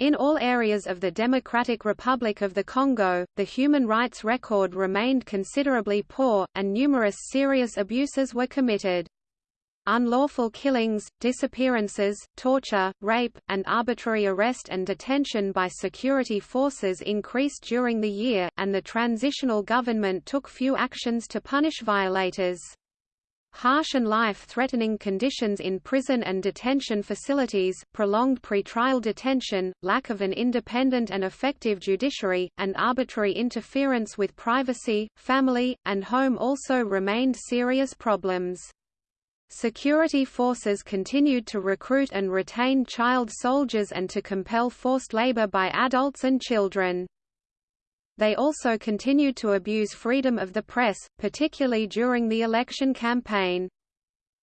In all areas of the Democratic Republic of the Congo, the human rights record remained considerably poor, and numerous serious abuses were committed. Unlawful killings, disappearances, torture, rape, and arbitrary arrest and detention by security forces increased during the year, and the transitional government took few actions to punish violators. Harsh and life-threatening conditions in prison and detention facilities, prolonged pretrial detention, lack of an independent and effective judiciary, and arbitrary interference with privacy, family, and home also remained serious problems. Security forces continued to recruit and retain child soldiers and to compel forced labor by adults and children. They also continued to abuse freedom of the press, particularly during the election campaign.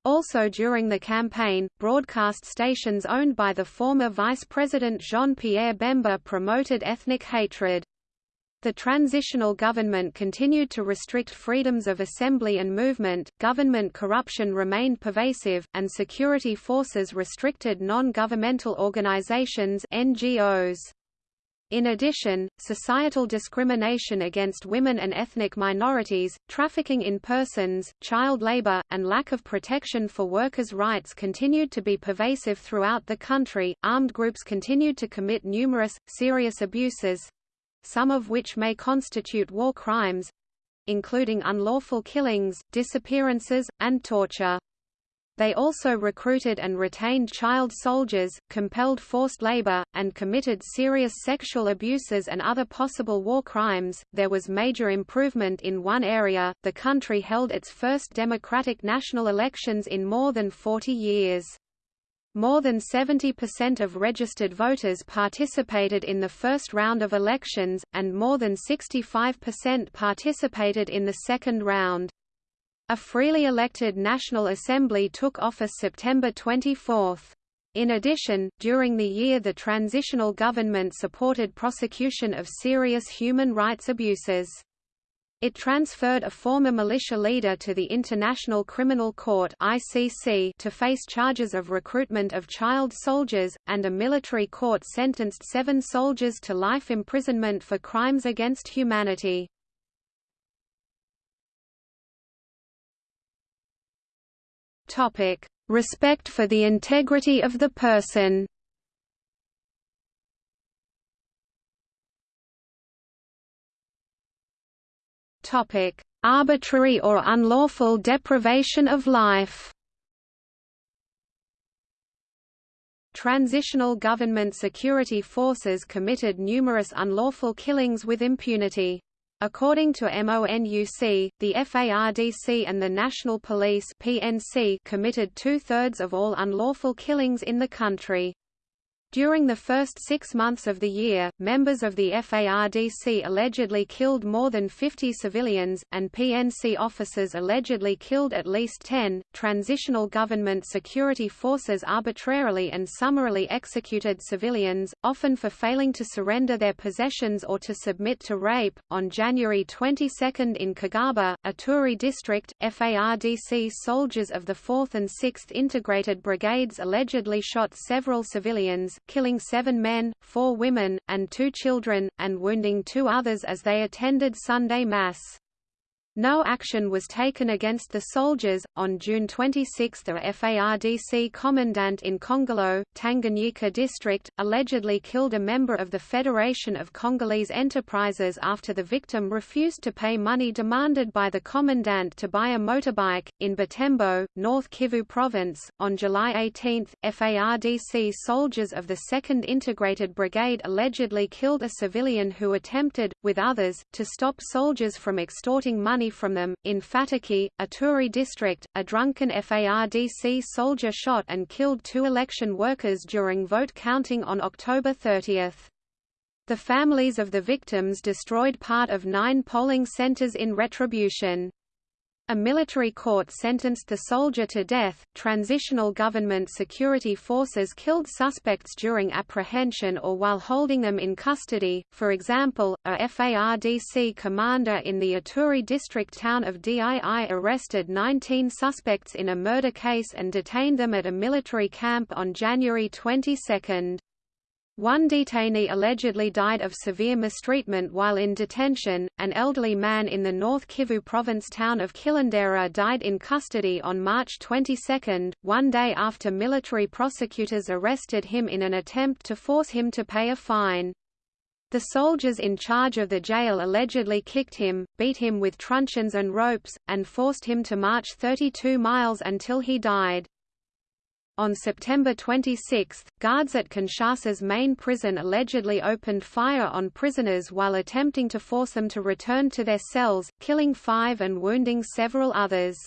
Also during the campaign, broadcast stations owned by the former Vice President Jean-Pierre Bemba promoted ethnic hatred. The transitional government continued to restrict freedoms of assembly and movement, government corruption remained pervasive, and security forces restricted non-governmental organizations NGOs. In addition, societal discrimination against women and ethnic minorities, trafficking in persons, child labor, and lack of protection for workers' rights continued to be pervasive throughout the country. Armed groups continued to commit numerous, serious abuses some of which may constitute war crimes including unlawful killings, disappearances, and torture. They also recruited and retained child soldiers, compelled forced labor, and committed serious sexual abuses and other possible war crimes. There was major improvement in one area the country held its first democratic national elections in more than 40 years. More than 70% of registered voters participated in the first round of elections, and more than 65% participated in the second round. A freely elected National Assembly took office September 24. In addition, during the year the transitional government supported prosecution of serious human rights abuses. It transferred a former militia leader to the International Criminal Court (ICC) to face charges of recruitment of child soldiers, and a military court sentenced seven soldiers to life imprisonment for crimes against humanity. Topic: Respect for the integrity of the person. Topic: Arbitrary or unlawful deprivation of life. Transitional government security forces committed numerous unlawful killings with impunity. According to MONUC, the FARDC and the National Police (PNC) committed two-thirds of all unlawful killings in the country. During the first six months of the year, members of the FARDC allegedly killed more than 50 civilians, and PNC officers allegedly killed at least 10. Transitional government security forces arbitrarily and summarily executed civilians, often for failing to surrender their possessions or to submit to rape. On January 22 in Kagaba, Ituri district, FARDC soldiers of the 4th and 6th Integrated Brigades allegedly shot several civilians, killing seven men, four women, and two children, and wounding two others as they attended Sunday Mass. No action was taken against the soldiers. On June 26, a FARDC commandant in Kongolo, Tanganyika district, allegedly killed a member of the Federation of Congolese Enterprises after the victim refused to pay money demanded by the commandant to buy a motorbike. In Butembo, North Kivu province, on July 18, FARDC soldiers of the 2nd Integrated Brigade allegedly killed a civilian who attempted, with others, to stop soldiers from extorting money money from them. In Fataki, Ituri district, a drunken FARDC soldier shot and killed two election workers during vote counting on October 30. The families of the victims destroyed part of nine polling centers in retribution. A military court sentenced the soldier to death. Transitional government security forces killed suspects during apprehension or while holding them in custody. For example, a FARDC commander in the Ituri district town of Dii arrested 19 suspects in a murder case and detained them at a military camp on January 22. One detainee allegedly died of severe mistreatment while in detention. An elderly man in the North Kivu province town of Kilindera died in custody on March 22, one day after military prosecutors arrested him in an attempt to force him to pay a fine. The soldiers in charge of the jail allegedly kicked him, beat him with truncheons and ropes, and forced him to march 32 miles until he died. On September 26, guards at Kinshasa's main prison allegedly opened fire on prisoners while attempting to force them to return to their cells, killing five and wounding several others.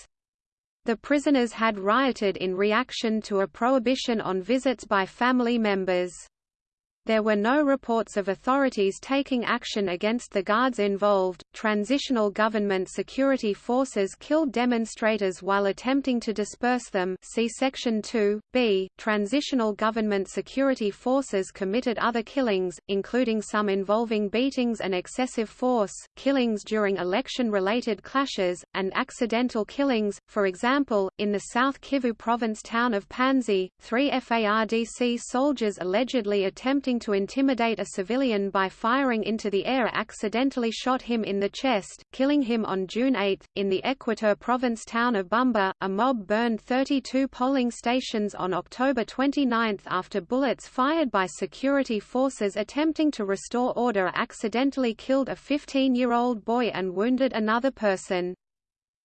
The prisoners had rioted in reaction to a prohibition on visits by family members. There were no reports of authorities taking action against the guards involved. Transitional government security forces killed demonstrators while attempting to disperse them. See section 2. B. Transitional government security forces committed other killings, including some involving beatings and excessive force, killings during election-related clashes, and accidental killings. For example, in the South Kivu province town of Panzi, three FARDC soldiers allegedly attempting to intimidate a civilian by firing into the air accidentally shot him in the chest, killing him on June 8. In the Equateur province town of Bumba, a mob burned 32 polling stations on October 29 after bullets fired by security forces attempting to restore order accidentally killed a 15-year-old boy and wounded another person.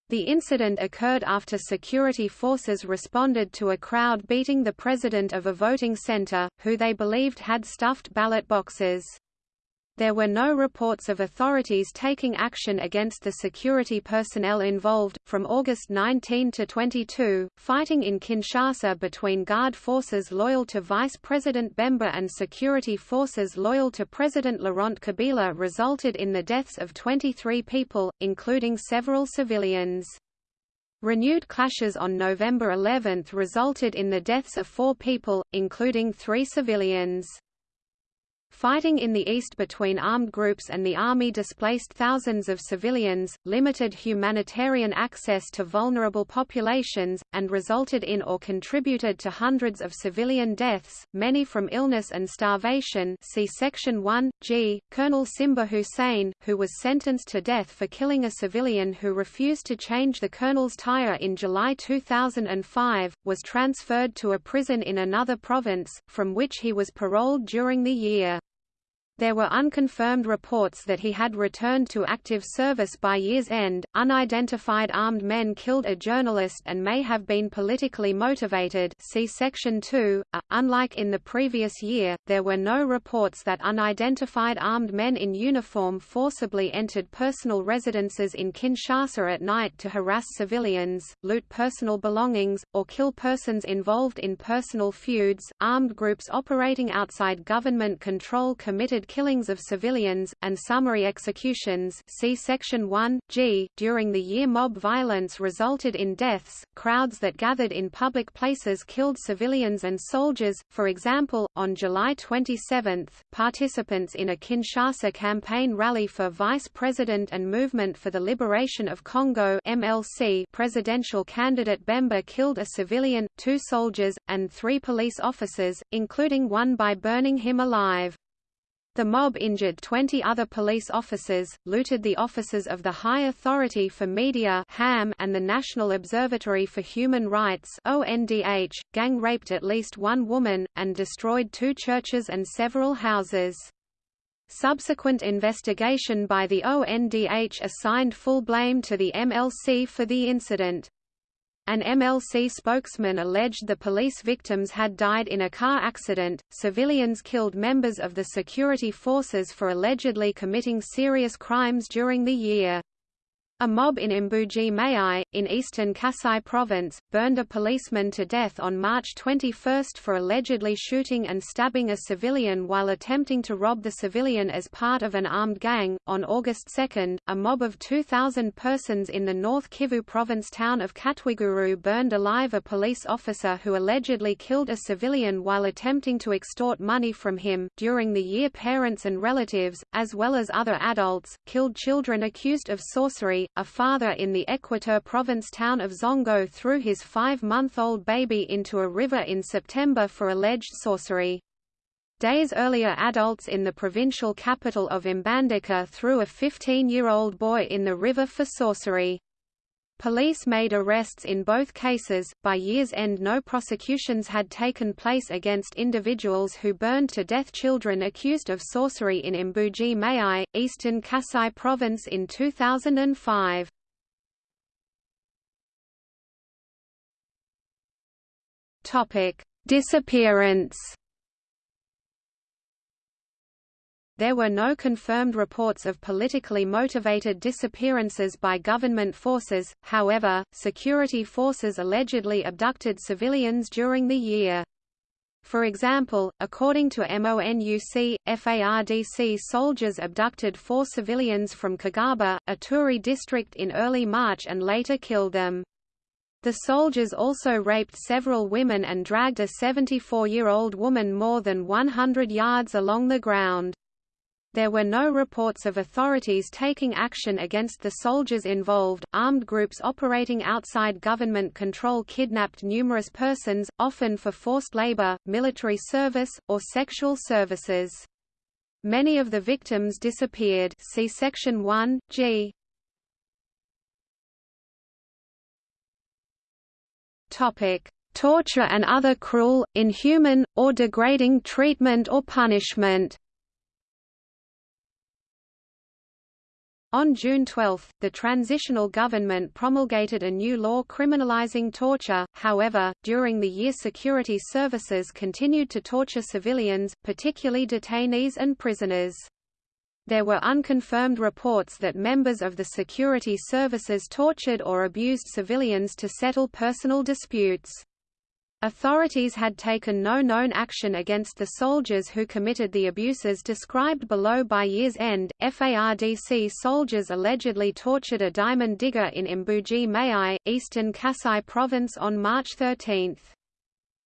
The incident occurred after security forces responded to a crowd beating the president of a voting center, who they believed had stuffed ballot boxes. There were no reports of authorities taking action against the security personnel involved. From August 19 to 22, fighting in Kinshasa between Guard forces loyal to Vice President Bemba and security forces loyal to President Laurent Kabila resulted in the deaths of 23 people, including several civilians. Renewed clashes on November 11 resulted in the deaths of four people, including three civilians. Fighting in the east between armed groups and the army displaced thousands of civilians, limited humanitarian access to vulnerable populations, and resulted in or contributed to hundreds of civilian deaths, many from illness and starvation see Section 1, g. Colonel Simba Hussein, who was sentenced to death for killing a civilian who refused to change the colonel's tire in July 2005, was transferred to a prison in another province, from which he was paroled during the year. There were unconfirmed reports that he had returned to active service by year's end. Unidentified armed men killed a journalist and may have been politically motivated. See Section 2. Uh, unlike in the previous year, there were no reports that unidentified armed men in uniform forcibly entered personal residences in Kinshasa at night to harass civilians, loot personal belongings, or kill persons involved in personal feuds. Armed groups operating outside government control committed killings of civilians, and summary executions see Section 1, g. During the year mob violence resulted in deaths, crowds that gathered in public places killed civilians and soldiers, for example, on July 27, participants in a Kinshasa campaign rally for Vice President and Movement for the Liberation of Congo MLC presidential candidate Bemba killed a civilian, two soldiers, and three police officers, including one by burning him alive. The mob injured 20 other police officers, looted the offices of the High Authority for Media (HAM) and the National Observatory for Human Rights ONDH, gang raped at least one woman, and destroyed two churches and several houses. Subsequent investigation by the ONDH assigned full blame to the MLC for the incident. An MLC spokesman alleged the police victims had died in a car accident. Civilians killed members of the security forces for allegedly committing serious crimes during the year. A mob in Mbuji-Mayi, in eastern Kasai province, burned a policeman to death on March 21 for allegedly shooting and stabbing a civilian while attempting to rob the civilian as part of an armed gang. On August 2, a mob of 2,000 persons in the North Kivu province town of Katwiguru burned alive a police officer who allegedly killed a civilian while attempting to extort money from him. During the year, parents and relatives, as well as other adults, killed children accused of sorcery, a father in the Equateur province town of Zongo threw his five-month-old baby into a river in September for alleged sorcery. Days earlier adults in the provincial capital of Mbandaka threw a 15-year-old boy in the river for sorcery. Police made arrests in both cases. By year's end, no prosecutions had taken place against individuals who burned to death children accused of sorcery in Mbuji Mayi, eastern Kasai province in 2005. Topic: Disappearance There were no confirmed reports of politically motivated disappearances by government forces, however, security forces allegedly abducted civilians during the year. For example, according to MONUC, FARDC soldiers abducted four civilians from Kagaba, Ituri district in early March and later killed them. The soldiers also raped several women and dragged a 74-year-old woman more than 100 yards along the ground. There were no reports of authorities taking action against the soldiers involved. Armed groups operating outside government control kidnapped numerous persons, often for forced labor, military service, or sexual services. Many of the victims disappeared. See section 1 G. Topic: Torture and other cruel, inhuman, or degrading treatment or punishment. On June 12, the transitional government promulgated a new law criminalizing torture, however, during the year security services continued to torture civilians, particularly detainees and prisoners. There were unconfirmed reports that members of the security services tortured or abused civilians to settle personal disputes. Authorities had taken no known action against the soldiers who committed the abuses described below by year's end. FARDC soldiers allegedly tortured a diamond digger in Mbuji Mayi, eastern Kasai province on March 13.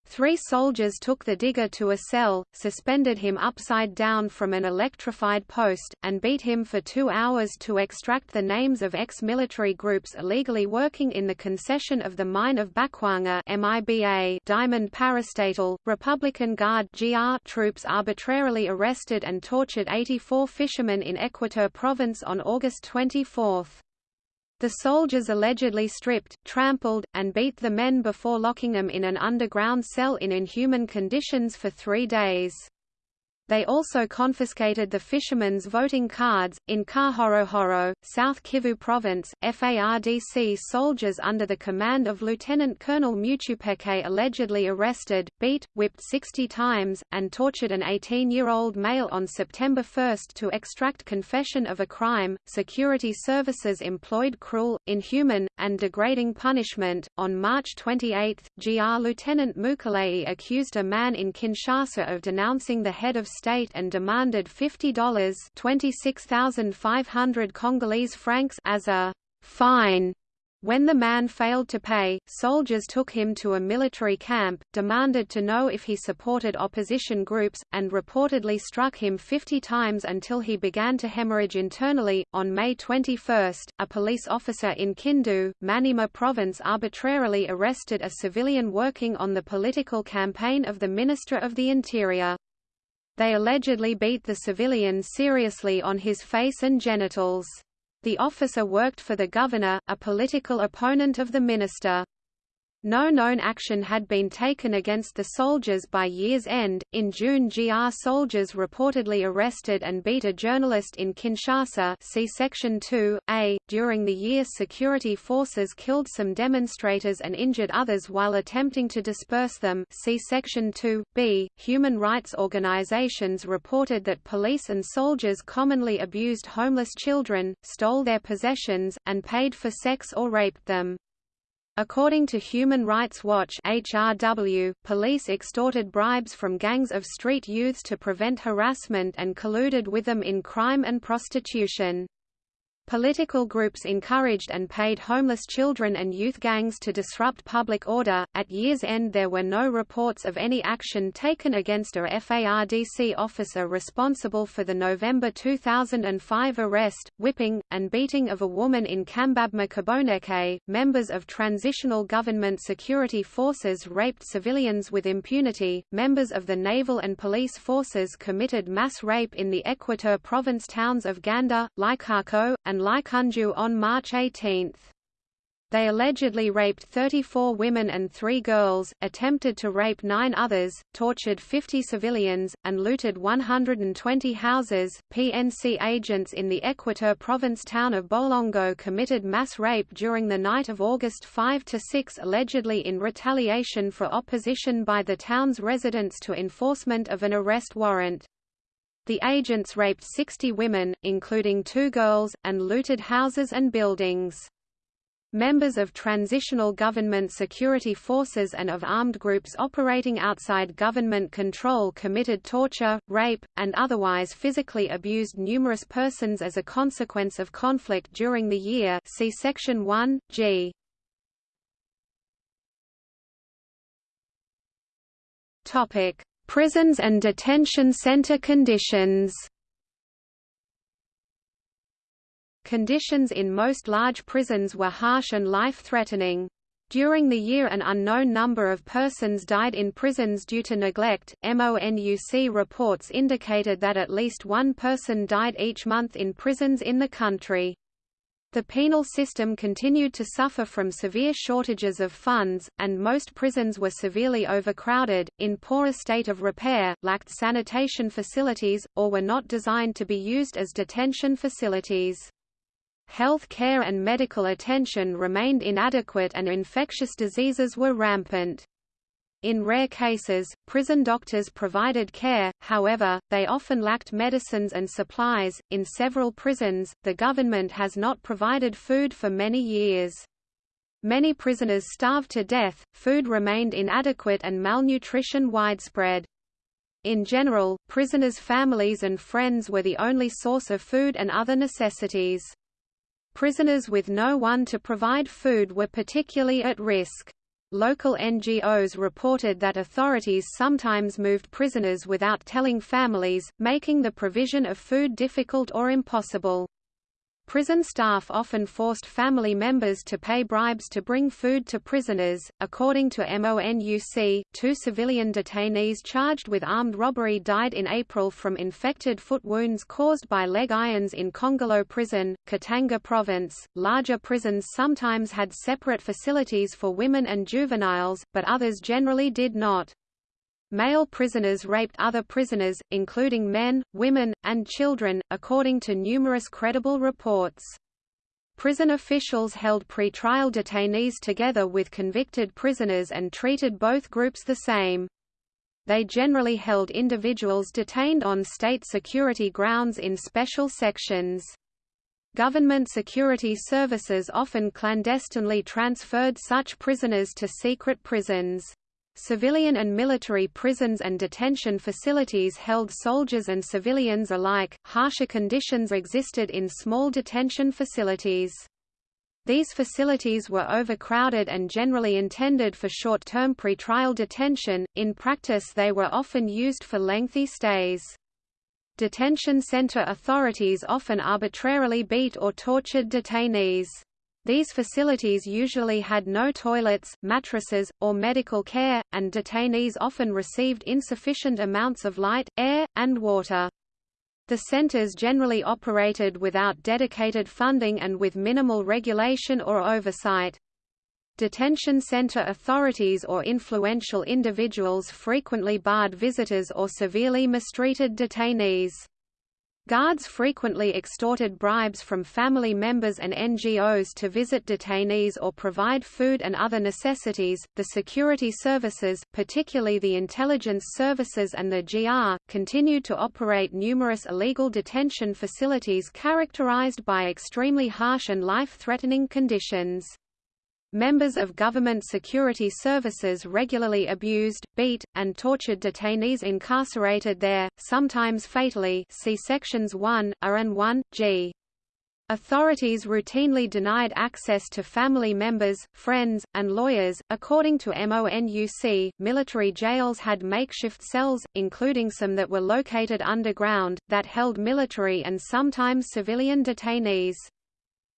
Three soldiers took the digger to a cell, suspended him upside down from an electrified post, and beat him for two hours to extract the names of ex-military groups illegally working in the concession of the mine of Bakwanga MIBA Diamond Parastatal, Republican Guard GR troops arbitrarily arrested and tortured 84 fishermen in Equateur province on August 24. The soldiers allegedly stripped, trampled, and beat the men before locking them in an underground cell in inhuman conditions for three days. They also confiscated the fishermen's voting cards. In Kahorohoro, South Kivu Province, FARDC soldiers under the command of Lieutenant Colonel Muchupeke allegedly arrested, beat, whipped 60 times, and tortured an 18 year old male on September 1 to extract confession of a crime. Security services employed cruel, inhuman, and degrading punishment. On March 28, GR Lieutenant Mukalei accused a man in Kinshasa of denouncing the head of state and demanded $50 26,500 Congolese francs as a fine. When the man failed to pay, soldiers took him to a military camp, demanded to know if he supported opposition groups, and reportedly struck him 50 times until he began to hemorrhage internally. On May 21, a police officer in Kindu, Maniema province arbitrarily arrested a civilian working on the political campaign of the Minister of the Interior. They allegedly beat the civilian seriously on his face and genitals. The officer worked for the governor, a political opponent of the minister. No known action had been taken against the soldiers by year's end. In June, GR soldiers reportedly arrested and beat a journalist in Kinshasa. See Section 2 A. During the year, security forces killed some demonstrators and injured others while attempting to disperse them. See Section 2 B. Human rights organizations reported that police and soldiers commonly abused homeless children, stole their possessions, and paid for sex or raped them. According to Human Rights Watch HRW, police extorted bribes from gangs of street youths to prevent harassment and colluded with them in crime and prostitution. Political groups encouraged and paid homeless children and youth gangs to disrupt public order. At year's end, there were no reports of any action taken against a FARDC officer responsible for the November 2005 arrest, whipping, and beating of a woman in Kambabma Koboneke. Members of transitional government security forces raped civilians with impunity. Members of the naval and police forces committed mass rape in the Equateur province towns of Ganda, Likako, and and Laikunju on March 18. They allegedly raped 34 women and three girls, attempted to rape nine others, tortured 50 civilians, and looted 120 houses. PNC agents in the Equateur province town of Bolongo committed mass rape during the night of August 5 to 6, allegedly in retaliation for opposition by the town's residents to enforcement of an arrest warrant. The agents raped 60 women, including two girls, and looted houses and buildings. Members of transitional government security forces and of armed groups operating outside government control committed torture, rape, and otherwise physically abused numerous persons as a consequence of conflict during the year see Section 1, g. Topic: Prisons and detention center conditions Conditions in most large prisons were harsh and life-threatening. During the year an unknown number of persons died in prisons due to neglect. MONUC reports indicated that at least one person died each month in prisons in the country. The penal system continued to suffer from severe shortages of funds, and most prisons were severely overcrowded, in poor state of repair, lacked sanitation facilities, or were not designed to be used as detention facilities. Health care and medical attention remained inadequate and infectious diseases were rampant. In rare cases, prison doctors provided care, however, they often lacked medicines and supplies. In several prisons, the government has not provided food for many years. Many prisoners starved to death, food remained inadequate and malnutrition widespread. In general, prisoners' families and friends were the only source of food and other necessities. Prisoners with no one to provide food were particularly at risk. Local NGOs reported that authorities sometimes moved prisoners without telling families, making the provision of food difficult or impossible. Prison staff often forced family members to pay bribes to bring food to prisoners. According to MONUC, two civilian detainees charged with armed robbery died in April from infected foot wounds caused by leg irons in Kongolo Prison, Katanga Province. Larger prisons sometimes had separate facilities for women and juveniles, but others generally did not. Male prisoners raped other prisoners, including men, women, and children, according to numerous credible reports. Prison officials held pre-trial detainees together with convicted prisoners and treated both groups the same. They generally held individuals detained on state security grounds in special sections. Government security services often clandestinely transferred such prisoners to secret prisons. Civilian and military prisons and detention facilities held soldiers and civilians alike. Harsher conditions existed in small detention facilities. These facilities were overcrowded and generally intended for short-term pretrial detention, in practice they were often used for lengthy stays. Detention center authorities often arbitrarily beat or tortured detainees. These facilities usually had no toilets, mattresses, or medical care, and detainees often received insufficient amounts of light, air, and water. The centers generally operated without dedicated funding and with minimal regulation or oversight. Detention center authorities or influential individuals frequently barred visitors or severely mistreated detainees. Guards frequently extorted bribes from family members and NGOs to visit detainees or provide food and other necessities. The security services, particularly the intelligence services and the GR, continued to operate numerous illegal detention facilities characterized by extremely harsh and life-threatening conditions. Members of government security services regularly abused, beat, and tortured detainees incarcerated there, sometimes fatally see sections 1, A and 1, g. Authorities routinely denied access to family members, friends, and lawyers. According to MONUC, military jails had makeshift cells, including some that were located underground, that held military and sometimes civilian detainees.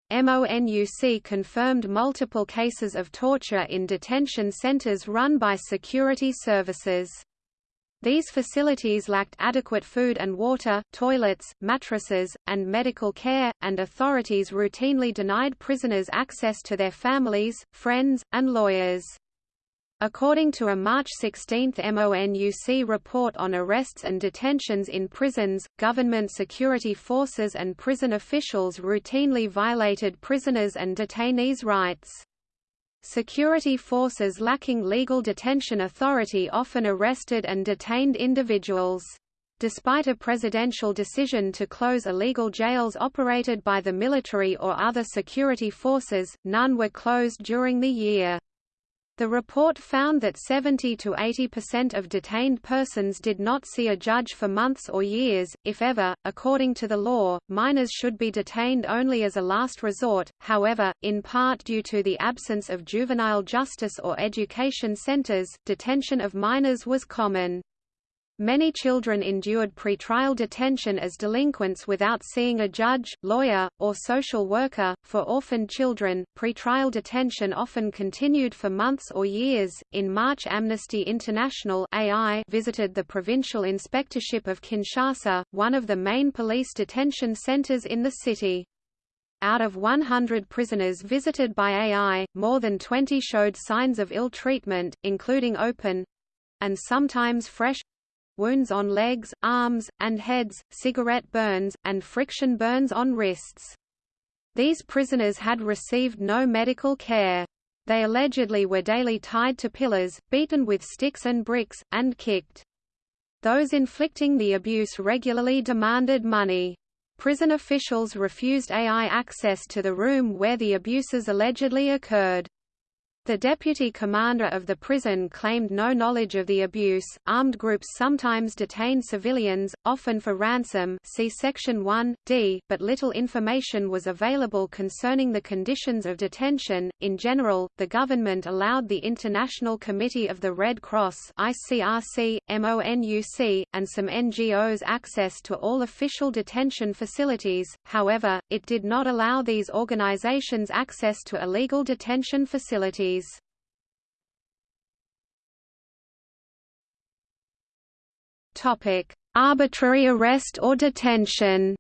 MONUC confirmed multiple cases of torture in detention centers run by security services. These facilities lacked adequate food and water, toilets, mattresses, and medical care, and authorities routinely denied prisoners access to their families, friends, and lawyers. According to a March 16 MONUC report on arrests and detentions in prisons, government security forces and prison officials routinely violated prisoners and detainees' rights. Security forces lacking legal detention authority often arrested and detained individuals. Despite a presidential decision to close illegal jails operated by the military or other security forces, none were closed during the year. The report found that 70 to 80% of detained persons did not see a judge for months or years, if ever. According to the law, minors should be detained only as a last resort, however, in part due to the absence of juvenile justice or education centers, detention of minors was common. Many children endured pretrial detention as delinquents without seeing a judge, lawyer, or social worker. For orphaned children, pretrial detention often continued for months or years. In March, Amnesty International (AI) visited the Provincial Inspectorship of Kinshasa, one of the main police detention centers in the city. Out of 100 prisoners visited by AI, more than 20 showed signs of ill treatment, including open and sometimes fresh wounds on legs, arms, and heads, cigarette burns, and friction burns on wrists. These prisoners had received no medical care. They allegedly were daily tied to pillars, beaten with sticks and bricks, and kicked. Those inflicting the abuse regularly demanded money. Prison officials refused AI access to the room where the abuses allegedly occurred. The deputy commander of the prison claimed no knowledge of the abuse. Armed groups sometimes detain civilians, often for ransom. See section 1 D, but little information was available concerning the conditions of detention. In general, the government allowed the International Committee of the Red Cross (ICRC), MONUC, and some NGOs access to all official detention facilities. However, it did not allow these organizations access to illegal detention facilities. Topic: Arbitrary arrest or detention.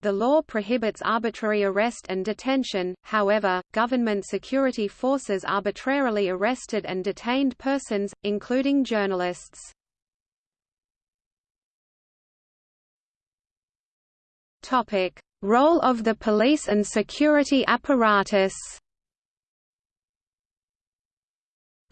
The law prohibits arbitrary arrest and detention, however, government security forces arbitrarily arrested and detained persons, including journalists. Role of the police and security apparatus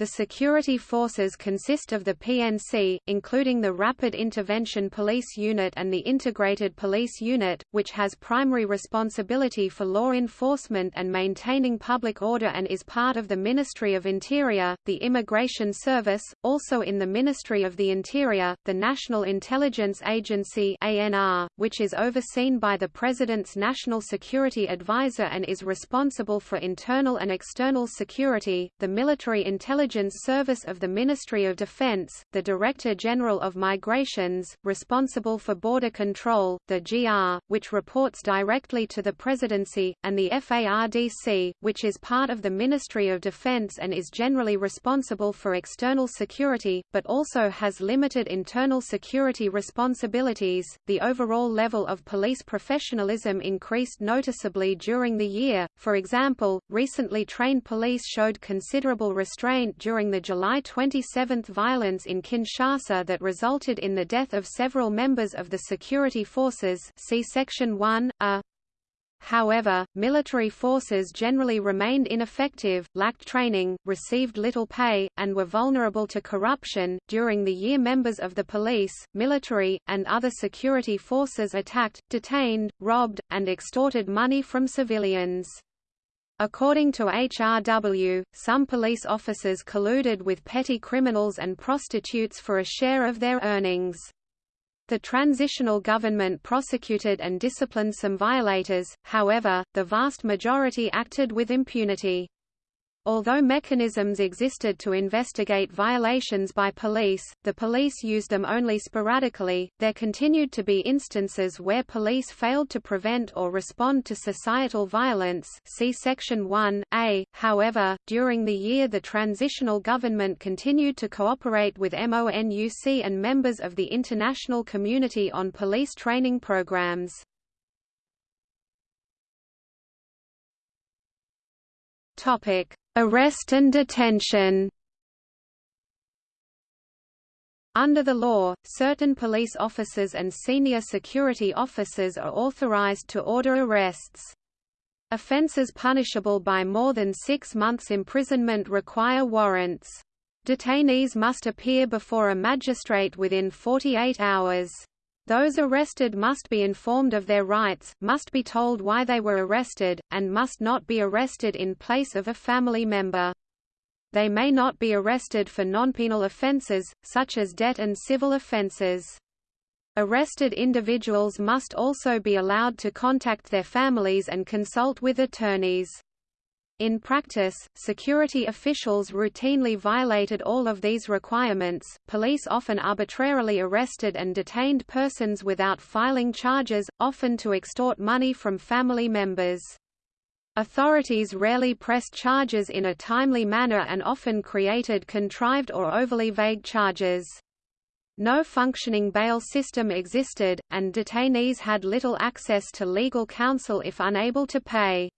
The security forces consist of the PNC, including the Rapid Intervention Police Unit and the Integrated Police Unit, which has primary responsibility for law enforcement and maintaining public order and is part of the Ministry of Interior, the Immigration Service, also in the Ministry of the Interior, the National Intelligence Agency ANR, which is overseen by the President's National Security Advisor and is responsible for internal and external security, the Military Intelligence Intelligence Service of the Ministry of Defense, the Director General of Migrations, responsible for border control, the GR, which reports directly to the Presidency, and the FARDC, which is part of the Ministry of Defense and is generally responsible for external security, but also has limited internal security responsibilities. The overall level of police professionalism increased noticeably during the year. For example, recently trained police showed considerable restraint during the July 27 violence in Kinshasa that resulted in the death of several members of the security forces see Section 1, a. However, military forces generally remained ineffective, lacked training, received little pay, and were vulnerable to corruption. During the year, members of the police, military, and other security forces attacked, detained, robbed, and extorted money from civilians. According to HRW, some police officers colluded with petty criminals and prostitutes for a share of their earnings. The transitional government prosecuted and disciplined some violators, however, the vast majority acted with impunity. Although mechanisms existed to investigate violations by police, the police used them only sporadically. There continued to be instances where police failed to prevent or respond to societal violence. See section 1a. However, during the year the transitional government continued to cooperate with MONUC and members of the international community on police training programs. Topic: Arrest and detention Under the law, certain police officers and senior security officers are authorized to order arrests. Offences punishable by more than six months imprisonment require warrants. Detainees must appear before a magistrate within 48 hours. Those arrested must be informed of their rights, must be told why they were arrested, and must not be arrested in place of a family member. They may not be arrested for non-penal offences, such as debt and civil offences. Arrested individuals must also be allowed to contact their families and consult with attorneys. In practice, security officials routinely violated all of these requirements. Police often arbitrarily arrested and detained persons without filing charges, often to extort money from family members. Authorities rarely pressed charges in a timely manner and often created contrived or overly vague charges. No functioning bail system existed, and detainees had little access to legal counsel if unable to pay.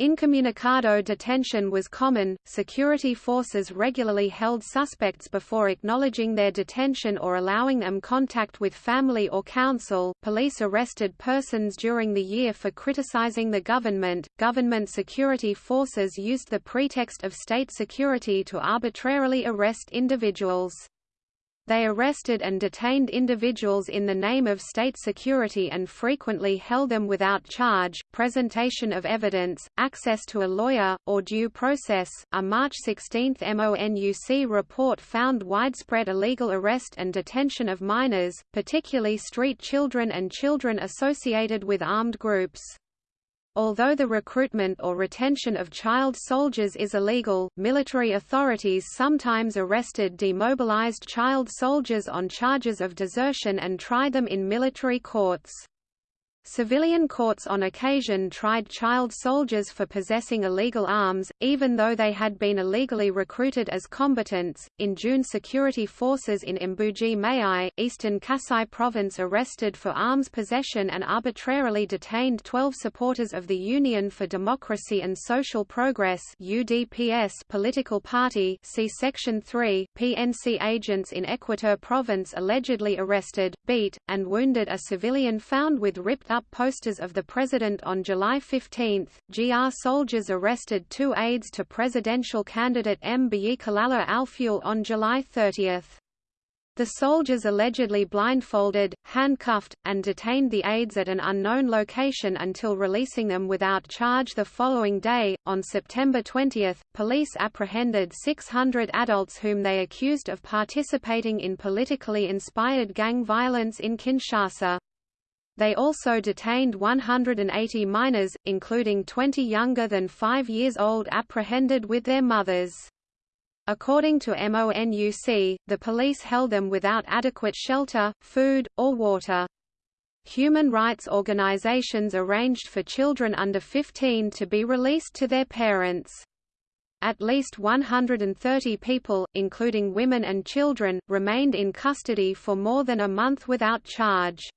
Incommunicado detention was common, security forces regularly held suspects before acknowledging their detention or allowing them contact with family or counsel. Police arrested persons during the year for criticizing the government. Government security forces used the pretext of state security to arbitrarily arrest individuals. They arrested and detained individuals in the name of state security and frequently held them without charge, presentation of evidence, access to a lawyer, or due process. A March 16 MONUC report found widespread illegal arrest and detention of minors, particularly street children and children associated with armed groups. Although the recruitment or retention of child soldiers is illegal, military authorities sometimes arrested demobilized child soldiers on charges of desertion and tried them in military courts. Civilian courts on occasion tried child soldiers for possessing illegal arms, even though they had been illegally recruited as combatants. In June, security forces in Mbuji Mayi, eastern Kasai province, arrested for arms possession and arbitrarily detained 12 supporters of the Union for Democracy and Social Progress (UDPS) political party. See Section 3. PNC agents in Equateur province allegedly arrested, beat, and wounded a civilian found with ripped up posters of the president on July 15. GR soldiers arrested two aides to presidential candidate Mbe Kalala Alfuel on July 30. The soldiers allegedly blindfolded, handcuffed, and detained the aides at an unknown location until releasing them without charge the following day. On September 20, police apprehended 600 adults whom they accused of participating in politically inspired gang violence in Kinshasa. They also detained 180 minors, including 20 younger than 5 years old apprehended with their mothers. According to MONUC, the police held them without adequate shelter, food, or water. Human rights organizations arranged for children under 15 to be released to their parents. At least 130 people, including women and children, remained in custody for more than a month without charge.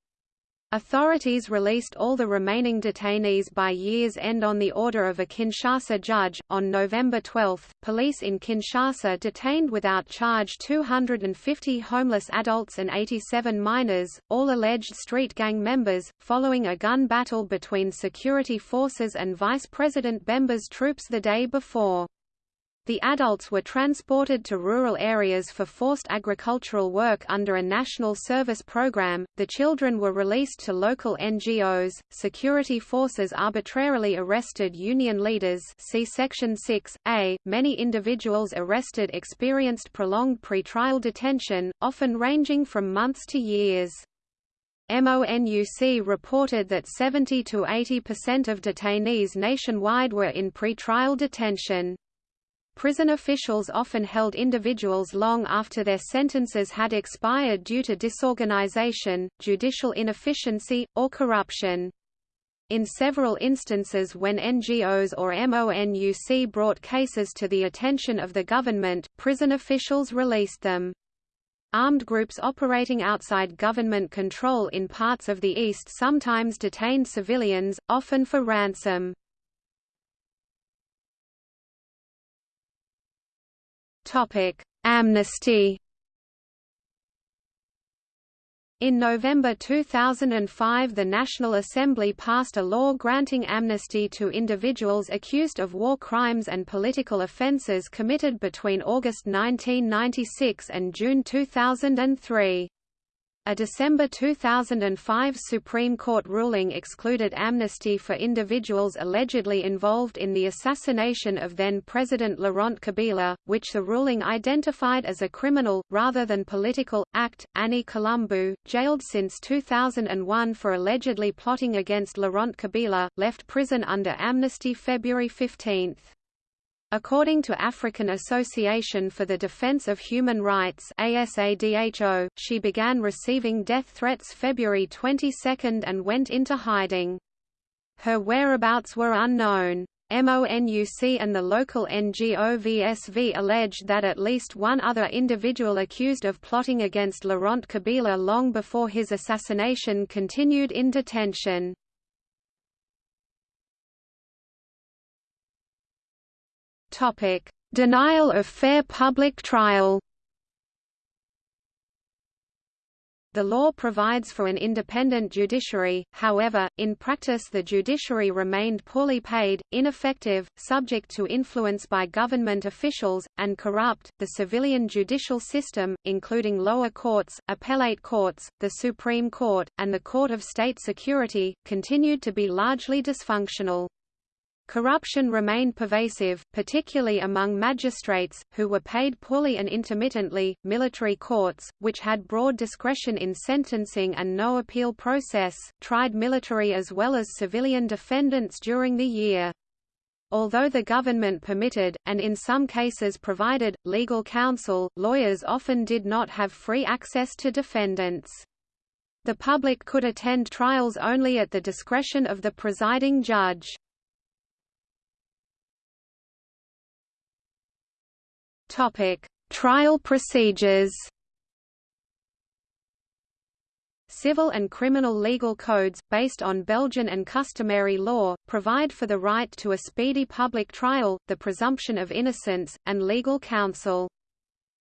Authorities released all the remaining detainees by year's end on the order of a Kinshasa judge. On November 12, police in Kinshasa detained without charge 250 homeless adults and 87 minors, all alleged street gang members, following a gun battle between security forces and Vice President Bemba's troops the day before. The adults were transported to rural areas for forced agricultural work under a national service program, the children were released to local NGOs, security forces arbitrarily arrested union leaders see Section 6, a. Many individuals arrested experienced prolonged pretrial detention, often ranging from months to years. MONUC reported that 70 to 80% of detainees nationwide were in pretrial detention. Prison officials often held individuals long after their sentences had expired due to disorganization, judicial inefficiency, or corruption. In several instances when NGOs or MONUC brought cases to the attention of the government, prison officials released them. Armed groups operating outside government control in parts of the East sometimes detained civilians, often for ransom. Amnesty. In November 2005 the National Assembly passed a law granting amnesty to individuals accused of war crimes and political offences committed between August 1996 and June 2003. A December 2005 Supreme Court ruling excluded amnesty for individuals allegedly involved in the assassination of then-President Laurent Kabila, which the ruling identified as a criminal, rather than political, act. Annie Colombo, jailed since 2001 for allegedly plotting against Laurent Kabila, left prison under amnesty February 15. According to African Association for the Defense of Human Rights ASADHO, she began receiving death threats February 22 and went into hiding. Her whereabouts were unknown. MONUC and the local NGO VSV alleged that at least one other individual accused of plotting against Laurent Kabila long before his assassination continued in detention. Topic: Denial of fair public trial. The law provides for an independent judiciary, however, in practice the judiciary remained poorly paid, ineffective, subject to influence by government officials, and corrupt. The civilian judicial system, including lower courts, appellate courts, the Supreme Court, and the Court of State Security, continued to be largely dysfunctional. Corruption remained pervasive, particularly among magistrates, who were paid poorly and intermittently. Military courts, which had broad discretion in sentencing and no appeal process, tried military as well as civilian defendants during the year. Although the government permitted, and in some cases provided, legal counsel, lawyers often did not have free access to defendants. The public could attend trials only at the discretion of the presiding judge. Topic: Trial procedures. Civil and criminal legal codes, based on Belgian and customary law, provide for the right to a speedy public trial, the presumption of innocence, and legal counsel.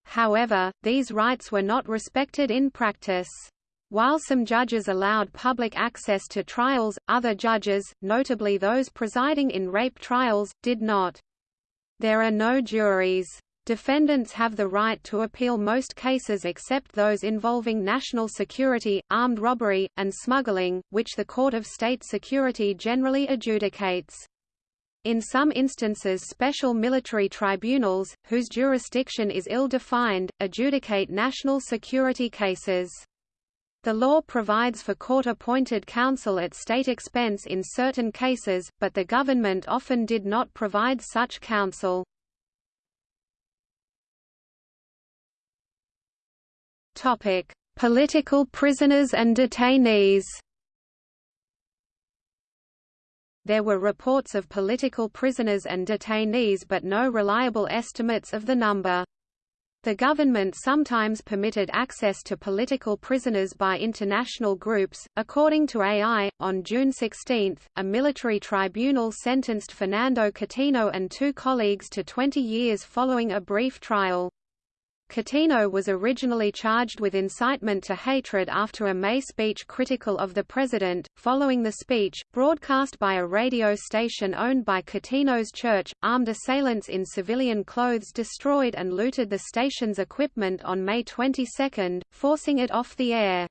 However, these rights were not respected in practice. While some judges allowed public access to trials, other judges, notably those presiding in rape trials, did not. There are no juries. Defendants have the right to appeal most cases except those involving national security, armed robbery, and smuggling, which the Court of State Security generally adjudicates. In some instances special military tribunals, whose jurisdiction is ill-defined, adjudicate national security cases. The law provides for court-appointed counsel at state expense in certain cases, but the government often did not provide such counsel. Topic: Political prisoners and detainees. There were reports of political prisoners and detainees but no reliable estimates of the number. The government sometimes permitted access to political prisoners by international groups. According to AI, on June 16, a military tribunal sentenced Fernando Kutino and two colleagues to 20 years following a brief trial. Kutino was originally charged with incitement to hatred after a May speech critical of the president. Following the speech, broadcast by a radio station owned by Kutino's church, armed assailants in civilian clothes destroyed and looted the station's equipment on May 22, forcing it off the air.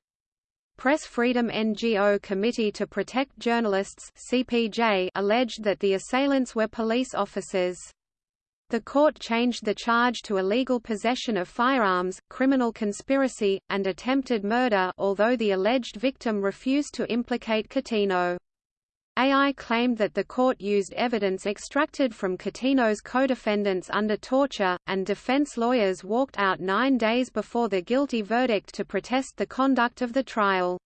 Press Freedom NGO Committee to Protect Journalists CPJ alleged that the assailants were police officers. The court changed the charge to illegal possession of firearms, criminal conspiracy, and attempted murder although the alleged victim refused to implicate Kutino. AI claimed that the court used evidence extracted from Kutino's co-defendants under torture, and defense lawyers walked out nine days before the guilty verdict to protest the conduct of the trial.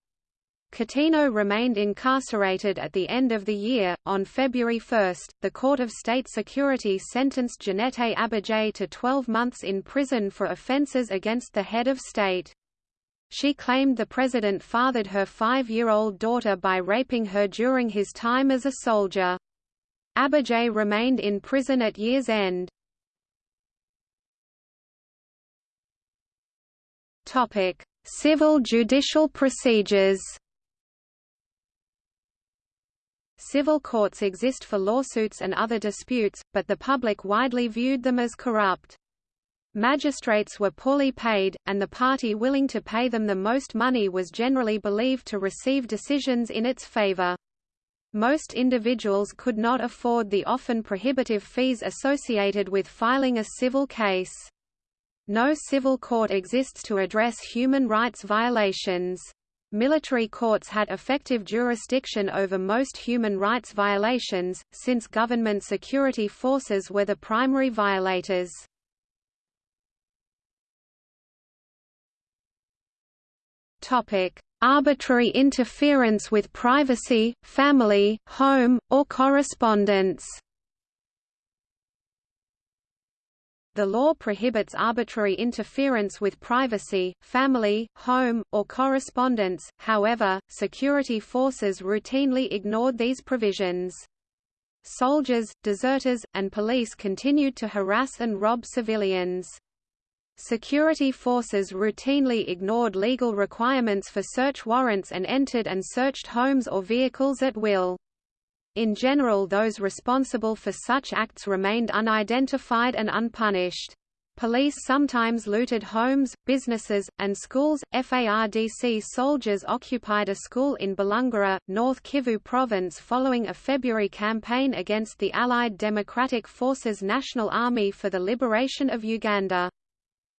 Kutino remained incarcerated at the end of the year. On February 1, the Court of State Security sentenced Janete Abadie to 12 months in prison for offences against the head of state. She claimed the president fathered her five-year-old daughter by raping her during his time as a soldier. Abadie remained in prison at year's end. Civil judicial procedures Civil courts exist for lawsuits and other disputes, but the public widely viewed them as corrupt. Magistrates were poorly paid, and the party willing to pay them the most money was generally believed to receive decisions in its favor. Most individuals could not afford the often prohibitive fees associated with filing a civil case. No civil court exists to address human rights violations. Military courts had effective jurisdiction over most human rights violations, since government security forces were the primary violators. Arbitrary interference with privacy, family, home, or correspondence The law prohibits arbitrary interference with privacy, family, home, or correspondence, however, security forces routinely ignored these provisions. Soldiers, deserters, and police continued to harass and rob civilians. Security forces routinely ignored legal requirements for search warrants and entered and searched homes or vehicles at will. In general those responsible for such acts remained unidentified and unpunished. Police sometimes looted homes, businesses, and schools. FARDC soldiers occupied a school in Bulungura, North Kivu province following a February campaign against the Allied Democratic Forces National Army for the Liberation of Uganda.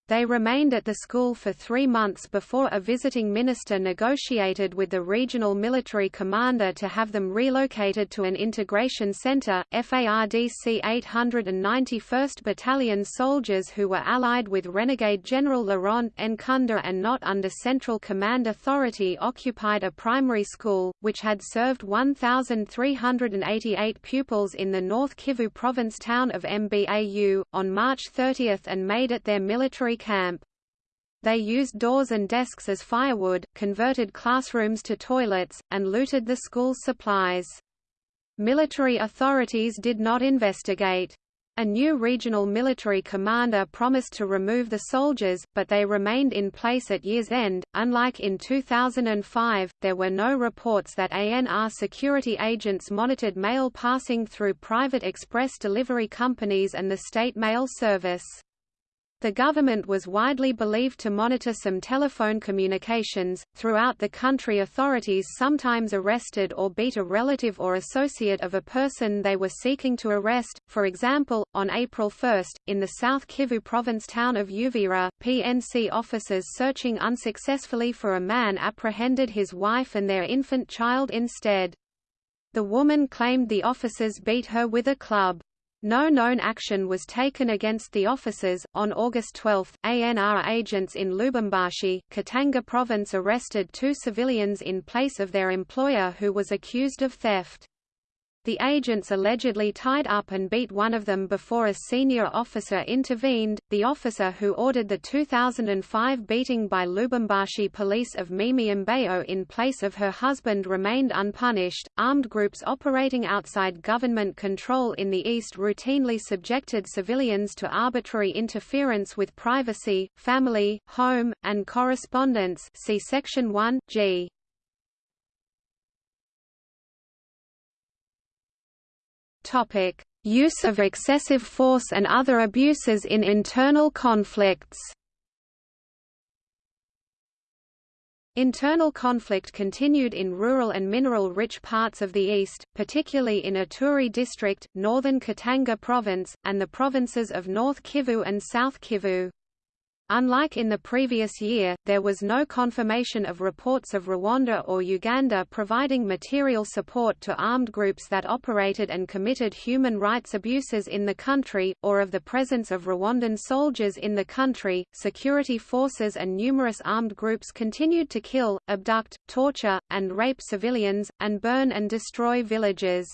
They remained at the school for three months before a visiting minister negotiated with the regional military commander to have them relocated to an integration center. FARDC 891st Battalion soldiers who were allied with renegade General Laurent Nkunda and not under Central Command authority occupied a primary school, which had served 1,388 pupils in the North Kivu province town of Mbau, on March 30 and made it their military camp. They used doors and desks as firewood, converted classrooms to toilets, and looted the school's supplies. Military authorities did not investigate. A new regional military commander promised to remove the soldiers, but they remained in place at year's end. Unlike in 2005, there were no reports that ANR security agents monitored mail passing through private express delivery companies and the state mail service. The government was widely believed to monitor some telephone communications. Throughout the country, authorities sometimes arrested or beat a relative or associate of a person they were seeking to arrest. For example, on April 1, in the South Kivu province town of Uvira, PNC officers searching unsuccessfully for a man apprehended his wife and their infant child instead. The woman claimed the officers beat her with a club. No known action was taken against the officers. On August 12, ANR agents in Lubumbashi, Katanga province arrested two civilians in place of their employer who was accused of theft. The agents allegedly tied up and beat one of them before a senior officer intervened. The officer who ordered the 2005 beating by Lubumbashi police of Mimi Mbeyo in place of her husband remained unpunished. Armed groups operating outside government control in the East routinely subjected civilians to arbitrary interference with privacy, family, home, and correspondence. See Section 1 G. Topic: Use of excessive force and other abuses in internal conflicts. Internal conflict continued in rural and mineral-rich parts of the east, particularly in Ituri district, northern Katanga province, and the provinces of North Kivu and South Kivu. Unlike in the previous year, there was no confirmation of reports of Rwanda or Uganda providing material support to armed groups that operated and committed human rights abuses in the country, or of the presence of Rwandan soldiers in the country. Security forces and numerous armed groups continued to kill, abduct, torture, and rape civilians, and burn and destroy villages.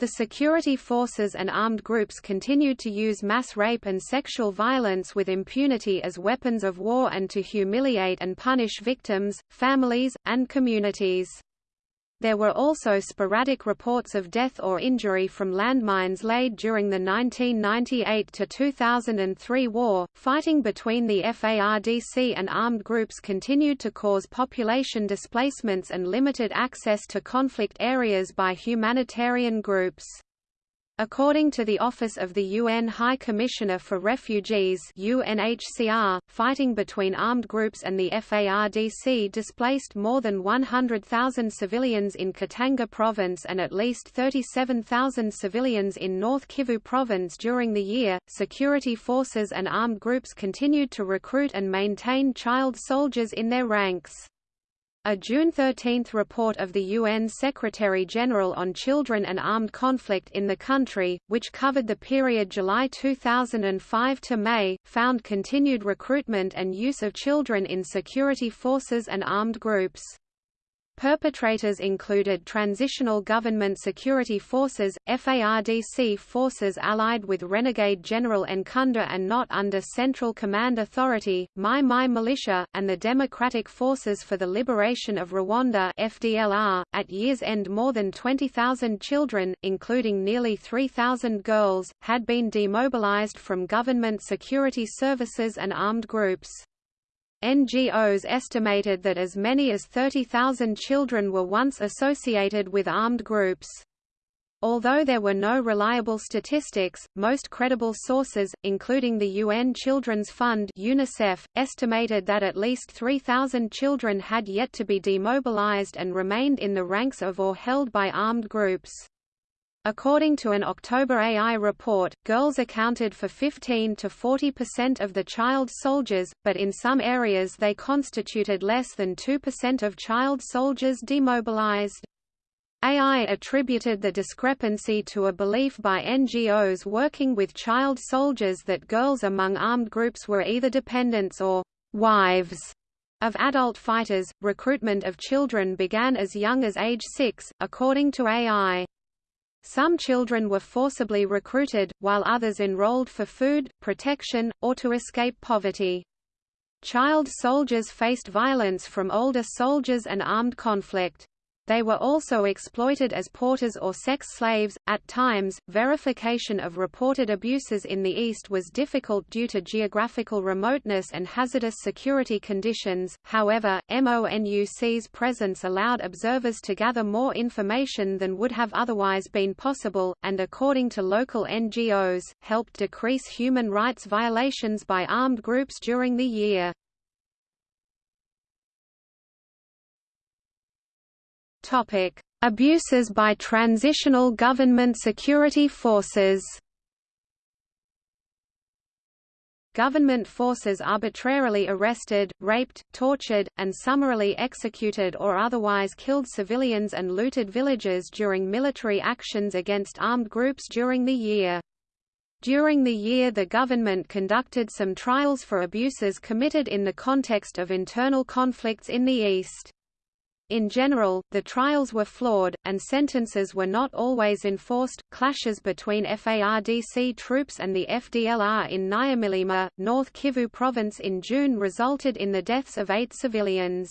The security forces and armed groups continued to use mass rape and sexual violence with impunity as weapons of war and to humiliate and punish victims, families, and communities. There were also sporadic reports of death or injury from landmines laid during the 1998 to 2003 war. Fighting between the FARDC and armed groups continued to cause population displacements and limited access to conflict areas by humanitarian groups. According to the Office of the UN High Commissioner for Refugees UNHCR, fighting between armed groups and the FARDC displaced more than 100,000 civilians in Katanga province and at least 37,000 civilians in North Kivu province during the year. Security forces and armed groups continued to recruit and maintain child soldiers in their ranks. A June 13 report of the UN Secretary-General on Children and Armed Conflict in the country, which covered the period July 2005 to May, found continued recruitment and use of children in security forces and armed groups. Perpetrators included Transitional Government Security Forces, FARDC forces allied with renegade General Nkunda and not under Central Command Authority, Mai Mai Militia, and the Democratic Forces for the Liberation of Rwanda FDLR. .At year's end more than 20,000 children, including nearly 3,000 girls, had been demobilized from government security services and armed groups. NGOs estimated that as many as 30,000 children were once associated with armed groups. Although there were no reliable statistics, most credible sources, including the UN Children's Fund UNICEF, estimated that at least 3,000 children had yet to be demobilized and remained in the ranks of or held by armed groups. According to an October AI report, girls accounted for 15 to 40 percent of the child soldiers, but in some areas they constituted less than 2 percent of child soldiers demobilized. AI attributed the discrepancy to a belief by NGOs working with child soldiers that girls among armed groups were either dependents or wives of adult fighters. Recruitment of children began as young as age 6, according to AI. Some children were forcibly recruited, while others enrolled for food, protection, or to escape poverty. Child soldiers faced violence from older soldiers and armed conflict. They were also exploited as porters or sex slaves. At times, verification of reported abuses in the East was difficult due to geographical remoteness and hazardous security conditions. However, MONUC's presence allowed observers to gather more information than would have otherwise been possible, and according to local NGOs, helped decrease human rights violations by armed groups during the year. Topic: Abuses by transitional government security forces. Government forces arbitrarily arrested, raped, tortured, and summarily executed or otherwise killed civilians and looted villages during military actions against armed groups during the year. During the year the government conducted some trials for abuses committed in the context of internal conflicts in the East. In general, the trials were flawed, and sentences were not always enforced. Clashes between FARDC troops and the FDLR in Nyamilima, North Kivu province in June resulted in the deaths of eight civilians.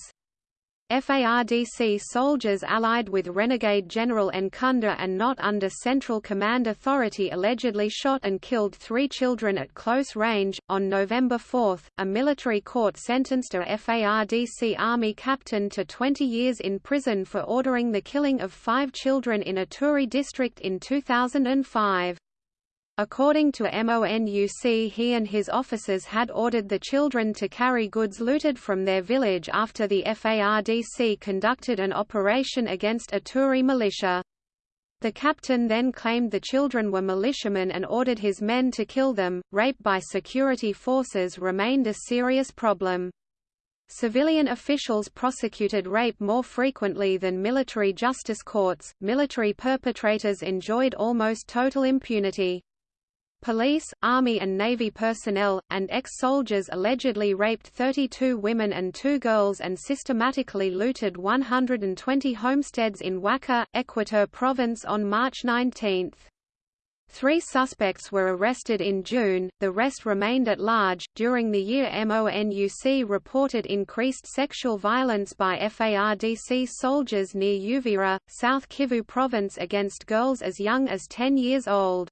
FARDC soldiers allied with renegade General Nkunda and not under Central Command Authority allegedly shot and killed three children at close range. On November 4, a military court sentenced a FARDC army captain to 20 years in prison for ordering the killing of five children in Ituri district in 2005. According to MONUC he and his officers had ordered the children to carry goods looted from their village after the FARDC conducted an operation against an Ituri militia. The captain then claimed the children were militiamen and ordered his men to kill them. Rape by security forces remained a serious problem. Civilian officials prosecuted rape more frequently than military justice courts. Military perpetrators enjoyed almost total impunity. Police, Army and Navy personnel, and ex-soldiers allegedly raped 32 women and two girls and systematically looted 120 homesteads in Ouaca, Equateur Province on March 19. Three suspects were arrested in June, the rest remained at large. During the year MONUC reported increased sexual violence by FARDC soldiers near Uvira, South Kivu province against girls as young as 10 years old.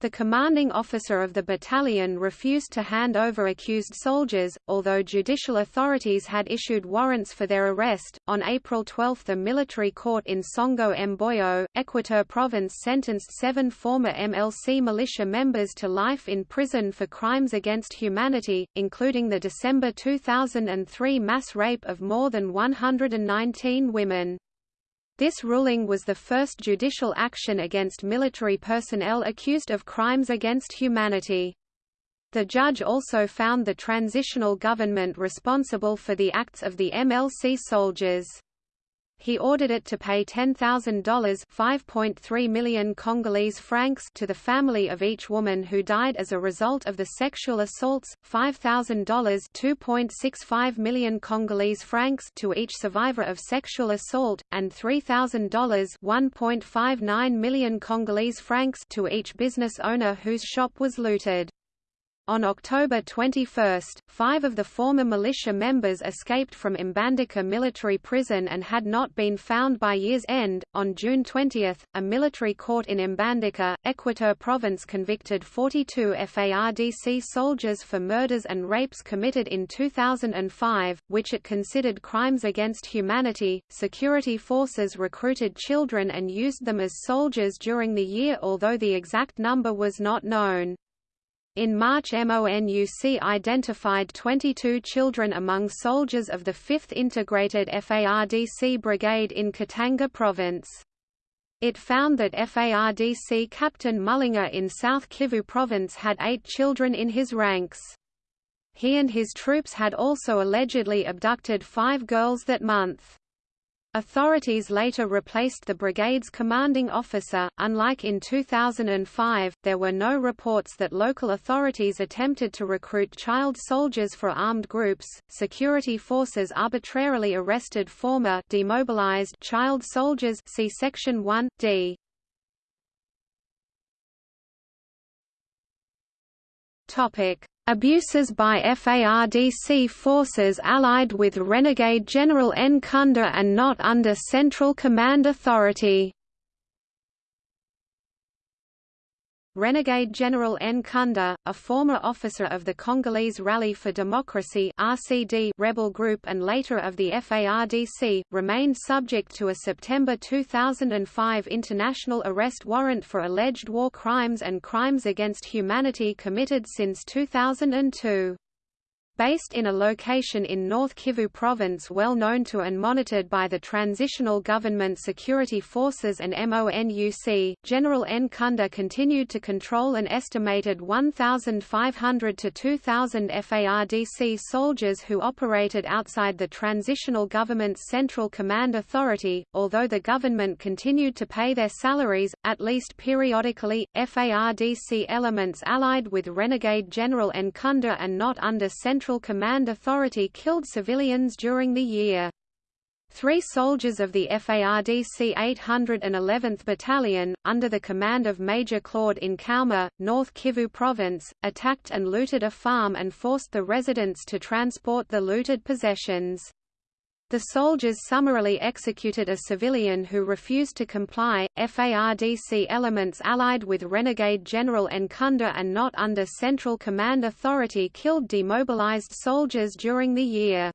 The commanding officer of the battalion refused to hand over accused soldiers, although judicial authorities had issued warrants for their arrest. On April 12, the military court in Songo Mboyo, Equateur Province sentenced seven former MLC militia members to life in prison for crimes against humanity, including the December 2003 mass rape of more than 119 women. This ruling was the first judicial action against military personnel accused of crimes against humanity. The judge also found the transitional government responsible for the acts of the MLC soldiers. He ordered it to pay $10,000 (5.3 million Congolese francs) to the family of each woman who died as a result of the sexual assaults, $5,000 (2.65 million Congolese francs) to each survivor of sexual assault, and $3,000 (1.59 million Congolese francs) to each business owner whose shop was looted. On October 21, five of the former militia members escaped from Mbandaka military prison and had not been found by year's end. On June 20, a military court in Mbandaka, Equateur Province convicted 42 FARDC soldiers for murders and rapes committed in 2005, which it considered crimes against humanity. Security forces recruited children and used them as soldiers during the year, although the exact number was not known. In March MONUC identified 22 children among soldiers of the 5th Integrated FARDC Brigade in Katanga Province. It found that FARDC Captain Mullinger in South Kivu Province had eight children in his ranks. He and his troops had also allegedly abducted five girls that month. Authorities later replaced the brigade's commanding officer. Unlike in 2005, there were no reports that local authorities attempted to recruit child soldiers for armed groups. Security forces arbitrarily arrested former demobilized child soldiers. See section 1 D. Topic: Abuses by FARDC forces allied with renegade General Nkunda and not under Central Command authority Renegade General Nkunda, a former officer of the Congolese Rally for Democracy (RCD) rebel group and later of the FARDC, remained subject to a September 2005 international arrest warrant for alleged war crimes and crimes against humanity committed since 2002. Based in a location in North Kivu Province well known to and monitored by the Transitional Government Security Forces and MONUC, General Nkunda continued to control an estimated 1,500 to 2,000 FARDC soldiers who operated outside the Transitional Government's Central Command Authority, although the government continued to pay their salaries, at least periodically, FARDC elements allied with renegade General Nkunda and not under Central Central Command Authority killed civilians during the year. Three soldiers of the FARDC 811th Battalion, under the command of Major Claude Nkauma, North Kivu Province, attacked and looted a farm and forced the residents to transport the looted possessions. The soldiers summarily executed a civilian who refused to comply. FARDC elements allied with renegade General Nkunda and not under Central Command authority killed demobilized soldiers during the year.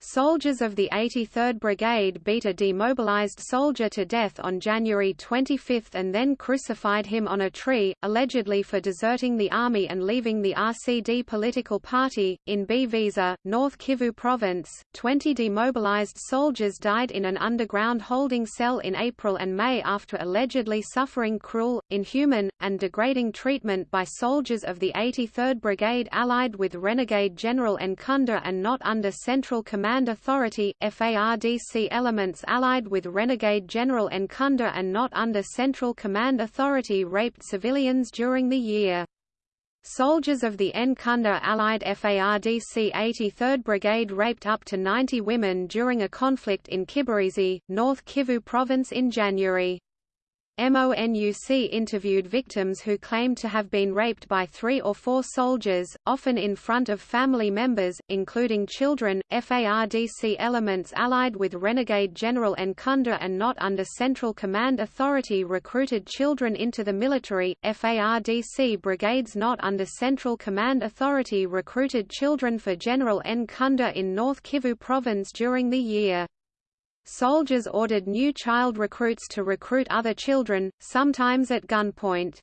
Soldiers of the 83rd Brigade beat a demobilized soldier to death on January 25 and then crucified him on a tree, allegedly for deserting the army and leaving the RCD political party. In Bvisa, North Kivu Province, 20 demobilized soldiers died in an underground holding cell in April and May after allegedly suffering cruel, inhuman, and degrading treatment by soldiers of the 83rd Brigade allied with renegade General Nkunda and not under central command Command Authority FARDC elements allied with renegade General Nkunda and not under Central Command Authority raped civilians during the year. Soldiers of the Nkunda Allied FARDC 83rd Brigade raped up to 90 women during a conflict in Kibirizi, North Kivu Province in January. MONUC interviewed victims who claimed to have been raped by three or four soldiers, often in front of family members, including children. FARDC elements allied with renegade General Nkunda and not under Central Command Authority recruited children into the military. FARDC brigades not under Central Command Authority recruited children for General Nkunda in North Kivu Province during the year. Soldiers ordered new child recruits to recruit other children, sometimes at gunpoint.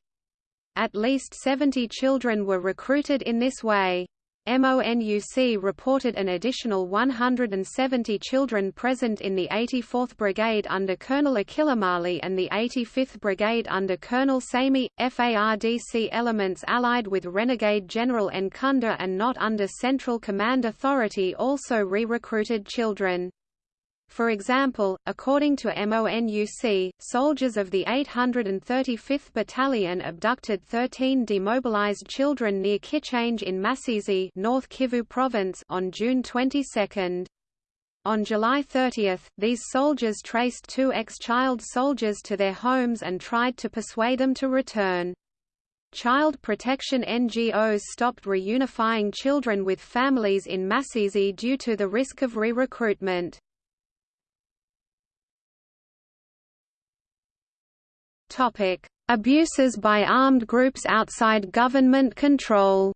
At least 70 children were recruited in this way. MONUC reported an additional 170 children present in the 84th Brigade under Colonel Akilimali and the 85th Brigade under Colonel Sami. FARDC elements allied with renegade General Nkunda and not under Central Command Authority also re-recruited children. For example, according to MONUC, soldiers of the 835th Battalion abducted 13 demobilized children near Kichanga in Masisi North Kivu Province on June 22. On July 30, these soldiers traced two ex-child soldiers to their homes and tried to persuade them to return. Child protection NGOs stopped reunifying children with families in Masisi due to the risk of re-recruitment. Topic: Abuses by armed groups outside government control.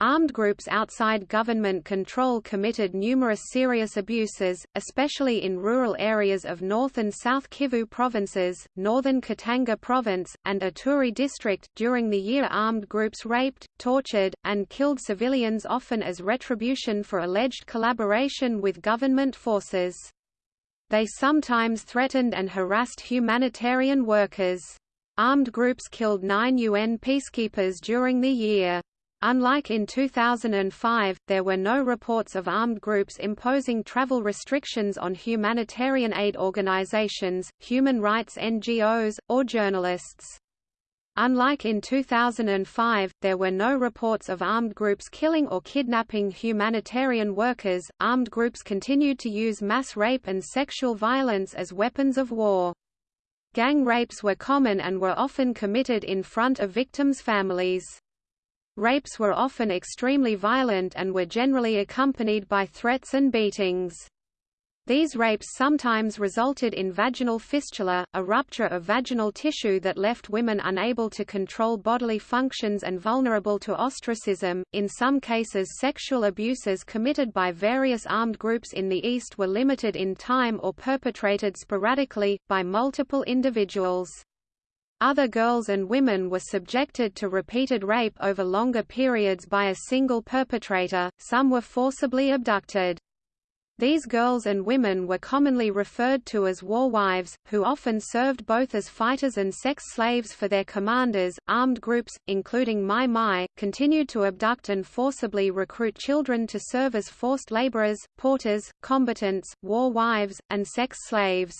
Armed groups outside government control committed numerous serious abuses, especially in rural areas of North and South Kivu provinces, northern Katanga province, and Ituri district. During the year, armed groups raped, tortured, and killed civilians often as retribution for alleged collaboration with government forces. They sometimes threatened and harassed humanitarian workers. Armed groups killed nine UN peacekeepers during the year. Unlike in 2005, there were no reports of armed groups imposing travel restrictions on humanitarian aid organizations, human rights NGOs, or journalists. Unlike in 2005, there were no reports of armed groups killing or kidnapping humanitarian workers. Armed groups continued to use mass rape and sexual violence as weapons of war. Gang rapes were common and were often committed in front of victims' families. Rapes were often extremely violent and were generally accompanied by threats and beatings. These rapes sometimes resulted in vaginal fistula, a rupture of vaginal tissue that left women unable to control bodily functions and vulnerable to ostracism. In some cases, sexual abuses committed by various armed groups in the East were limited in time or perpetrated sporadically, by multiple individuals. Other girls and women were subjected to repeated rape over longer periods by a single perpetrator, some were forcibly abducted. These girls and women were commonly referred to as war wives, who often served both as fighters and sex slaves for their commanders. Armed groups, including Mai Mai, continued to abduct and forcibly recruit children to serve as forced laborers, porters, combatants, war wives, and sex slaves.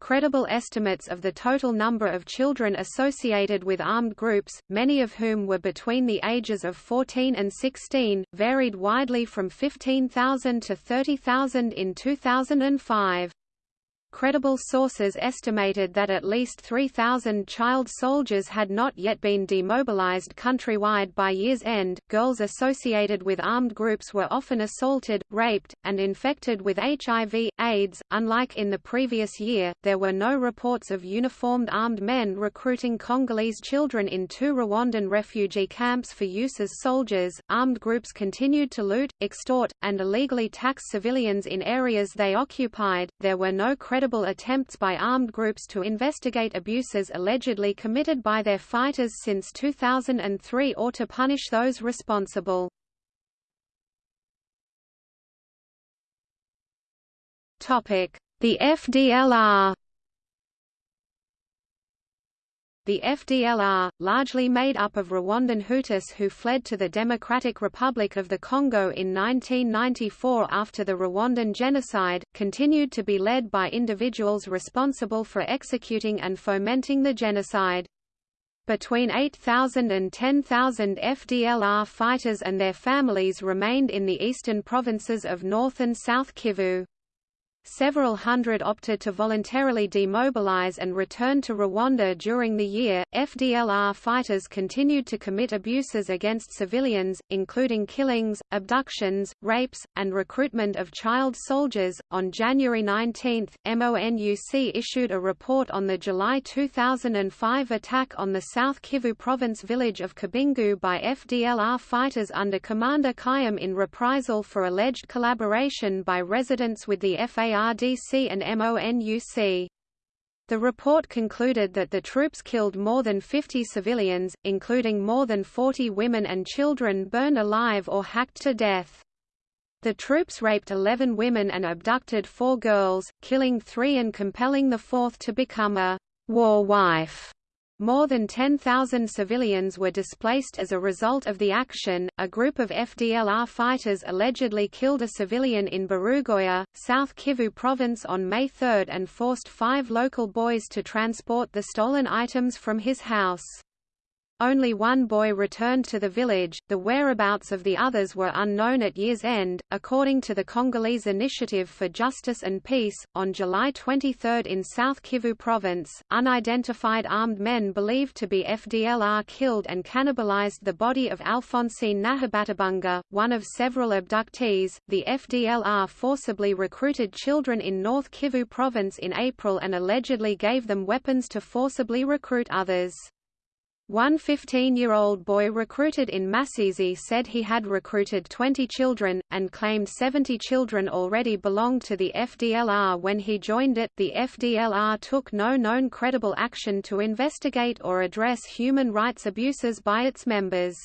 Credible estimates of the total number of children associated with armed groups, many of whom were between the ages of 14 and 16, varied widely from 15,000 to 30,000 in 2005. Credible sources estimated that at least 3,000 child soldiers had not yet been demobilized countrywide by year's end. Girls associated with armed groups were often assaulted, raped, and infected with HIV, AIDS. Unlike in the previous year, there were no reports of uniformed armed men recruiting Congolese children in two Rwandan refugee camps for use as soldiers. Armed groups continued to loot, extort, and illegally tax civilians in areas they occupied. There were no credible attempts by armed groups to investigate abuses allegedly committed by their fighters since 2003 or to punish those responsible. The FDLR The FDLR, largely made up of Rwandan Hutus who fled to the Democratic Republic of the Congo in 1994 after the Rwandan genocide, continued to be led by individuals responsible for executing and fomenting the genocide. Between 8,000 and 10,000 FDLR fighters and their families remained in the eastern provinces of North and South Kivu. Several hundred opted to voluntarily demobilize and return to Rwanda during the year. FDLR fighters continued to commit abuses against civilians, including killings, abductions, rapes, and recruitment of child soldiers. On January 19, MONUC issued a report on the July 2005 attack on the South Kivu province village of Kabingu by FDLR fighters under Commander Kayam in reprisal for alleged collaboration by residents with the FA FARDC and MONUC. The report concluded that the troops killed more than 50 civilians, including more than 40 women and children burned alive or hacked to death. The troops raped 11 women and abducted four girls, killing three and compelling the fourth to become a war wife. More than 10,000 civilians were displaced as a result of the action. A group of FDLR fighters allegedly killed a civilian in Barugoya, South Kivu province on May 3 and forced five local boys to transport the stolen items from his house. Only one boy returned to the village, the whereabouts of the others were unknown at year's end. According to the Congolese Initiative for Justice and Peace, on July 23 in South Kivu Province, unidentified armed men believed to be FDLR killed and cannibalized the body of Alphonsine Nahabatabunga, one of several abductees. The FDLR forcibly recruited children in North Kivu Province in April and allegedly gave them weapons to forcibly recruit others. One 15-year-old boy recruited in Masisi said he had recruited 20 children, and claimed 70 children already belonged to the FDLR when he joined it. The FDLR took no known credible action to investigate or address human rights abuses by its members.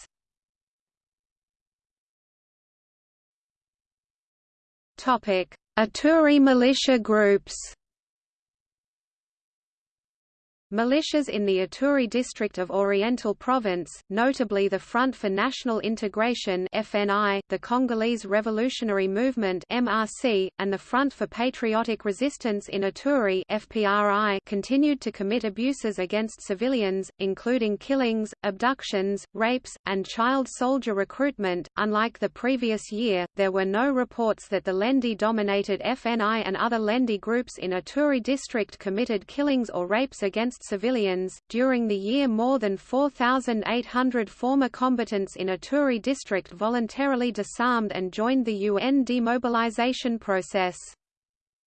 Ituri militia groups Militias in the Ituri district of Oriental Province, notably the Front for National Integration (FNI), the Congolese Revolutionary Movement (MRC), and the Front for Patriotic Resistance in Ituri (FPRI), continued to commit abuses against civilians, including killings, abductions, rapes, and child soldier recruitment. Unlike the previous year, there were no reports that the Lendu-dominated FNI and other Lendu groups in Ituri district committed killings or rapes against civilians. During the year, more than 4,800 former combatants in Ituri district voluntarily disarmed and joined the UN demobilization process.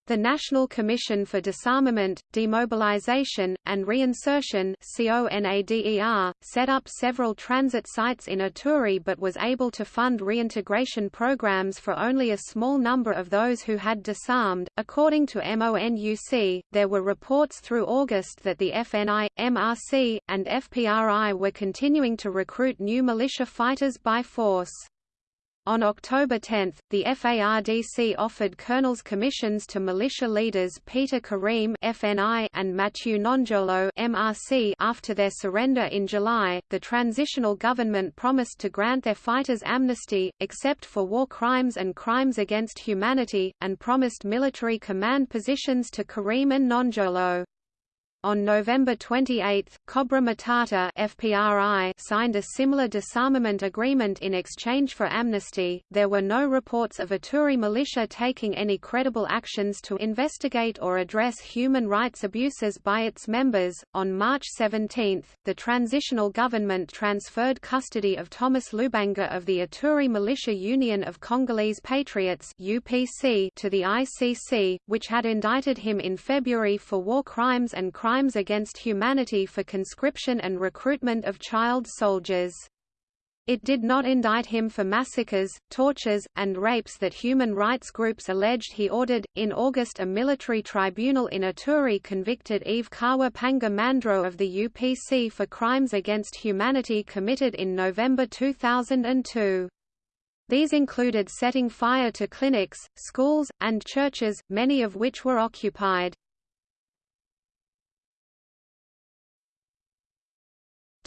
The National Commission for Disarmament, Demobilization, and Reinsertion set up several transit sites in Ituri but was able to fund reintegration programs for only a small number of those who had disarmed. According to MONUC, there were reports through August that the FNI, MRC, and FPRI were continuing to recruit new militia fighters by force. On October 10, the FARDC offered colonels' commissions to militia leaders Peter Karim (FNI) and Mathieu Ngudjolo (MRC). After their surrender in July, the transitional government promised to grant their fighters amnesty, except for war crimes and crimes against humanity, and promised military command positions to Karim and Ngudjolo. On November 28, Cobra Matata (FPRI) signed a similar disarmament agreement in exchange for amnesty. There were no reports of Ituri militia taking any credible actions to investigate or address human rights abuses by its members. On March 17, the transitional government transferred custody of Thomas Lubanga of the Ituri Militia Union of Congolese Patriots (UPC) to the ICC, which had indicted him in February for war crimes and crimes crimes against humanity for conscription and recruitment of child soldiers. It did not indict him for massacres, tortures, and rapes that human rights groups alleged he ordered. In August, a military tribunal in Ituri convicted Yves Kawa Panga Mandro of the UPC for crimes against humanity committed in November 2002. These included setting fire to clinics, schools, and churches, many of which were occupied.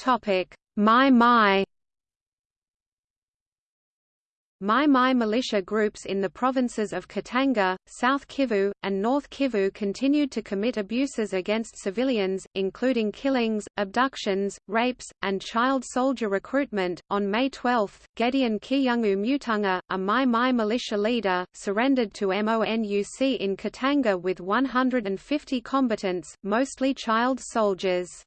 Topic: My My Mai Mai militia groups in the provinces of Katanga, South Kivu, and North Kivu continued to commit abuses against civilians, including killings, abductions, rapes, and child soldier recruitment. On May 12, Gedeon Kiyungu Mutunga, a Mai Mai militia leader, surrendered to MONUC in Katanga with 150 combatants, mostly child soldiers.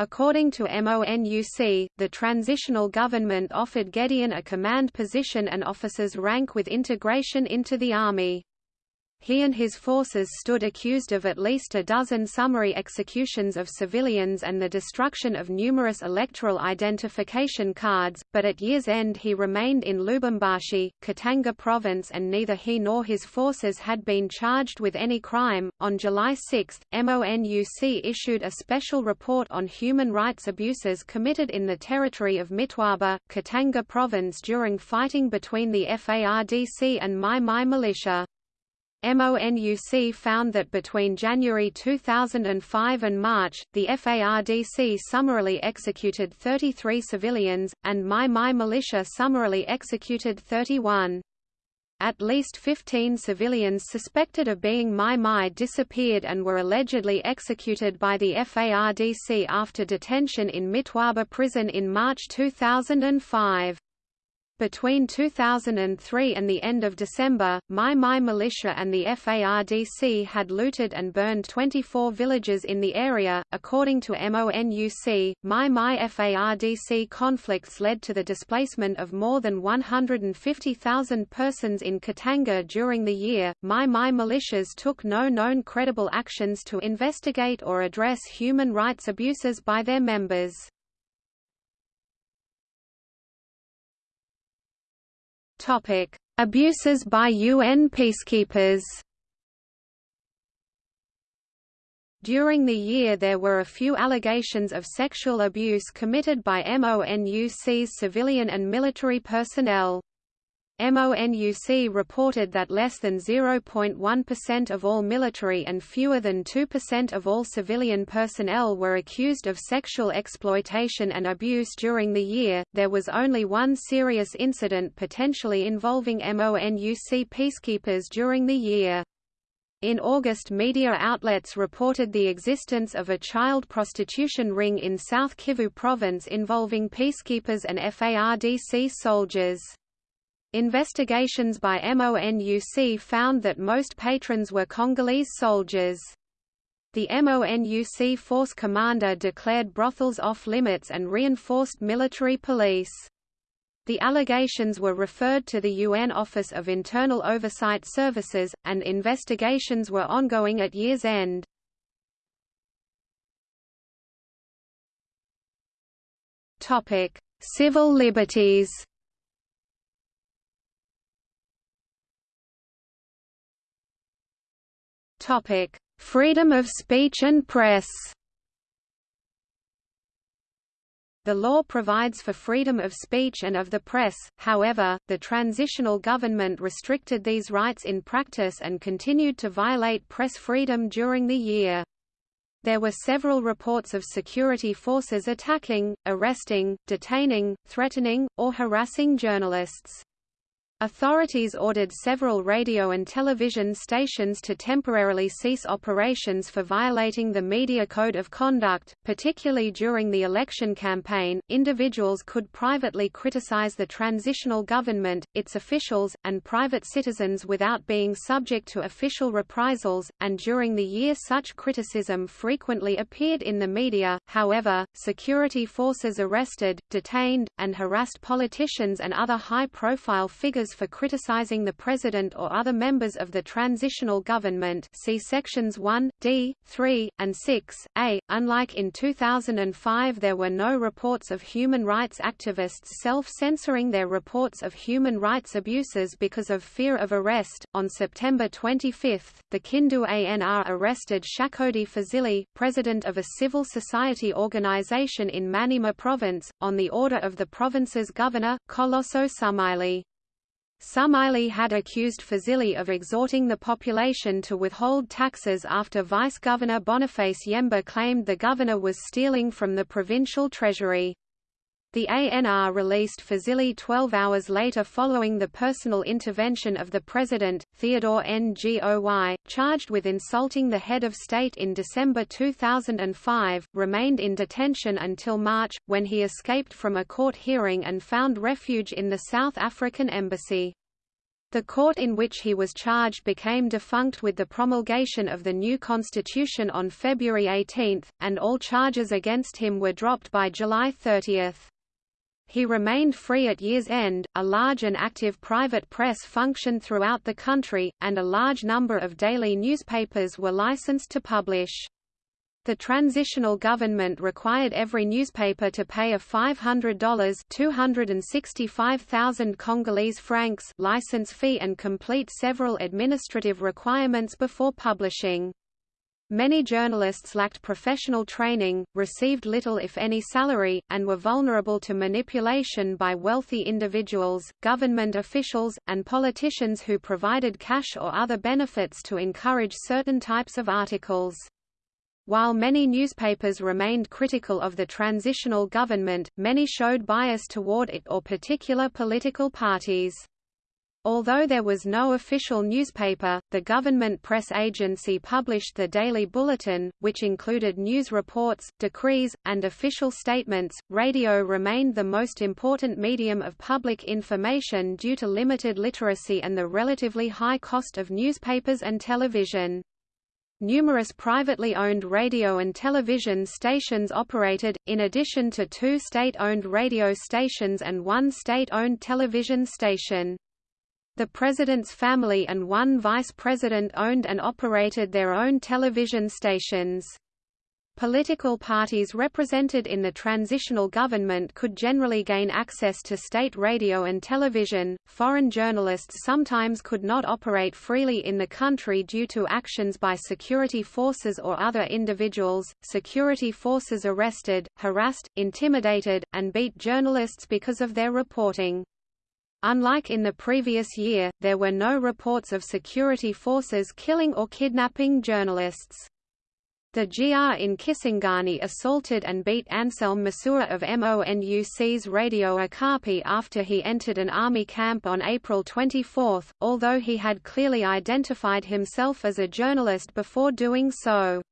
According to MONUC, the transitional government offered Gedeon a command position and officers rank with integration into the army. He and his forces stood accused of at least a dozen summary executions of civilians and the destruction of numerous electoral identification cards, but at year's end he remained in Lubumbashi, Katanga province and neither he nor his forces had been charged with any crime. On July 6, MONUC issued a special report on human rights abuses committed in the territory of Mitwaba, Katanga province during fighting between the FARDC and Mai Mai militia. MONUC found that between January 2005 and March, the FARDC summarily executed 33 civilians, and Mai Mai militia summarily executed 31. At least 15 civilians suspected of being Mai Mai disappeared and were allegedly executed by the FARDC after detention in Mitwaba prison in March 2005. Between 2003 and the end of December, Mai Mai militia and the FARDC had looted and burned 24 villages in the area. According to MONUC, Mai Mai FARDC conflicts led to the displacement of more than 150,000 persons in Katanga during the year. Mai Mai militias took no known credible actions to investigate or address human rights abuses by their members. Topic: Abuses by UN peacekeepers. During the year there were a few allegations of sexual abuse committed by MONUC's civilian and military personnel. MONUC reported that less than 0.1% of all military and fewer than 2% of all civilian personnel were accused of sexual exploitation and abuse during the year. There was only one serious incident potentially involving MONUC peacekeepers during the year. In August media outlets reported the existence of a child prostitution ring in South Kivu province involving peacekeepers and FARDC soldiers. Investigations by MONUC found that most patrons were Congolese soldiers. The MONUC force commander declared brothels off-limits and reinforced military police. The allegations were referred to the UN Office of Internal Oversight Services, and investigations were ongoing at year's end. Civil liberties Topic: Freedom of speech and press. The law provides for freedom of speech and of the press, however, the transitional government restricted these rights in practice and continued to violate press freedom during the year. There were several reports of security forces attacking, arresting, detaining, threatening, or harassing journalists. Authorities ordered several radio and television stations to temporarily cease operations for violating the Media Code of Conduct, particularly during the election campaign. Individuals could privately criticize the transitional government, its officials, and private citizens without being subject to official reprisals, and during the year such criticism frequently appeared in the media. However, security forces arrested, detained, and harassed politicians and other high-profile figures for criticizing the President or other members of the transitional government see sections 1, d, 3, and 6, a. Unlike in 2005 there were no reports of human rights activists self-censoring their reports of human rights abuses because of fear of arrest. On September 25, the Kindu ANR arrested Shakodi Fazili, president of a civil society organization in Maniema province, on the order of the province's governor, Colosso Sumaili. Sumaili had accused Fazili of exhorting the population to withhold taxes after Vice-Governor Boniface Yemba claimed the governor was stealing from the provincial treasury. The ANR released Fazili 12 hours later following the personal intervention of the president, Theodore Ngoy, charged with insulting the head of state in December 2005, remained in detention until March, when he escaped from a court hearing and found refuge in the South African embassy. The court in which he was charged became defunct with the promulgation of the new constitution on February 18, and all charges against him were dropped by July 30. He remained free at year's end, a large and active private press functioned throughout the country, and a large number of daily newspapers were licensed to publish. The transitional government required every newspaper to pay a $500 265,000 Congolese francs license fee and complete several administrative requirements before publishing. Many journalists lacked professional training, received little if any salary, and were vulnerable to manipulation by wealthy individuals, government officials, and politicians who provided cash or other benefits to encourage certain types of articles. While many newspapers remained critical of the transitional government, many showed bias toward it or particular political parties. Although there was no official newspaper, the government press agency published the Daily Bulletin, which included news reports, decrees, and official statements. Radio remained the most important medium of public information due to limited literacy and the relatively high cost of newspapers and television. Numerous privately owned radio and television stations operated, in addition to two state-owned radio stations and one state-owned television station. The president's family and one vice president owned and operated their own television stations. Political parties represented in the transitional government could generally gain access to state radio and television. Foreign journalists sometimes could not operate freely in the country due to actions by security forces or other individuals. Security forces arrested, harassed, intimidated, and beat journalists because of their reporting. Unlike in the previous year, there were no reports of security forces killing or kidnapping journalists. The GR in Kisangani assaulted and beat Anselm Masura of MONUC's Radio Okapi after he entered an army camp on April 24, although he had clearly identified himself as a journalist before doing so.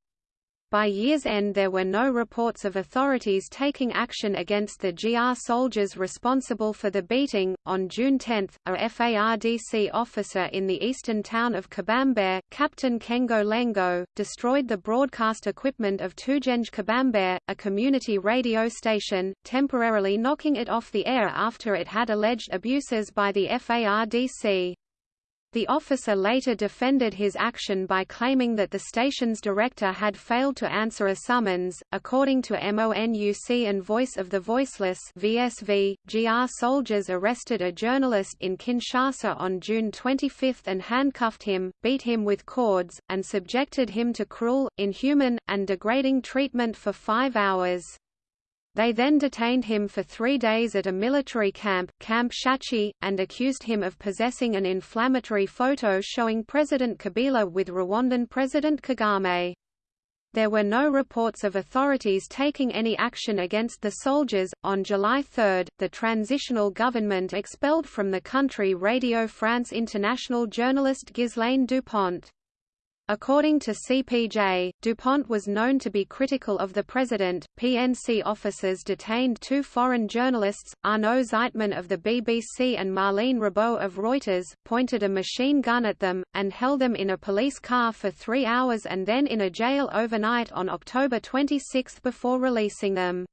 By year's end there were no reports of authorities taking action against the GR soldiers responsible for the beating. On June 10, a FARDC officer in the eastern town of Kabambare, Captain Kengo Lengo, destroyed the broadcast equipment of Tujenge Kabambare, a community radio station, temporarily knocking it off the air after it had alleged abuses by the FARDC. The officer later defended his action by claiming that the station's director had failed to answer a summons. According to MONUC and Voice of the Voiceless (VSV), GR soldiers arrested a journalist in Kinshasa on June 25 and handcuffed him, beat him with cords, and subjected him to cruel, inhuman, and degrading treatment for five hours. They then detained him for three days at a military camp, Camp Tshatshi, and accused him of possessing an inflammatory photo showing President Kabila with Rwandan President Kagame. There were no reports of authorities taking any action against the soldiers. On July 3, the transitional government expelled from the country Radio France International journalist Ghislaine Dupont. According to CPJ, DuPont was known to be critical of the president. PNC officers detained two foreign journalists, Arnaud Zajtman of the BBC and Marlene Rabaud of Reuters, pointed a machine gun at them, and held them in a police car for three hours and then in a jail overnight on October 26 before releasing them.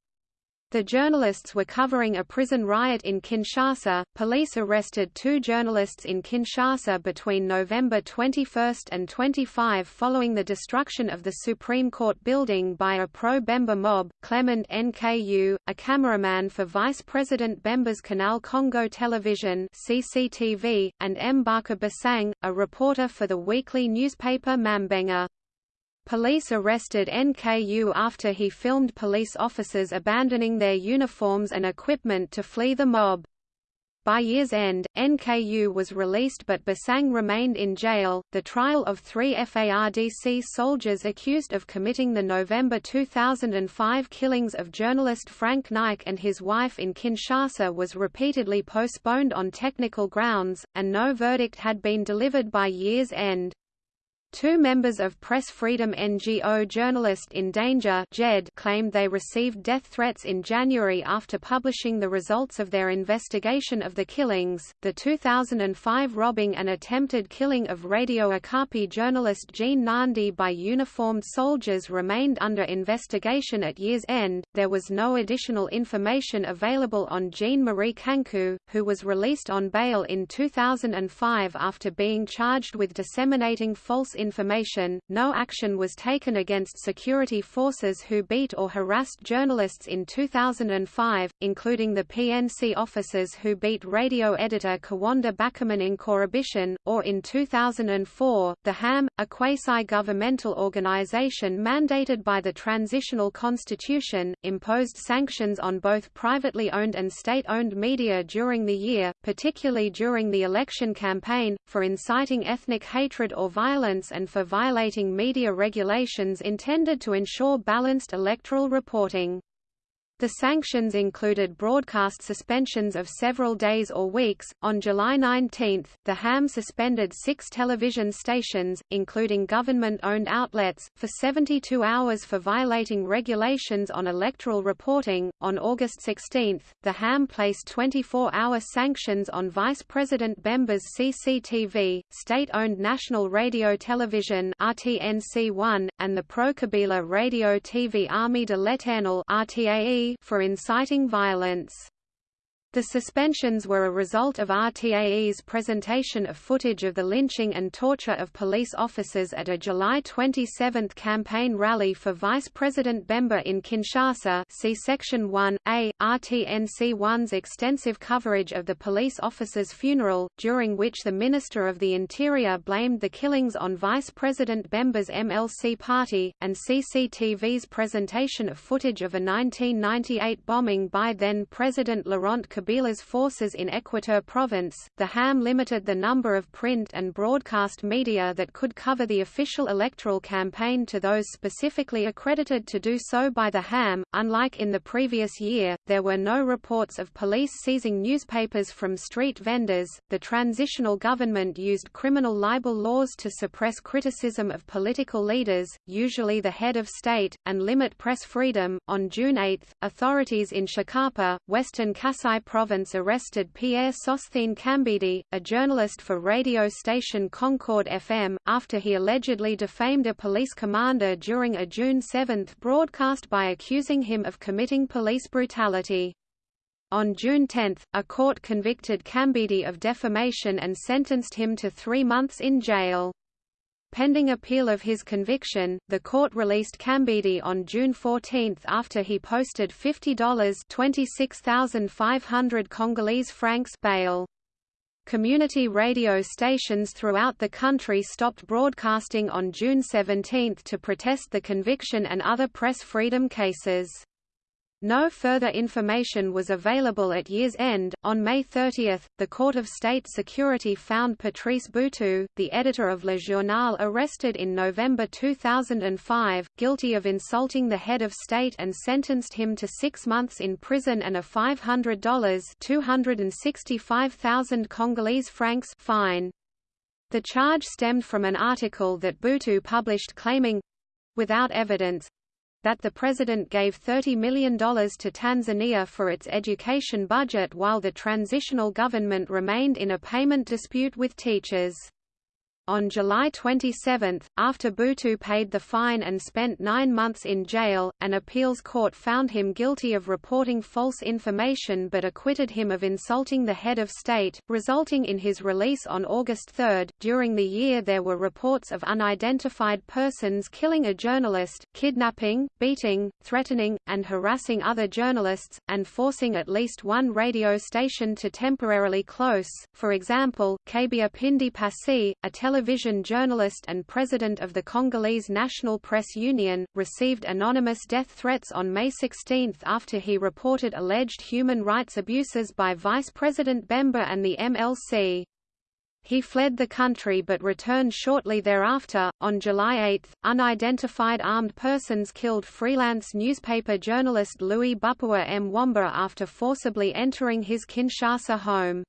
The journalists were covering a prison riot in Kinshasa. Police arrested two journalists in Kinshasa between November 21 and 25 following the destruction of the Supreme Court building by a pro-Bemba mob, Clement Nku, a cameraman for Vice President Bemba's Canal Congo Television (CCTV), and Mbaka Basang, a reporter for the weekly newspaper Mambenga. Police arrested NKU after he filmed police officers abandoning their uniforms and equipment to flee the mob. By year's end, NKU was released but Basang remained in jail. The trial of three FARDC soldiers accused of committing the November 2005 killings of journalist Franck Ngyke and his wife in Kinshasa was repeatedly postponed on technical grounds, and no verdict had been delivered by year's end. Two members of press freedom NGO Journalist in Danger JED claimed they received death threats in January after publishing the results of their investigation of the killings. The 2005 robbing and attempted killing of Radio Okapi journalist Jean Nandi by uniformed soldiers remained under investigation at year's end. There was no additional information available on Jean Marie Kanku, who was released on bail in 2005 after being charged with disseminating false information, no action was taken against security forces who beat or harassed journalists in 2005, including the PNC officers who beat radio editor Kawanda Bakaman in Corrubishin, or in 2004, the HAM, a quasi-governmental organization mandated by the Transitional Constitution, imposed sanctions on both privately owned and state-owned media during the year, particularly during the election campaign, for inciting ethnic hatred or violence and for violating media regulations intended to ensure balanced electoral reporting. The sanctions included broadcast suspensions of several days or weeks. On July 19, the HAM suspended six television stations, including government owned outlets, for 72 hours for violating regulations on electoral reporting. On August 16, the HAM placed 24 hour sanctions on Vice President Bemba's CCTV, state owned National Radio Television RTNC1, and the pro Kabila Radio TV Army de l'Éternel RTAE for inciting violence. The suspensions were a result of RTAE's presentation of footage of the lynching and torture of police officers at a July 27 campaign rally for Vice President Bemba in Kinshasa see Section 1a, RTNC1's extensive coverage of the police officer's funeral, during which the Minister of the Interior blamed the killings on Vice President Bemba's MLC party, and CCTV's presentation of footage of a 1998 bombing by then-President Laurent Kabila Kabila's forces in Equateur province, the HAM limited the number of print and broadcast media that could cover the official electoral campaign to those specifically accredited to do so by the HAM. Unlike in the previous year, there were no reports of police seizing newspapers from street vendors. The transitional government used criminal libel laws to suppress criticism of political leaders, usually the head of state, and limit press freedom. On June 8, authorities in Tshikapa, Western Kasai province arrested Pierre Sosthene Kambidi, a journalist for radio station Concord FM, after he allegedly defamed a police commander during a June 7 broadcast by accusing him of committing police brutality. On June 10, a court convicted Kambidi of defamation and sentenced him to three months in jail. Pending appeal of his conviction, the court released Kambidi on June 14 after he posted $50 (26,500 Congolese francs) bail. Community radio stations throughout the country stopped broadcasting on June 17 to protest the conviction and other press freedom cases. No further information was available at year's end. On May 30, the Court of State Security found Patrice Booto, the editor of Le Journal arrested in November 2005, guilty of insulting the head of state and sentenced him to six months in prison and a $500 265,000 Congolese francs fine. The charge stemmed from an article that Booto published claiming—without evidence, that the president gave $30 million to Tanzania for its education budget while the transitional government remained in a payment dispute with teachers. On July 27, after Booto paid the fine and spent nine months in jail, an appeals court found him guilty of reporting false information but acquitted him of insulting the head of state, resulting in his release on August 3. During the year, there were reports of unidentified persons killing a journalist, kidnapping, beating, threatening, and harassing other journalists, and forcing at least one radio station to temporarily close. For example, Kabeya Pindi Pasi, a television journalist and president of the Congolese National Press Union, received anonymous death threats on May 16 after he reported alleged human rights abuses by Vice President Bemba and the MLC. He fled the country but returned shortly thereafter. On July 8, unidentified armed persons killed freelance newspaper journalist Louis Bapuwa Mwamba after forcibly entering his Kinshasa home.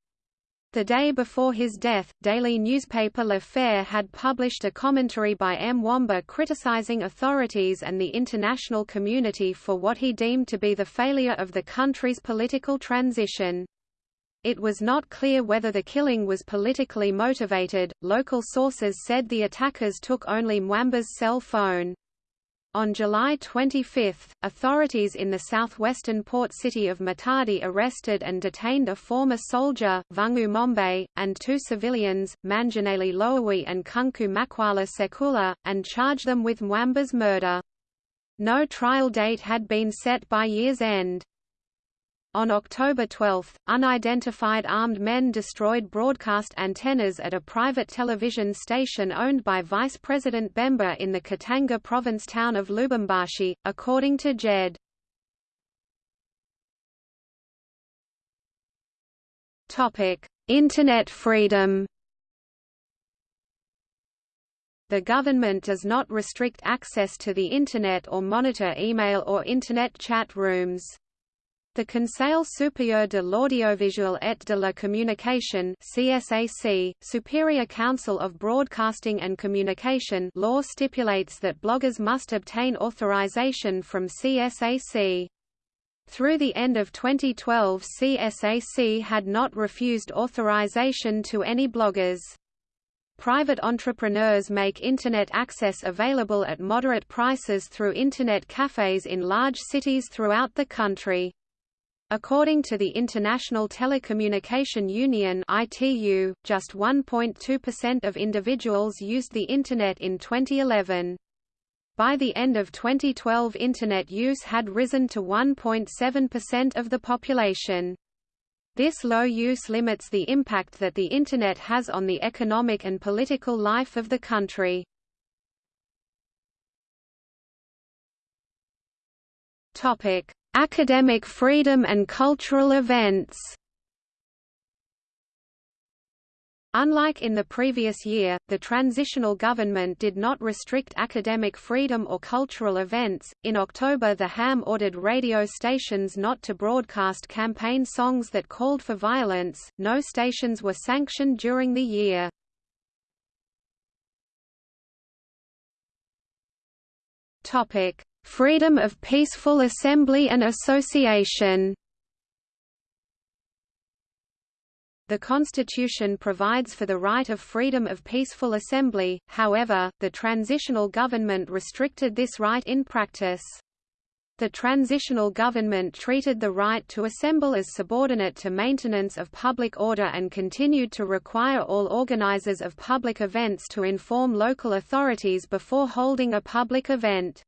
The day before his death, daily newspaper Le Phare had published a commentary by M. Mwamba criticizing authorities and the international community for what he deemed to be the failure of the country's political transition. It was not clear whether the killing was politically motivated. Local sources said the attackers took only Mwamba's cell phone. On July 25, authorities in the southwestern port city of Matadi arrested and detained a former soldier, Vungu Mombe, and two civilians, Manjaneli Loawi and Kunku Makwala Sekula, and charged them with Mwamba's murder. No trial date had been set by year's end. On October 12, unidentified armed men destroyed broadcast antennas at a private television station owned by Vice President Bemba in the Katanga province town of Lubumbashi, according to JED. Internet freedom The government does not restrict access to the Internet or monitor email or Internet chat rooms. The Conseil supérieur de l'audiovisuel et de la communication CSAC, Superior Council of Broadcasting and Communication law stipulates that bloggers must obtain authorization from CSAC. Through the end of 2012 CSAC had not refused authorization to any bloggers. Private entrepreneurs make Internet access available at moderate prices through Internet cafes in large cities throughout the country. According to the International Telecommunication Union (ITU), just 1.2% of individuals used the internet in 2011. By the end of 2012 internet use had risen to 1.7% of the population. This low use limits the impact that the Internet has on the economic and political life of the country. Topic: Academic freedom and cultural events Unlike in the previous year, the transitional government did not restrict academic freedom or cultural events. In October, the HAM ordered radio stations not to broadcast campaign songs that called for violence. No stations were sanctioned during the year. Topic: Freedom of peaceful assembly and association The Constitution provides for the right of freedom of peaceful assembly, however, the transitional government restricted this right in practice. The transitional government treated the right to assemble as subordinate to maintenance of public order and continued to require all organizers of public events to inform local authorities before holding a public event.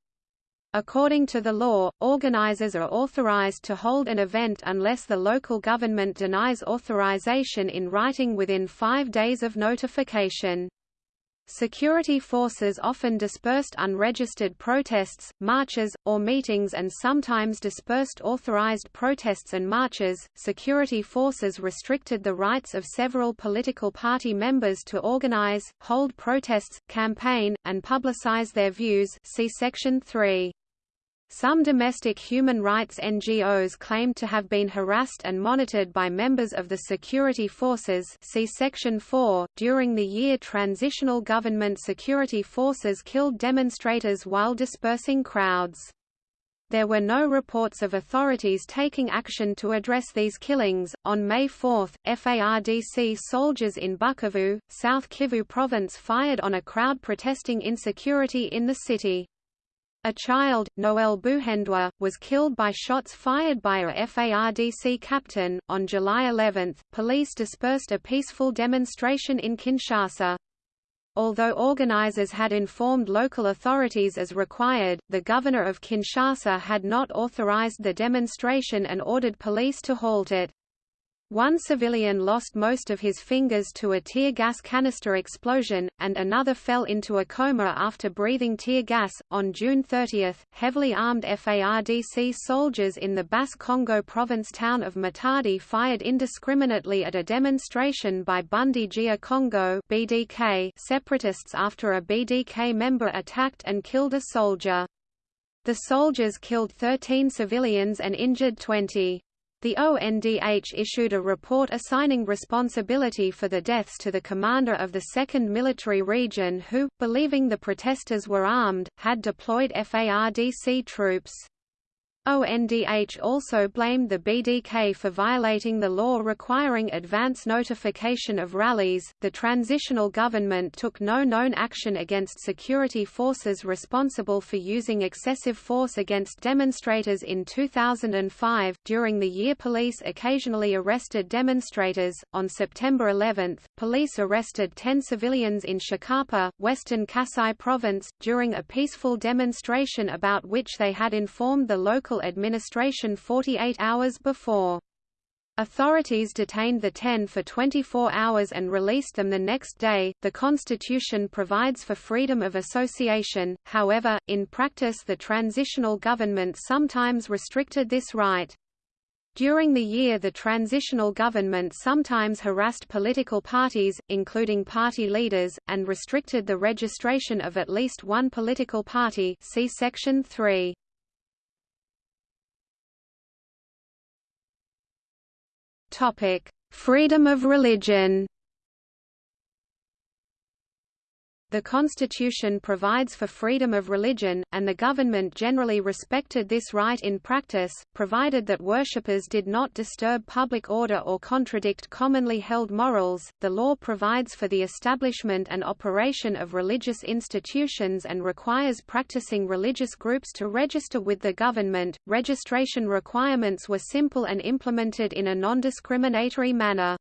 According to the law, organizers are authorized to hold an event unless the local government denies authorization in writing within five days of notification. Security forces often dispersed unregistered protests, marches, or meetings and sometimes dispersed authorized protests and marches. Security forces restricted the rights of several political party members to organize, hold protests, campaign, and publicize their views. See section 3. Some domestic human rights NGOs claimed to have been harassed and monitored by members of the security forces see Section 4. During the year transitional government security forces killed demonstrators while dispersing crowds. There were no reports of authorities taking action to address these killings. On May 4, FARDC soldiers in Bukavu, South Kivu province fired on a crowd protesting insecurity in the city. A child, Noel Buhendwa, was killed by shots fired by a FARDC captain. On July 11, police dispersed a peaceful demonstration in Kinshasa. Although organizers had informed local authorities as required, the governor of Kinshasa had not authorized the demonstration and ordered police to halt it. One civilian lost most of his fingers to a tear gas canister explosion, and another fell into a coma after breathing tear gas. On June 30, heavily armed FARDC soldiers in the Bas-Congo province town of Matadi fired indiscriminately at a demonstration by Bundu dia Kongo (BDK) separatists after a BDK member attacked and killed a soldier. The soldiers killed 13 civilians and injured 20. The ONDH issued a report assigning responsibility for the deaths to the commander of the 2nd Military Region who, believing the protesters were armed, had deployed FARDC troops. ONDH also blamed the BDK for violating the law requiring advance notification of rallies. The transitional government took no known action against security forces responsible for using excessive force against demonstrators in 2005. During the year, police occasionally arrested demonstrators. On September 11, police arrested 10 civilians in Tshikapa, Western Kasai Province, during a peaceful demonstration about which they had informed the local administration 48 hours before. Authorities detained the ten for 24 hours and released them the next day. The Constitution provides for freedom of association, however, in practice the transitional government sometimes restricted this right. During the year the transitional government sometimes harassed political parties, including party leaders, and restricted the registration of at least one political party see Section 3. Topic: Freedom of religion. The Constitution provides for freedom of religion, and the government generally respected this right in practice, provided that worshippers did not disturb public order or contradict commonly held morals. The law provides for the establishment and operation of religious institutions and requires practicing religious groups to register with the government. Registration requirements were simple and implemented in a non-discriminatory manner.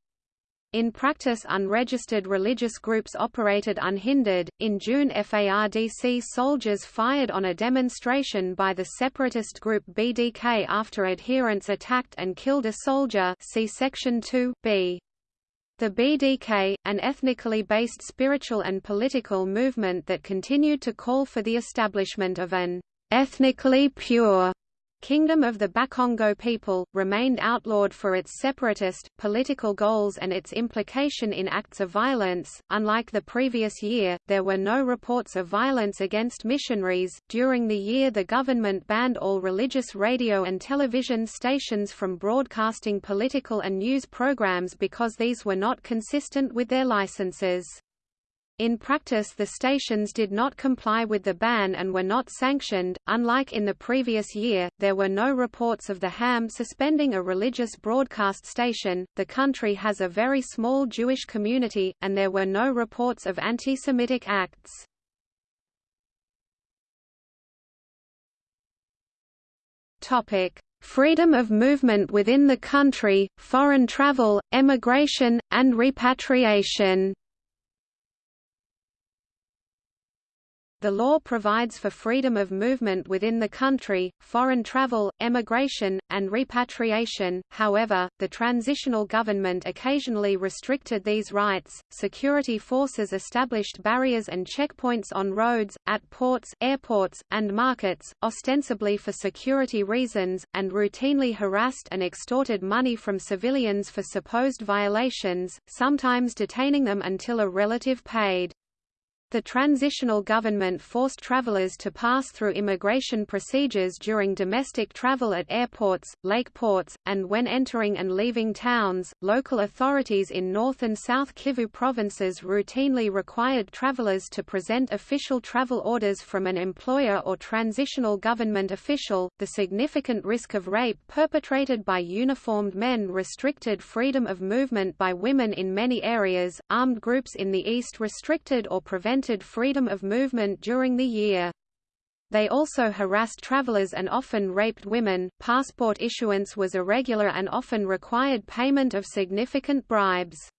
In practice unregistered religious groups operated unhindered. In June FARDC soldiers fired on a demonstration by the separatist group BDK after adherents attacked and killed a soldier see section 2 b. The BDK, an ethnically based spiritual and political movement that continued to call for the establishment of an ethnically pure Kingdom of the Bakongo people, remained outlawed for its separatist, political goals and its implication in acts of violence. Unlike the previous year, there were no reports of violence against missionaries. During the year, the government banned all religious radio and television stations from broadcasting political and news programs because these were not consistent with their licenses. In practice the stations did not comply with the ban and were not sanctioned. Unlike in the previous year, there were no reports of the HAM suspending a religious broadcast station. The country has a very small Jewish community, and there were no reports of anti-Semitic acts. Topic: Freedom of movement within the country, foreign travel, emigration, and repatriation. The law provides for freedom of movement within the country, foreign travel, emigration, and repatriation. However, the transitional government occasionally restricted these rights. Security forces established barriers and checkpoints on roads, at ports, airports, and markets, ostensibly for security reasons, and routinely harassed and extorted money from civilians for supposed violations, sometimes detaining them until a relative paid. The transitional government forced travelers to pass through immigration procedures during domestic travel at airports, lake ports, and when entering and leaving towns. Local authorities in North and South Kivu provinces routinely required travelers to present official travel orders from an employer or transitional government official. The significant risk of rape perpetrated by uniformed men restricted freedom of movement by women in many areas. Armed groups in the east restricted or prevented prevented freedom of movement during the year. They also harassed travelers and often raped women. Passport issuance was irregular and often required payment of significant bribes.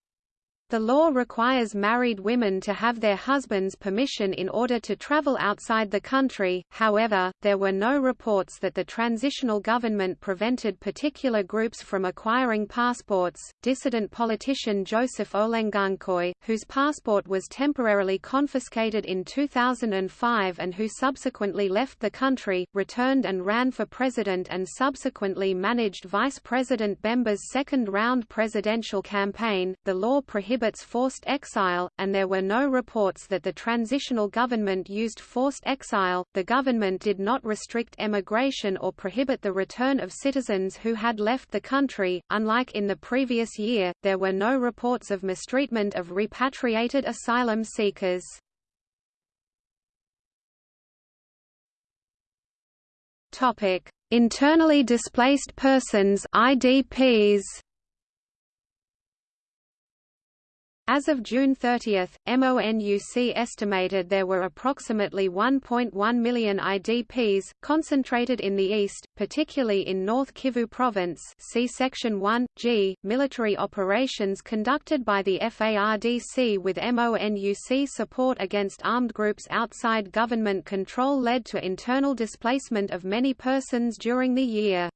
The law requires married women to have their husband's permission in order to travel outside the country, however, there were no reports that the transitional government prevented particular groups from acquiring passports. Dissident politician Joseph Olengankoy, whose passport was temporarily confiscated in 2005 and who subsequently left the country, returned and ran for president and subsequently managed Vice President Bemba's second round presidential campaign. The law prohibits prohibits forced exile, and there were no reports that the transitional government used forced exile. The government did not restrict emigration or prohibit the return of citizens who had left the country. Unlike in the previous year, there were no reports of mistreatment of repatriated asylum seekers. Topic: Internally displaced persons (IDPs). As of June 30, MONUC estimated there were approximately 1.1 million IDPs, concentrated in the east, particularly in North Kivu Province see Section 1, G. Military operations conducted by the FARDC with MONUC support against armed groups outside government control led to internal displacement of many persons during the year.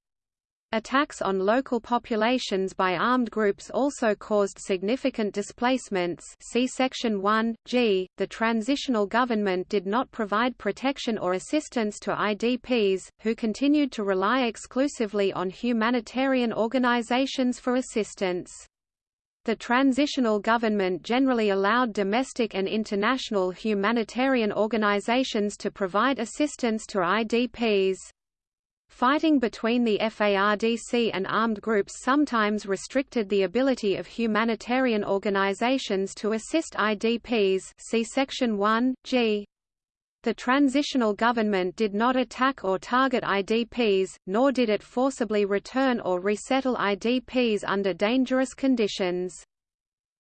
Attacks on local populations by armed groups also caused significant displacements see Section 1, g. The transitional government did not provide protection or assistance to IDPs, who continued to rely exclusively on humanitarian organizations for assistance. The transitional government generally allowed domestic and international humanitarian organizations to provide assistance to IDPs. Fighting between the FARDC and armed groups sometimes restricted the ability of humanitarian organizations to assist IDPs see Section 1, g. The transitional government did not attack or target IDPs, nor did it forcibly return or resettle IDPs under dangerous conditions.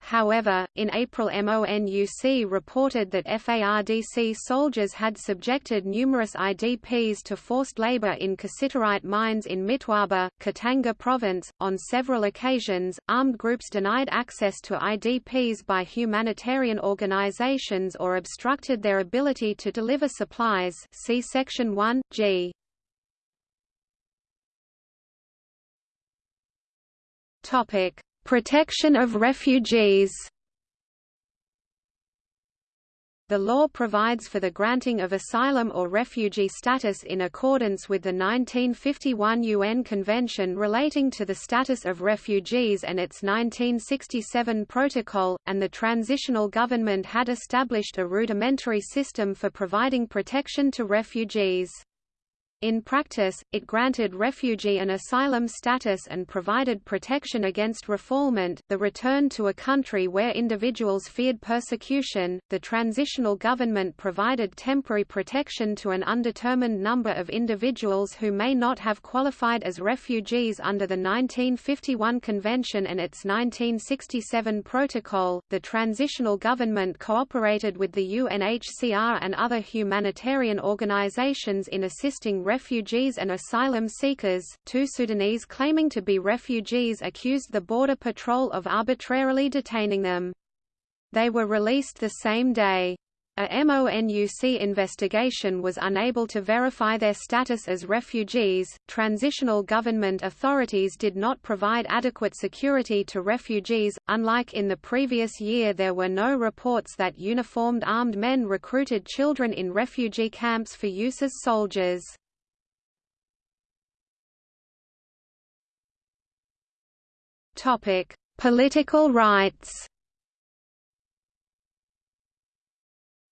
However, in April MONUC reported that FARDC soldiers had subjected numerous IDPs to forced labor in cassiterite mines in Mitwaba, Katanga province. On several occasions, armed groups denied access to IDPs by humanitarian organizations or obstructed their ability to deliver supplies see Section 1, g. Topic Protection of refugees The law provides for the granting of asylum or refugee status in accordance with the 1951 UN Convention relating to the status of refugees and its 1967 protocol, and the transitional government had established a rudimentary system for providing protection to refugees. In practice, it granted refugee and asylum status and provided protection against refoulement, the return to a country where individuals feared persecution. The transitional government provided temporary protection to an undetermined number of individuals who may not have qualified as refugees under the 1951 Convention and its 1967 Protocol. The transitional government cooperated with the UNHCR and other humanitarian organizations in assisting refugees and asylum seekers. Two Sudanese claiming to be refugees accused the Border Patrol of arbitrarily detaining them. They were released the same day. A MONUC investigation was unable to verify their status as refugees. Transitional government authorities did not provide adequate security to refugees. Unlike in the previous year, there were no reports that uniformed armed men recruited children in refugee camps for use as soldiers. Topic: Political rights.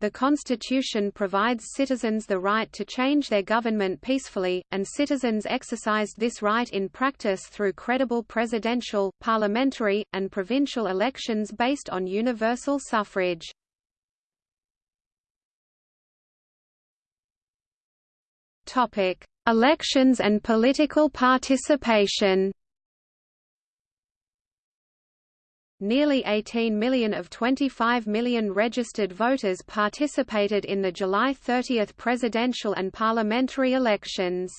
The Constitution provides citizens the right to change their government peacefully, and citizens exercised this right in practice through credible presidential, parliamentary, and provincial elections based on universal suffrage. Elections and political participation Nearly 18 million of 25 million registered voters participated in the July 30 presidential and parliamentary elections.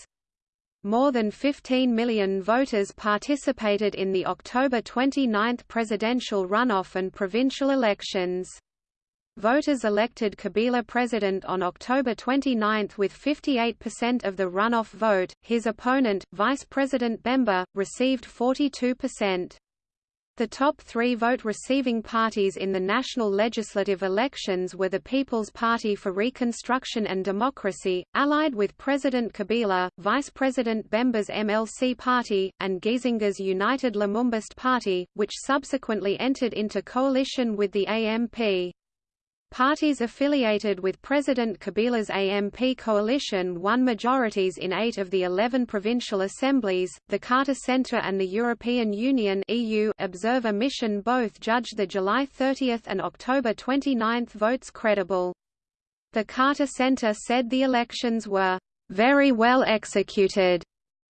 More than 15 million voters participated in the October 29 presidential runoff and provincial elections. Voters elected Kabila president on October 29 with 58% of the runoff vote, his opponent, Vice President Bemba, received 42%. The top three vote-receiving parties in the national legislative elections were the People's Party for Reconstruction and Democracy, allied with President Kabila, Vice President Bemba's MLC Party, and Gizenga's United Lumumbist Party, which subsequently entered into coalition with the AMP. Parties affiliated with President Kabila's AMP coalition won majorities in eight of the eleven provincial assemblies. The Carter Center and the European Union (EU) Observer Mission both judged the July 30 and October 29 votes credible. The Carter Center said the elections were very well executed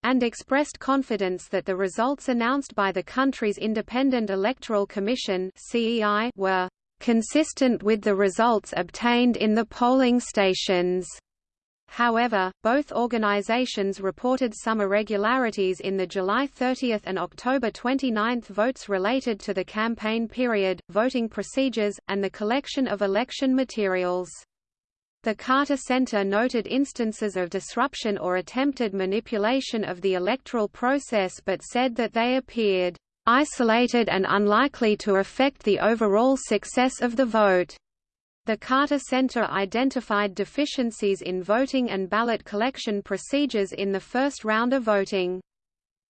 and expressed confidence that the results announced by the country's Independent Electoral Commission were consistent with the results obtained in the polling stations. However, both organizations reported some irregularities in the July 30 and October 29 votes related to the campaign period, voting procedures, and the collection of election materials. The Carter Center noted instances of disruption or attempted manipulation of the electoral process but said that they appeared isolated and unlikely to affect the overall success of the vote. The Carter Center identified deficiencies in voting and ballot collection procedures in the first round of voting.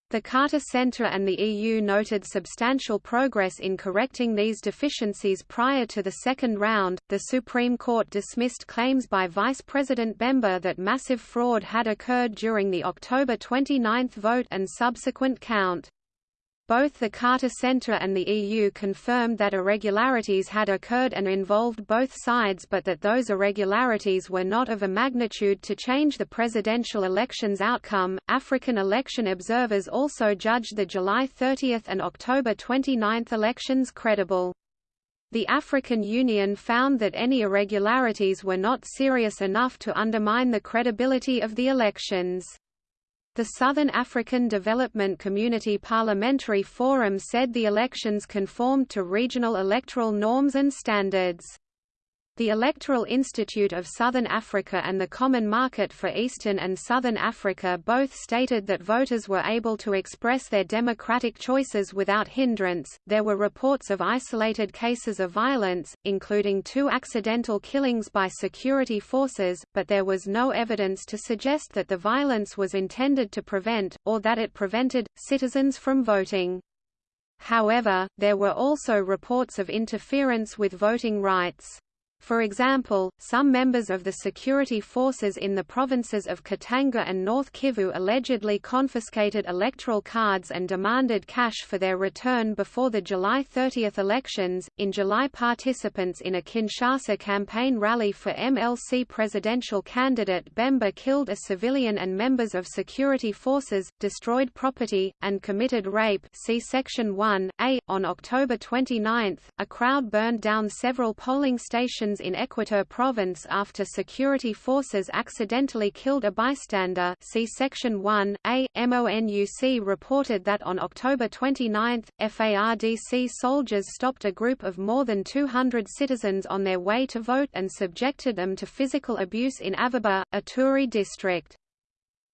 The Carter Center and the EU noted substantial progress in correcting these deficiencies prior to the second round. The Supreme Court dismissed claims by Vice President Bemba that massive fraud had occurred during the October 29 vote and subsequent count. Both the Carter Center and the EU confirmed that irregularities had occurred and involved both sides but that those irregularities were not of a magnitude to change the presidential election's outcome. African election observers also judged the July 30 and October 29 elections credible. The African Union found that any irregularities were not serious enough to undermine the credibility of the elections. The Southern African Development Community Parliamentary Forum said the elections conformed to regional electoral norms and standards. The Electoral Institute of Southern Africa and the Common Market for Eastern and Southern Africa both stated that voters were able to express their democratic choices without hindrance. There were reports of isolated cases of violence, including two accidental killings by security forces, but there was no evidence to suggest that the violence was intended to prevent, or that it prevented, citizens from voting. However, there were also reports of interference with voting rights. For example, some members of the security forces in the provinces of Katanga and North Kivu allegedly confiscated electoral cards and demanded cash for their return before the July 30 elections. In July, participants in a Kinshasa campaign rally for MLC presidential candidate Bemba killed a civilian and members of security forces, destroyed property, and committed rape. See Section 1 A. On October 29, a crowd burned down several polling stations in Equateur province after security forces accidentally killed a bystander see Section 1, A. MONUC reported that on October 29, FARDC soldiers stopped a group of more than 200 citizens on their way to vote and subjected them to physical abuse in Avaba, Ituri district.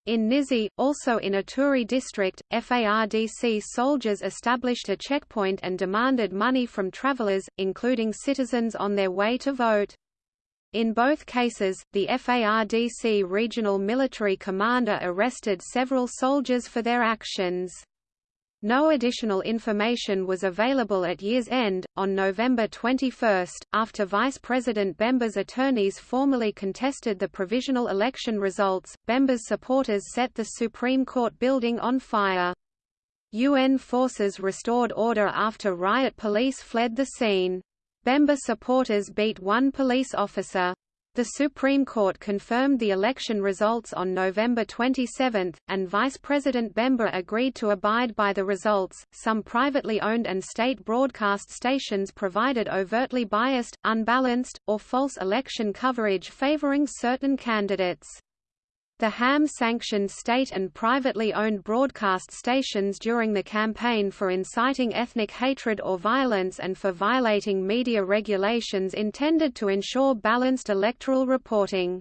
In Nizi, also in Ituri district, FARDC soldiers established a checkpoint and demanded money from travelers, including citizens on their way to vote. In both cases, the FARDC regional military commander arrested several soldiers for their actions. No additional information was available at year's end. On November 21, after Vice President Bemba's attorneys formally contested the provisional election results, Bemba's supporters set the Supreme Court building on fire. UN forces restored order after riot police fled the scene. Bemba supporters beat one police officer. The Supreme Court confirmed the election results on November 27, and Vice President Bemba agreed to abide by the results. Some privately owned and state broadcast stations provided overtly biased, unbalanced, or false election coverage favoring certain candidates. The HAM sanctioned state and privately owned broadcast stations during the campaign for inciting ethnic hatred or violence and for violating media regulations intended to ensure balanced electoral reporting.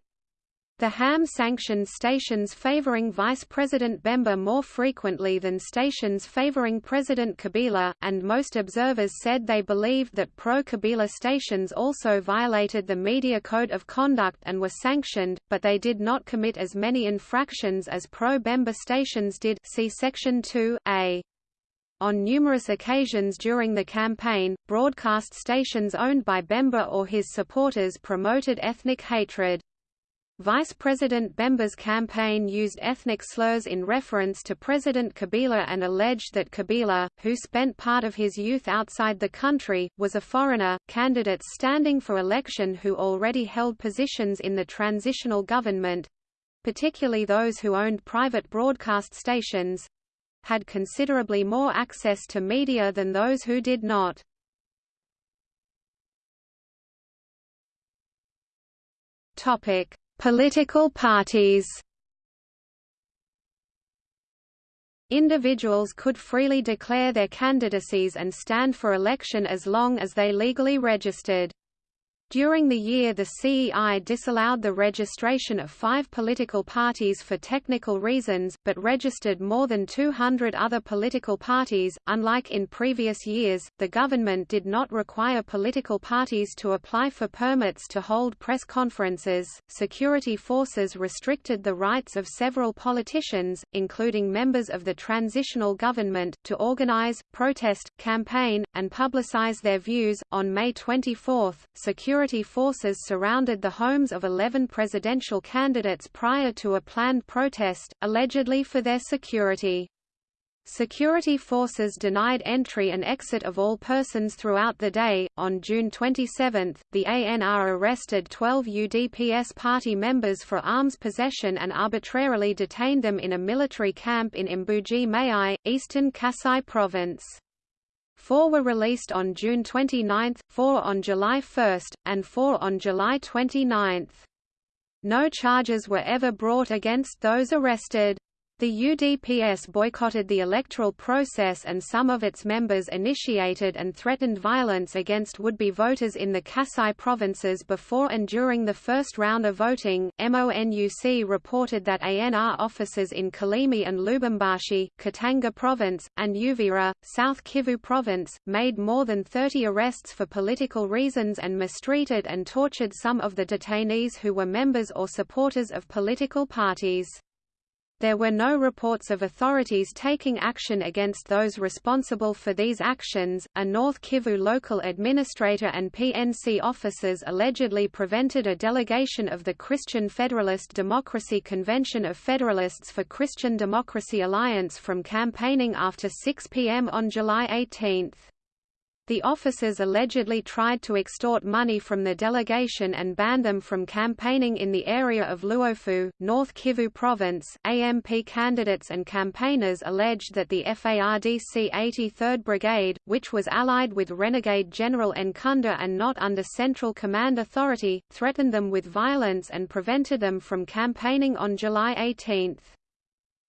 The HAM sanctioned stations favoring Vice President Bemba more frequently than stations favoring President Kabila, and most observers said they believed that pro-Kabila stations also violated the Media Code of Conduct and were sanctioned, but they did not commit as many infractions as pro-Bemba stations did see Section 2a. On numerous occasions during the campaign, broadcast stations owned by Bemba or his supporters promoted ethnic hatred. Vice President Bemba's campaign used ethnic slurs in reference to President Kabila and alleged that Kabila, who spent part of his youth outside the country, was a foreigner. Candidates standing for election who already held positions in the transitional government particularly those who owned private broadcast stations had considerably more access to media than those who did not. Topic Political parties Individuals could freely declare their candidacies and stand for election as long as they legally registered. During the year the CEI disallowed the registration of five political parties for technical reasons, but registered more than 200 other political parties. Unlike in previous years, the government did not require political parties to apply for permits to hold press conferences. Security forces restricted the rights of several politicians, including members of the transitional government, to organize, protest, campaign, and publicize their views. On May 24, security security forces surrounded the homes of 11 presidential candidates prior to a planned protest, allegedly for their security. Security forces denied entry and exit of all persons throughout the day. On June 27, the ANR arrested 12 UDPS party members for arms possession and arbitrarily detained them in a military camp in Mbuji Mayi, eastern Kasai province. Four were released on June 29, four on July 1, and four on July 29. No charges were ever brought against those arrested. The UDPS boycotted the electoral process and some of its members initiated and threatened violence against would-be voters in the Kasai provinces before and during the first round of voting. MONUC reported that ANR officers in Kalemie and Lubumbashi, Katanga province, and Uvira, South Kivu province, made more than 30 arrests for political reasons and mistreated and tortured some of the detainees who were members or supporters of political parties. There were no reports of authorities taking action against those responsible for these actions. A North Kivu local administrator and PNC officers allegedly prevented a delegation of the Christian Federalist Democracy Convention of Federalists for Christian Democracy Alliance from campaigning after 6 p.m. on July 18. The officers allegedly tried to extort money from the delegation and ban them from campaigning in the area of Luofu, North Kivu Province. AMP candidates and campaigners alleged that the FARDC 83rd Brigade, which was allied with renegade General Nkunda and not under central command authority, threatened them with violence and prevented them from campaigning on July 18.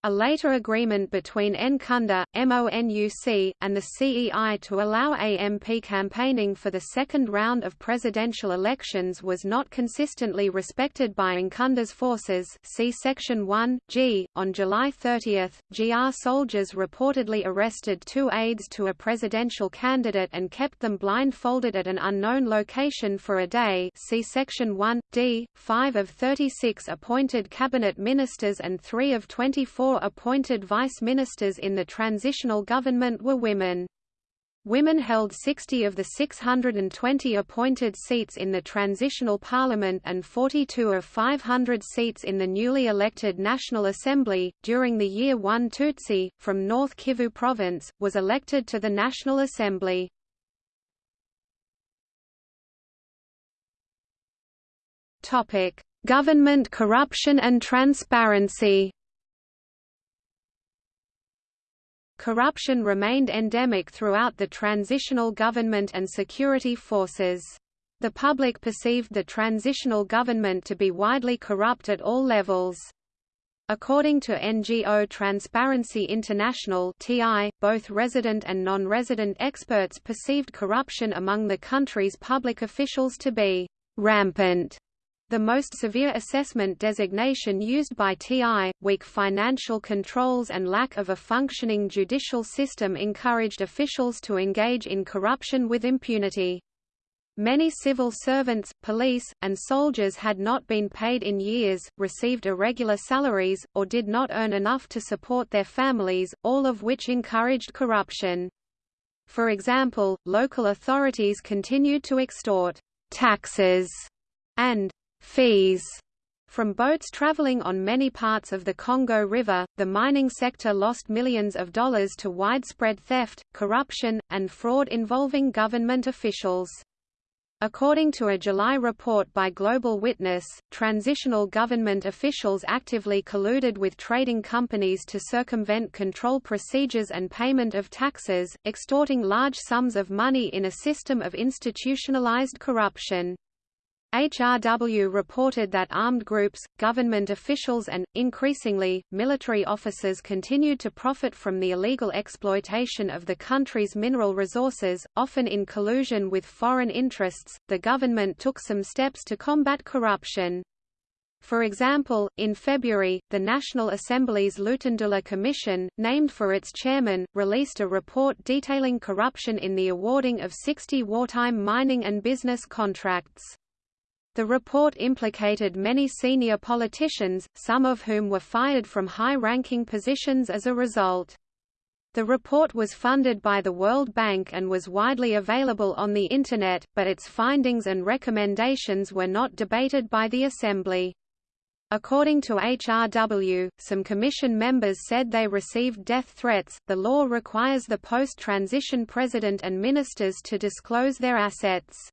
A later agreement between Nkunda, MONUC, and the CEI to allow AMP campaigning for the second round of presidential elections was not consistently respected by Nkunda's forces see Section 1, G. On July 30, GR soldiers reportedly arrested two aides to a presidential candidate and kept them blindfolded at an unknown location for a day see Section 1, D. Five of 36 appointed cabinet ministers and three of 24 appointed vice ministers in the transitional government were women. Women held 60 of the 620 appointed seats in the transitional parliament and 42 of 500 seats in the newly elected National Assembly. During the year one Tutsi, from North Kivu province, was elected to the National Assembly. Government corruption and transparency Corruption remained endemic throughout the transitional government and security forces. The public perceived the transitional government to be widely corrupt at all levels. According to NGO Transparency International (TI), both resident and non-resident experts perceived corruption among the country's public officials to be rampant the most severe assessment designation used by TI, weak financial controls and lack of a functioning judicial system encouraged officials to engage in corruption with impunity. Many civil servants, police, and soldiers had not been paid in years, received irregular salaries, or did not earn enough to support their families, all of which encouraged corruption. For example, local authorities continued to extort taxes and fees from boats traveling on many parts of the Congo River, the mining sector lost millions of dollars to widespread theft, corruption, and fraud involving government officials. According to a July report by Global Witness, transitional government officials actively colluded with trading companies to circumvent control procedures and payment of taxes, extorting large sums of money in a system of institutionalized corruption. HRW reported that armed groups, government officials and, increasingly, military officers continued to profit from the illegal exploitation of the country's mineral resources, often in collusion with foreign interests. The government took some steps to combat corruption. For example, in February, the National Assembly's Lutundula Commission, named for its chairman, released a report detailing corruption in the awarding of 60 wartime mining and business contracts. The report implicated many senior politicians, some of whom were fired from high-ranking positions as a result. The report was funded by the World Bank and was widely available on the Internet, but its findings and recommendations were not debated by the Assembly. According to HRW, some Commission members said they received death threats. The law requires the post transition president and ministers to disclose their assets.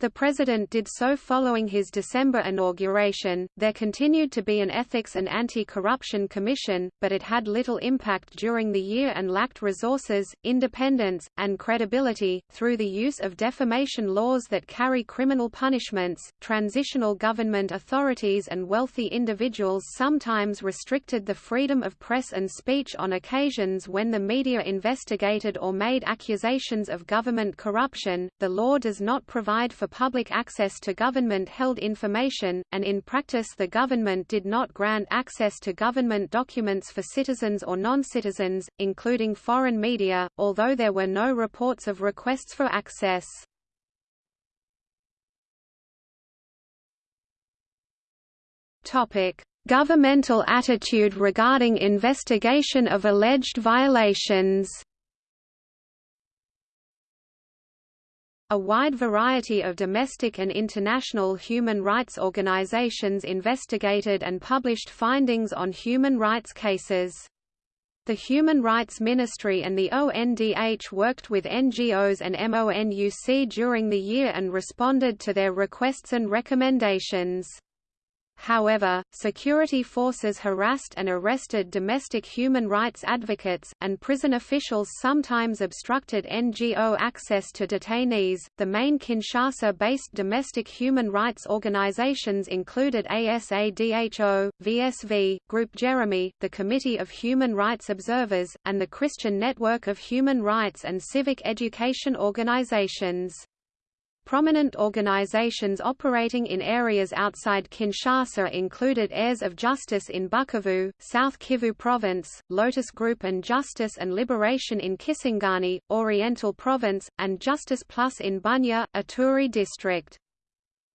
The president did so following his December inauguration. There continued to be an Ethics and Anti-Corruption Commission, but it had little impact during the year and lacked resources, independence, and credibility. Through the use of defamation laws that carry criminal punishments, transitional government authorities and wealthy individuals sometimes restricted the freedom of press and speech on occasions when the media investigated or made accusations of government corruption. The law does not provide for public access to government-held information, and in practice the government did not grant access to government documents for citizens or non-citizens, including foreign media, although there were no reports of requests for access. Governmental attitude regarding investigation of alleged violations A wide variety of domestic and international human rights organizations investigated and published findings on human rights cases. The Human Rights Ministry and the ONDH worked with NGOs and MONUC during the year and responded to their requests and recommendations. However, security forces harassed and arrested domestic human rights advocates, and prison officials sometimes obstructed NGO access to detainees. The main Kinshasa based domestic human rights organizations included ASADHO, VSV, Group Jeremy, the Committee of Human Rights Observers, and the Christian Network of Human Rights and Civic Education Organizations. Prominent organizations operating in areas outside Kinshasa included Heirs of Justice in Bukavu, South Kivu Province, Lotus Group and Justice and Liberation in Kisangani, Oriental Province, and Justice Plus in Bunia, Ituri District.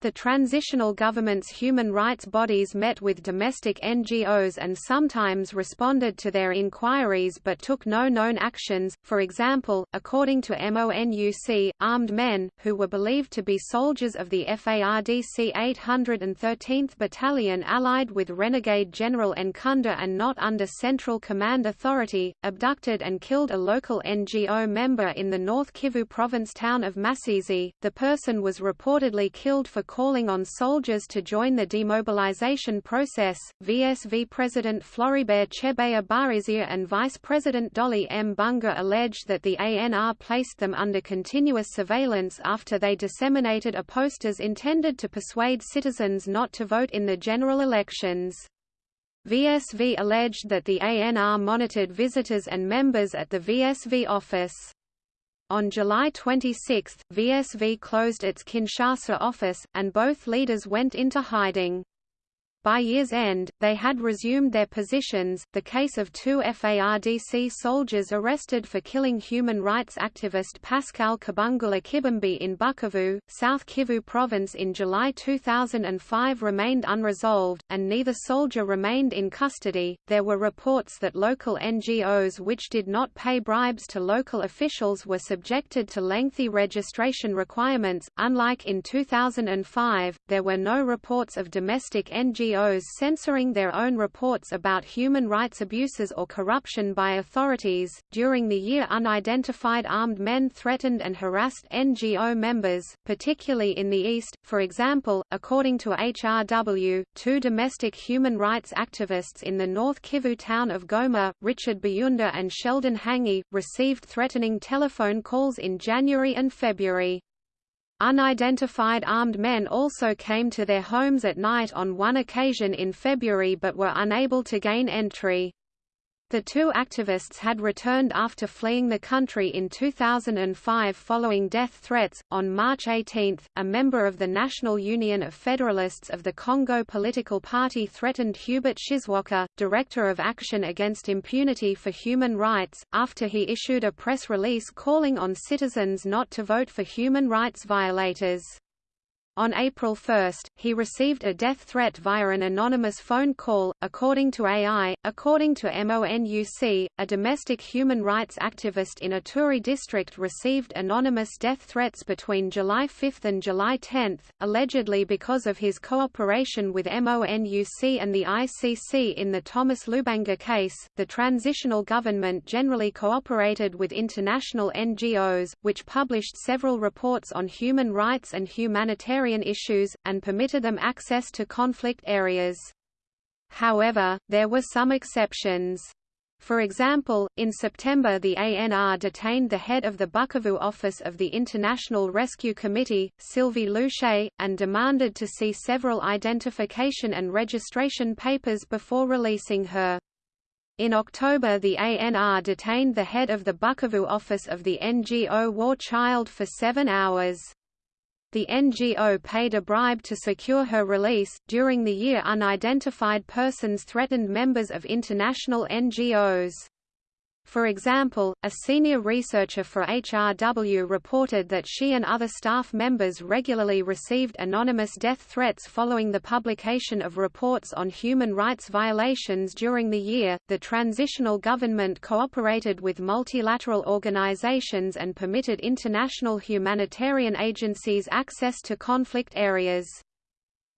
The transitional government's human rights bodies met with domestic NGOs and sometimes responded to their inquiries but took no known actions. For example, according to MONUC, armed men, who were believed to be soldiers of the FARDC 813th Battalion allied with renegade General Nkunda and not under Central Command Authority, abducted and killed a local NGO member in the North Kivu province town of Masisi. The person was reportedly killed for calling on soldiers to join the demobilization process. VSV President Floribert Chebeya Bahizire and Vice President Dolly M. Bunga alleged that the ANR placed them under continuous surveillance after they disseminated a posters intended to persuade citizens not to vote in the general elections. VSV alleged that the ANR monitored visitors and members at the VSV office. On July 26, VSV closed its Kinshasa office, and both leaders went into hiding. By year's end, they had resumed their positions. The case of two FARDC soldiers arrested for killing human rights activist Pascal Kabungulu Kibembi in Bukavu, South Kivu province in July 2005 remained unresolved, and neither soldier remained in custody. There were reports that local NGOs which did not pay bribes to local officials were subjected to lengthy registration requirements. Unlike in 2005, there were no reports of domestic NGOs NGOs censoring their own reports about human rights abuses or corruption by authorities. During the year, unidentified armed men threatened and harassed NGO members, particularly in the East. For example, according to HRW, two domestic human rights activists in the North Kivu town of Goma, Richard Bayunda and Sheldon Hangi, received threatening telephone calls in January and February. Unidentified armed men also came to their homes at night on one occasion in February but were unable to gain entry. The two activists had returned after fleeing the country in 2005 following death threats. On March 18, a member of the National Union of Federalists of the Congo political party threatened Hubert Tshiswaka, director of Action Against Impunity for Human Rights, after he issued a press release calling on citizens not to vote for human rights violators. On April 1, he received a death threat via an anonymous phone call, according to AI. According to MONUC, a domestic human rights activist in Ituri district received anonymous death threats between July 5 and July 10, allegedly because of his cooperation with MONUC and the ICC in the Thomas Lubanga case. The transitional government generally cooperated with international NGOs, which published several reports on human rights and humanitarian humanitarian issues, and permitted them access to conflict areas. However, there were some exceptions. For example, in September the ANR detained the head of the Bukavu office of the International Rescue Committee, Sylvie Louchet, and demanded to see several identification and registration papers before releasing her. In October the ANR detained the head of the Bukavu office of the NGO War Child for seven hours. The NGO paid a bribe to secure her release. During the year, unidentified persons threatened members of international NGOs. For example, a senior researcher for HRW reported that she and other staff members regularly received anonymous death threats following the publication of reports on human rights violations during the year. The transitional government cooperated with multilateral organizations and permitted international humanitarian agencies access to conflict areas.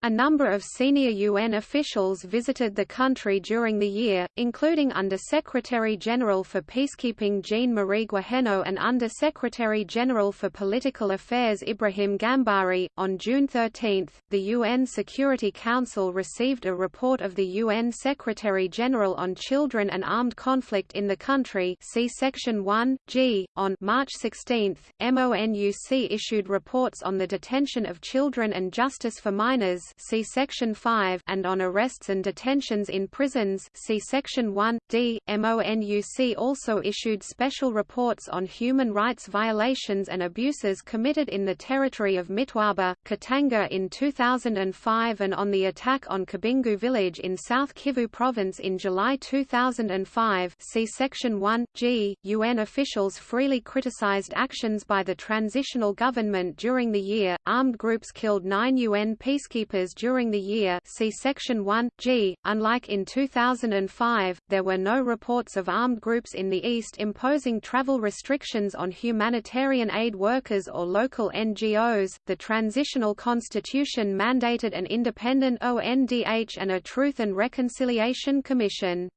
A number of senior UN officials visited the country during the year, including Under-Secretary-General for Peacekeeping Jean-Marie Guéhenno and Under-Secretary-General for Political Affairs Ibrahim Gambari. On June 13, the UN Security Council received a report of the UN Secretary-General on Children and Armed Conflict in the country see Section 1, G. On March 16, MONUC issued reports on the detention of children and justice for minors see Section 5 and on arrests and detentions in prisons see Section 1, d. MONUC also issued special reports on human rights violations and abuses committed in the territory of Mitwaba, Katanga in 2005 and on the attack on Kabingu village in South Kivu province in July 2005 see Section 1, g. UN officials freely criticized actions by the transitional government during the year. Armed groups killed nine UN peacekeepers during the year see Section 1, g. Unlike in 2005, there were no reports of armed groups in the East imposing travel restrictions on humanitarian aid workers or local NGOs. The transitional constitution mandated an independent ONDH and a Truth and Reconciliation Commission.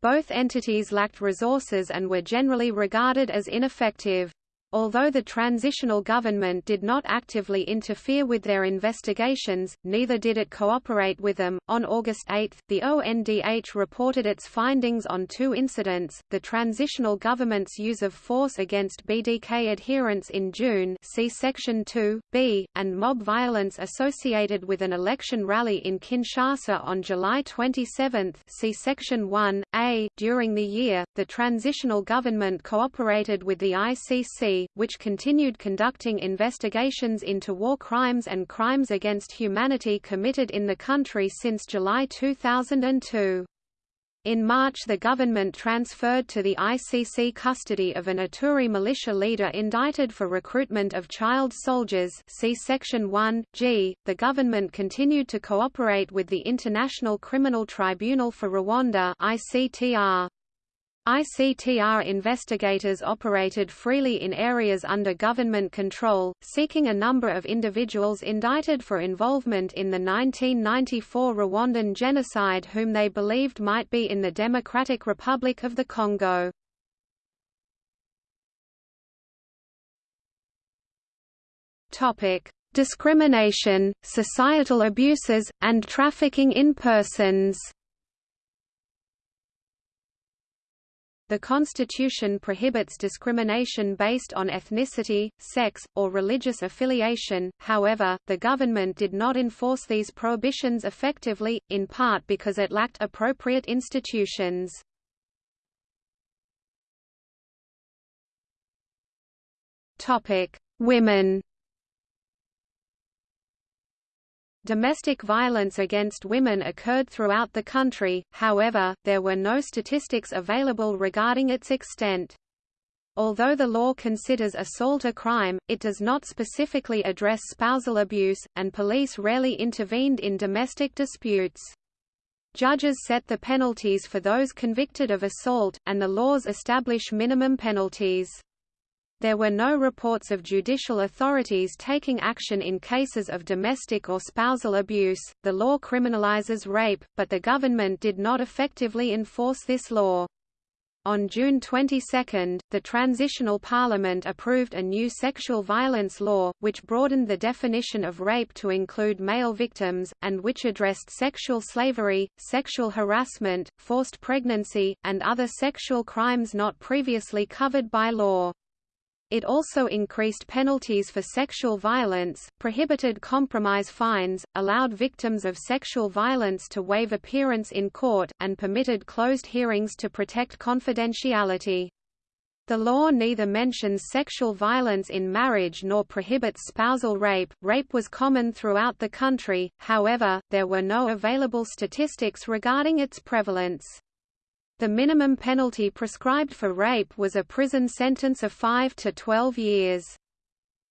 Both entities lacked resources and were generally regarded as ineffective. Although the transitional government did not actively interfere with their investigations, neither did it cooperate with them. On August 8, the ONDH reported its findings on two incidents: the transitional government's use of force against BDK adherents in June, see section 2, b, and mob violence associated with an election rally in Kinshasa on July 27, see section 1, a. During the year, the transitional government cooperated with the ICC which continued conducting investigations into war crimes and crimes against humanity committed in the country since July 2002. In March the government transferred to the ICC custody of an Ituri militia leader indicted for recruitment of child soldiers see Section 1, g. The government continued to cooperate with the International Criminal Tribunal for Rwanda ICTR. ICTR investigators operated freely in areas under government control, seeking a number of individuals indicted for involvement in the 1994 Rwandan genocide whom they believed might be in the Democratic Republic of the Congo. Discrimination, societal abuses, and trafficking in persons The Constitution prohibits discrimination based on ethnicity, sex, or religious affiliation, however, the government did not enforce these prohibitions effectively, in part because it lacked appropriate institutions. Women Domestic violence against women occurred throughout the country, however, there were no statistics available regarding its extent. Although the law considers assault a crime, it does not specifically address spousal abuse, and police rarely intervened in domestic disputes. Judges set the penalties for those convicted of assault, and the laws establish minimum penalties. There were no reports of judicial authorities taking action in cases of domestic or spousal abuse. The law criminalizes rape, but the government did not effectively enforce this law. On June 22, the Transitional Parliament approved a new sexual violence law, which broadened the definition of rape to include male victims, and which addressed sexual slavery, sexual harassment, forced pregnancy, and other sexual crimes not previously covered by law. It also increased penalties for sexual violence, prohibited compromise fines, allowed victims of sexual violence to waive appearance in court, and permitted closed hearings to protect confidentiality. The law neither mentions sexual violence in marriage nor prohibits spousal rape. Rape was common throughout the country, however, there were no available statistics regarding its prevalence. The minimum penalty prescribed for rape was a prison sentence of 5 to 12 years.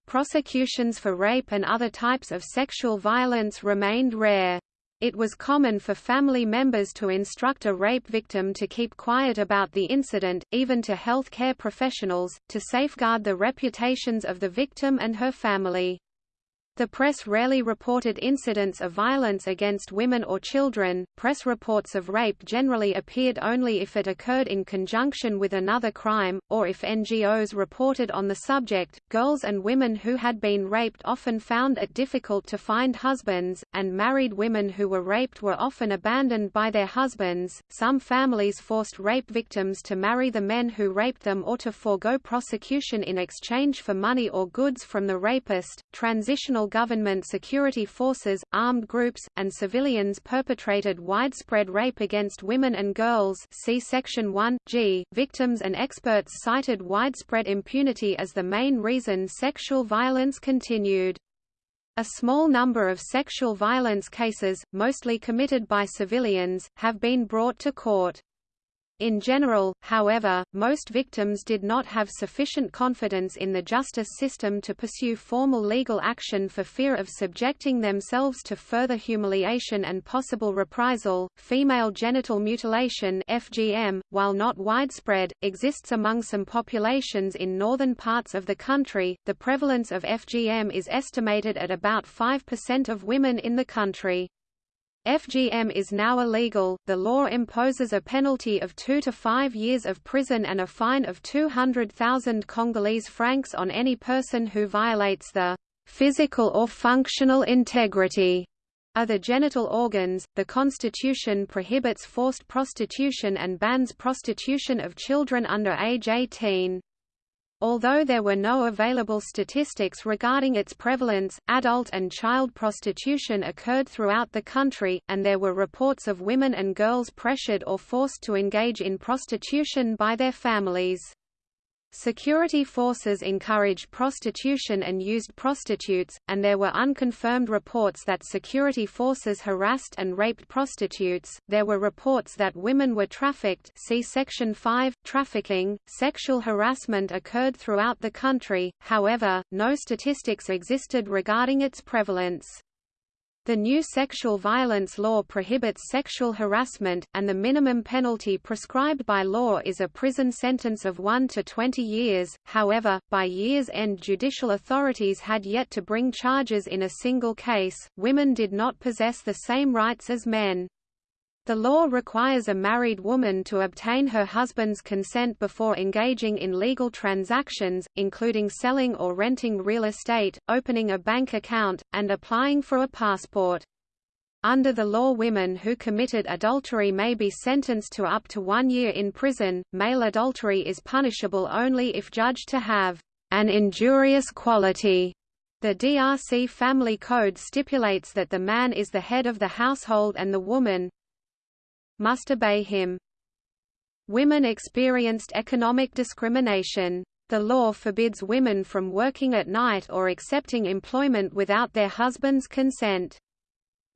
Prosecutions for rape and other types of sexual violence remained rare. It was common for family members to instruct a rape victim to keep quiet about the incident, even to health care professionals, to safeguard the reputations of the victim and her family. The press rarely reported incidents of violence against women or children. Press reports of rape generally appeared only if it occurred in conjunction with another crime, or if NGOs reported on the subject. Girls and women who had been raped often found it difficult to find husbands, and married women who were raped were often abandoned by their husbands. Some families forced rape victims to marry the men who raped them or to forego prosecution in exchange for money or goods from the rapist. Transitional government security forces, armed groups, and civilians perpetrated widespread rape against women and girls see Section 1, g. Victims and experts cited widespread impunity as the main reason sexual violence continued. A small number of sexual violence cases, mostly committed by civilians, have been brought to court. In general, however, most victims did not have sufficient confidence in the justice system to pursue formal legal action for fear of subjecting themselves to further humiliation and possible reprisal. Female genital mutilation (FGM), while not widespread, exists among some populations in northern parts of the country. The prevalence of FGM is estimated at about 5% of women in the country. FGM is now illegal. The law imposes a penalty of 2 to 5 years of prison and a fine of 200,000 Congolese francs on any person who violates the physical or functional integrity of the genital organs. The Constitution prohibits forced prostitution and bans prostitution of children under age 18. Although there were no available statistics regarding its prevalence, adult and child prostitution occurred throughout the country, and there were reports of women and girls pressured or forced to engage in prostitution by their families. Security forces encouraged prostitution and used prostitutes, and there were unconfirmed reports that security forces harassed and raped prostitutes. There were reports that women were trafficked. See Section 5. Trafficking. Sexual harassment occurred throughout the country, however, no statistics existed regarding its prevalence. The new sexual violence law prohibits sexual harassment, and the minimum penalty prescribed by law is a prison sentence of 1 to 20 years. However, by year's end, judicial authorities had yet to bring charges in a single case. Women did not possess the same rights as men. The law requires a married woman to obtain her husband's consent before engaging in legal transactions, including selling or renting real estate, opening a bank account, and applying for a passport. Under the law women who committed adultery may be sentenced to up to one year in prison. Male adultery is punishable only if judged to have an injurious quality. The DRC Family Code stipulates that the man is the head of the household and the woman, must obey him. Women experienced economic discrimination. The law forbids women from working at night or accepting employment without their husband's consent.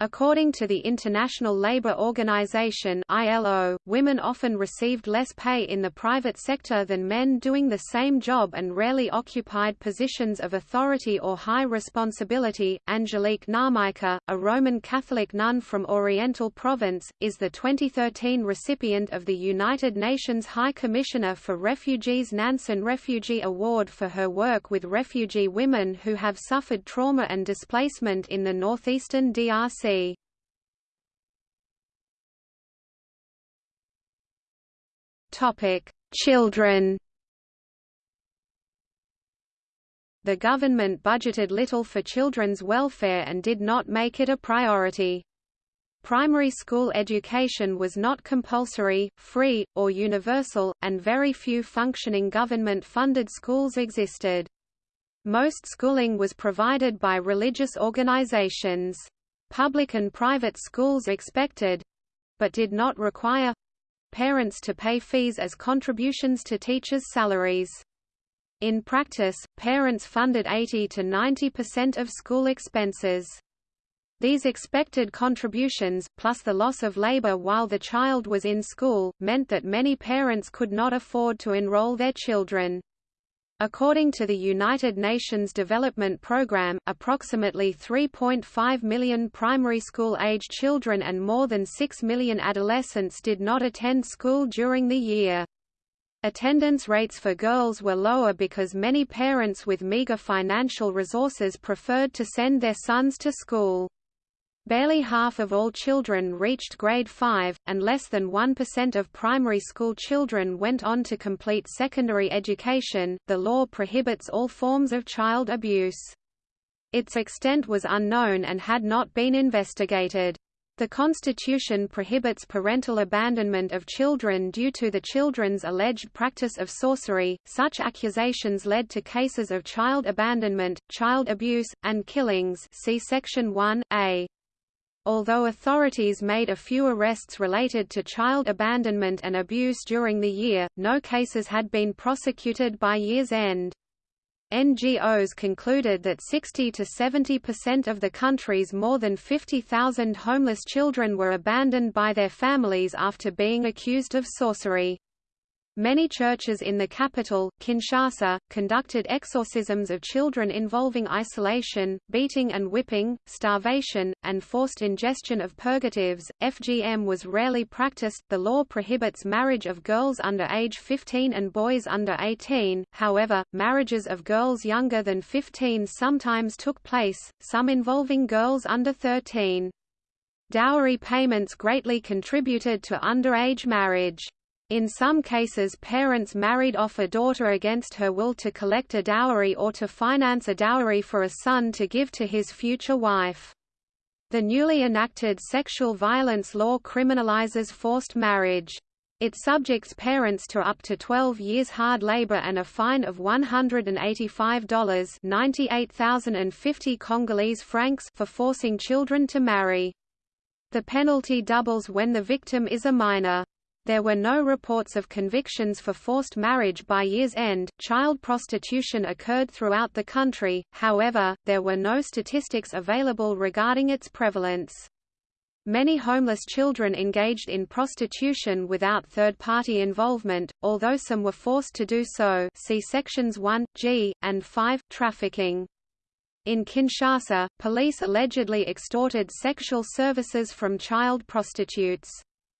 According to the International Labour Organization (ILO), women often received less pay in the private sector than men doing the same job and rarely occupied positions of authority or high responsibility. Angelique Namaika, a Roman Catholic nun from Oriental Province, is the 2013 recipient of the United Nations High Commissioner for Refugees Nansen Refugee Award for her work with refugee women who have suffered trauma and displacement in the northeastern DRC. Topic: Children. The government budgeted little for children's welfare and did not make it a priority. Primary school education was not compulsory, free, or universal, and very few functioning government-funded schools existed. Most schooling was provided by religious organizations. Public and private schools expected—but did not require parents to pay fees as contributions to teachers' salaries. In practice, parents funded 80 to 90% of school expenses. These expected contributions, plus the loss of labor while the child was in school, meant that many parents could not afford to enroll their children. According to the United Nations Development Programme, approximately 3.5 million primary school-age children and more than 6 million adolescents did not attend school during the year. Attendance rates for girls were lower because many parents with meager financial resources preferred to send their sons to school. Barely half of all children reached grade 5, and less than 1% of primary school children went on to complete secondary education. The law prohibits all forms of child abuse. Its extent was unknown and had not been investigated. The Constitution prohibits parental abandonment of children due to the children's alleged practice of sorcery. Such accusations led to cases of child abandonment, child abuse, and killings. See Section 1a. Although authorities made a few arrests related to child abandonment and abuse during the year, no cases had been prosecuted by year's end. NGOs concluded that 60 to 70 percent of the country's more than 50,000 homeless children were abandoned by their families after being accused of sorcery. Many churches in the capital, Kinshasa, conducted exorcisms of children involving isolation, beating and whipping, starvation, and forced ingestion of purgatives. FGM was rarely practiced. The law prohibits marriage of girls under age 15 and boys under 18, however, marriages of girls younger than 15 sometimes took place, some involving girls under 13. Dowry payments greatly contributed to underage marriage. In some cases parents married off a daughter against her will to collect a dowry or to finance a dowry for a son to give to his future wife. The newly enacted sexual violence law criminalizes forced marriage. It subjects parents to up to 12 years hard labor and a fine of $185 98,050 Congolese francs for forcing children to marry. The penalty doubles when the victim is a minor. There were no reports of convictions for forced marriage by year's end. Child prostitution occurred throughout the country, however, there were no statistics available regarding its prevalence. Many homeless children engaged in prostitution without third-party involvement, although some were forced to do so see sections 1, g, and 5, trafficking. In Kinshasa, police allegedly extorted sexual services from child prostitutes.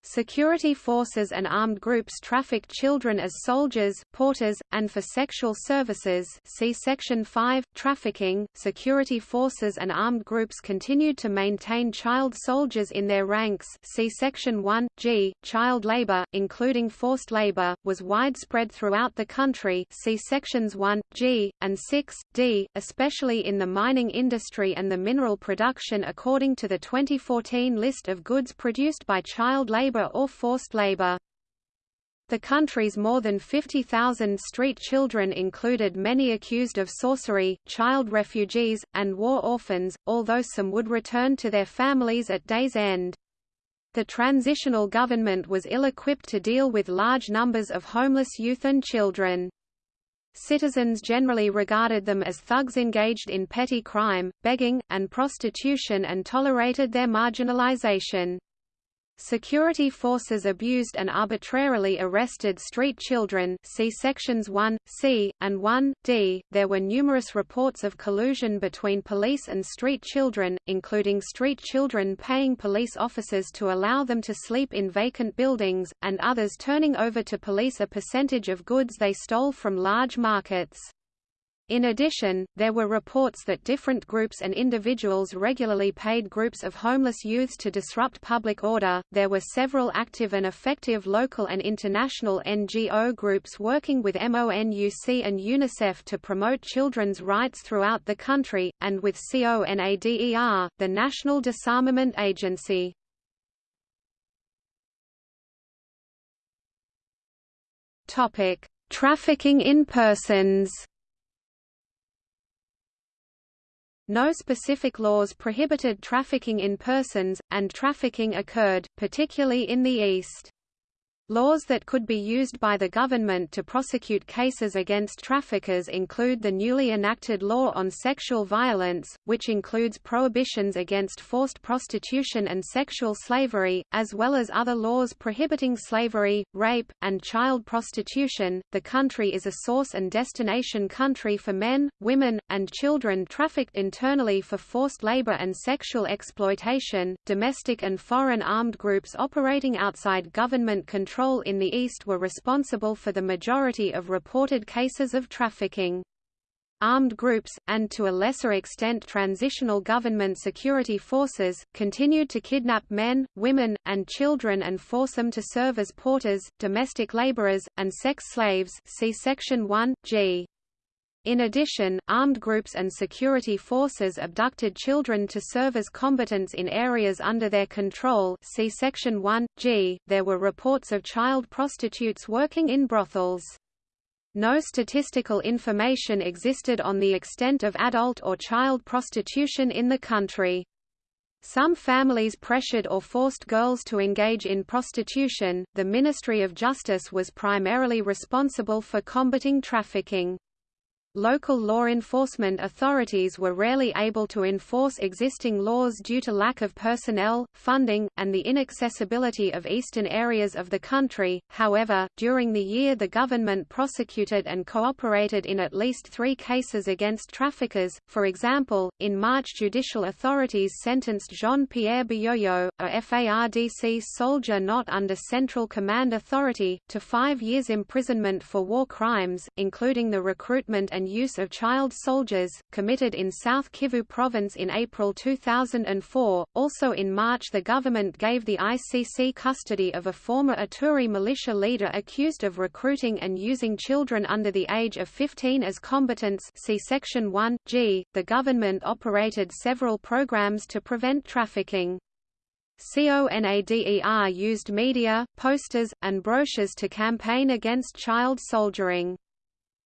Security forces and armed groups trafficked children as soldiers, porters, and for sexual services see Section 5, Trafficking. Security forces and armed groups continued to maintain child soldiers in their ranks see Section 1, G. Child labor, including forced labor, was widespread throughout the country see Sections 1, G, and 6, D, especially in the mining industry and the mineral production according to the 2014 list of goods produced by child labor labor or forced labor. The country's more than 50,000 street children included many accused of sorcery, child refugees, and war orphans, although some would return to their families at day's end. The transitional government was ill-equipped to deal with large numbers of homeless youth and children. Citizens generally regarded them as thugs engaged in petty crime, begging, and prostitution and tolerated their marginalization. Security forces abused and arbitrarily arrested street children see sections 1, c, and 1, d. There were numerous reports of collusion between police and street children, including street children paying police officers to allow them to sleep in vacant buildings, and others turning over to police a percentage of goods they stole from large markets. In addition, there were reports that different groups and individuals regularly paid groups of homeless youths to disrupt public order. There were several active and effective local and international NGO groups working with MONUC and UNICEF to promote children's rights throughout the country, and with CONADER, the National Disarmament Agency. Topic: Trafficking in persons. No specific laws prohibited trafficking in persons, and trafficking occurred, particularly in the East. Laws that could be used by the government to prosecute cases against traffickers include the newly enacted Law on Sexual Violence, which includes prohibitions against forced prostitution and sexual slavery, as well as other laws prohibiting slavery, rape, and child prostitution. The country is a source and destination country for men, women, and children trafficked internally for forced labor and sexual exploitation. Domestic and foreign armed groups operating outside government control control in the east were responsible for the majority of reported cases of trafficking. Armed groups, and to a lesser extent transitional government security forces, continued to kidnap men, women, and children and force them to serve as porters, domestic laborers, and sex slaves see Section 1, g. In addition, armed groups and security forces abducted children to serve as combatants in areas under their control see Section 1, g. There were reports of child prostitutes working in brothels. No statistical information existed on the extent of adult or child prostitution in the country. Some families pressured or forced girls to engage in prostitution. The Ministry of Justice was primarily responsible for combating trafficking. Local law enforcement authorities were rarely able to enforce existing laws due to lack of personnel, funding, and the inaccessibility of eastern areas of the country. However, during the year the government prosecuted and cooperated in at least three cases against traffickers. For example, in March judicial authorities sentenced Jean-Pierre Biyoyo, a FARDC soldier not under Central Command Authority, to five years imprisonment for war crimes, including the recruitment and and use of child soldiers, committed in South Kivu province in April 2004. Also in March the government gave the ICC custody of a former Ituri militia leader accused of recruiting and using children under the age of 15 as combatants see Section 1, g. The government operated several programs to prevent trafficking. CONADER used media, posters, and brochures to campaign against child soldiering.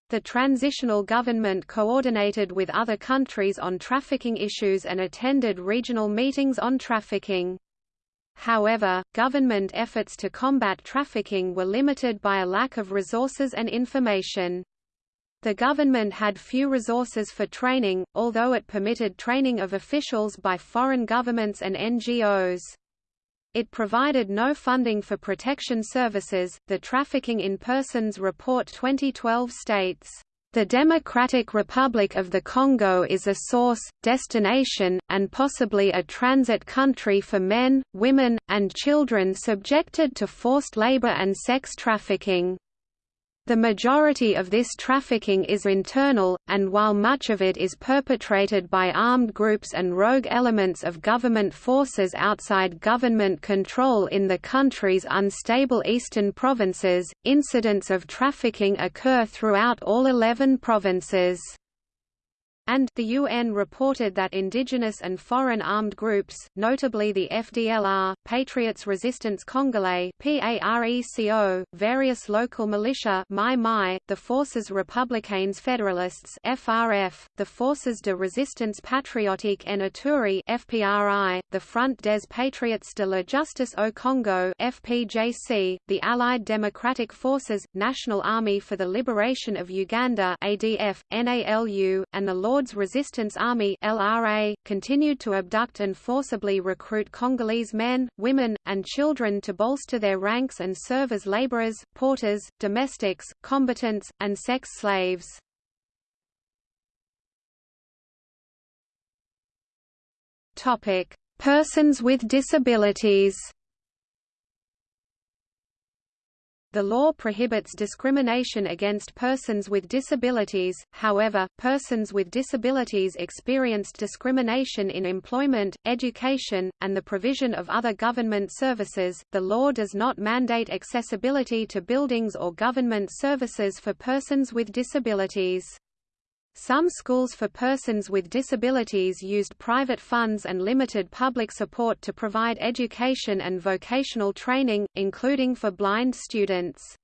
The transitional government coordinated with other countries on trafficking issues and attended regional meetings on trafficking. However, government efforts to combat trafficking were limited by a lack of resources and information. The government had few resources for training, although it permitted training of officials by foreign governments and NGOs. It provided no funding for protection services. The Trafficking in Persons Report 2012 states, the Democratic Republic of the Congo is a source, destination, and possibly a transit country for men, women, and children subjected to forced labor and sex trafficking. The majority of this trafficking is internal, and while much of it is perpetrated by armed groups and rogue elements of government forces outside government control in the country's unstable eastern provinces, incidents of trafficking occur throughout all 11 provinces and the UN reported that indigenous and foreign armed groups, notably the FDLR, Patriots Resistance Congolais PARECO, various local militia Mai Mai, the Forces Républicaines Fédéralistes FRF, the Forces de Résistance Patriotique en Ituri FPRI, the Front des Patriotes de la Justice au Congo FPJC, the Allied Democratic Forces, National Army for the Liberation of Uganda ADF, NALU, and the Law Lord's Resistance Army LRA, continued to abduct and forcibly recruit Congolese men, women, and children to bolster their ranks and serve as laborers, porters, domestics, combatants, and sex slaves. Persons with disabilities The law prohibits discrimination against persons with disabilities, however, persons with disabilities experienced discrimination in employment, education, and the provision of other government services. The law does not mandate accessibility to buildings or government services for persons with disabilities. Some schools for persons with disabilities used private funds and limited public support to provide education and vocational training, including for blind students.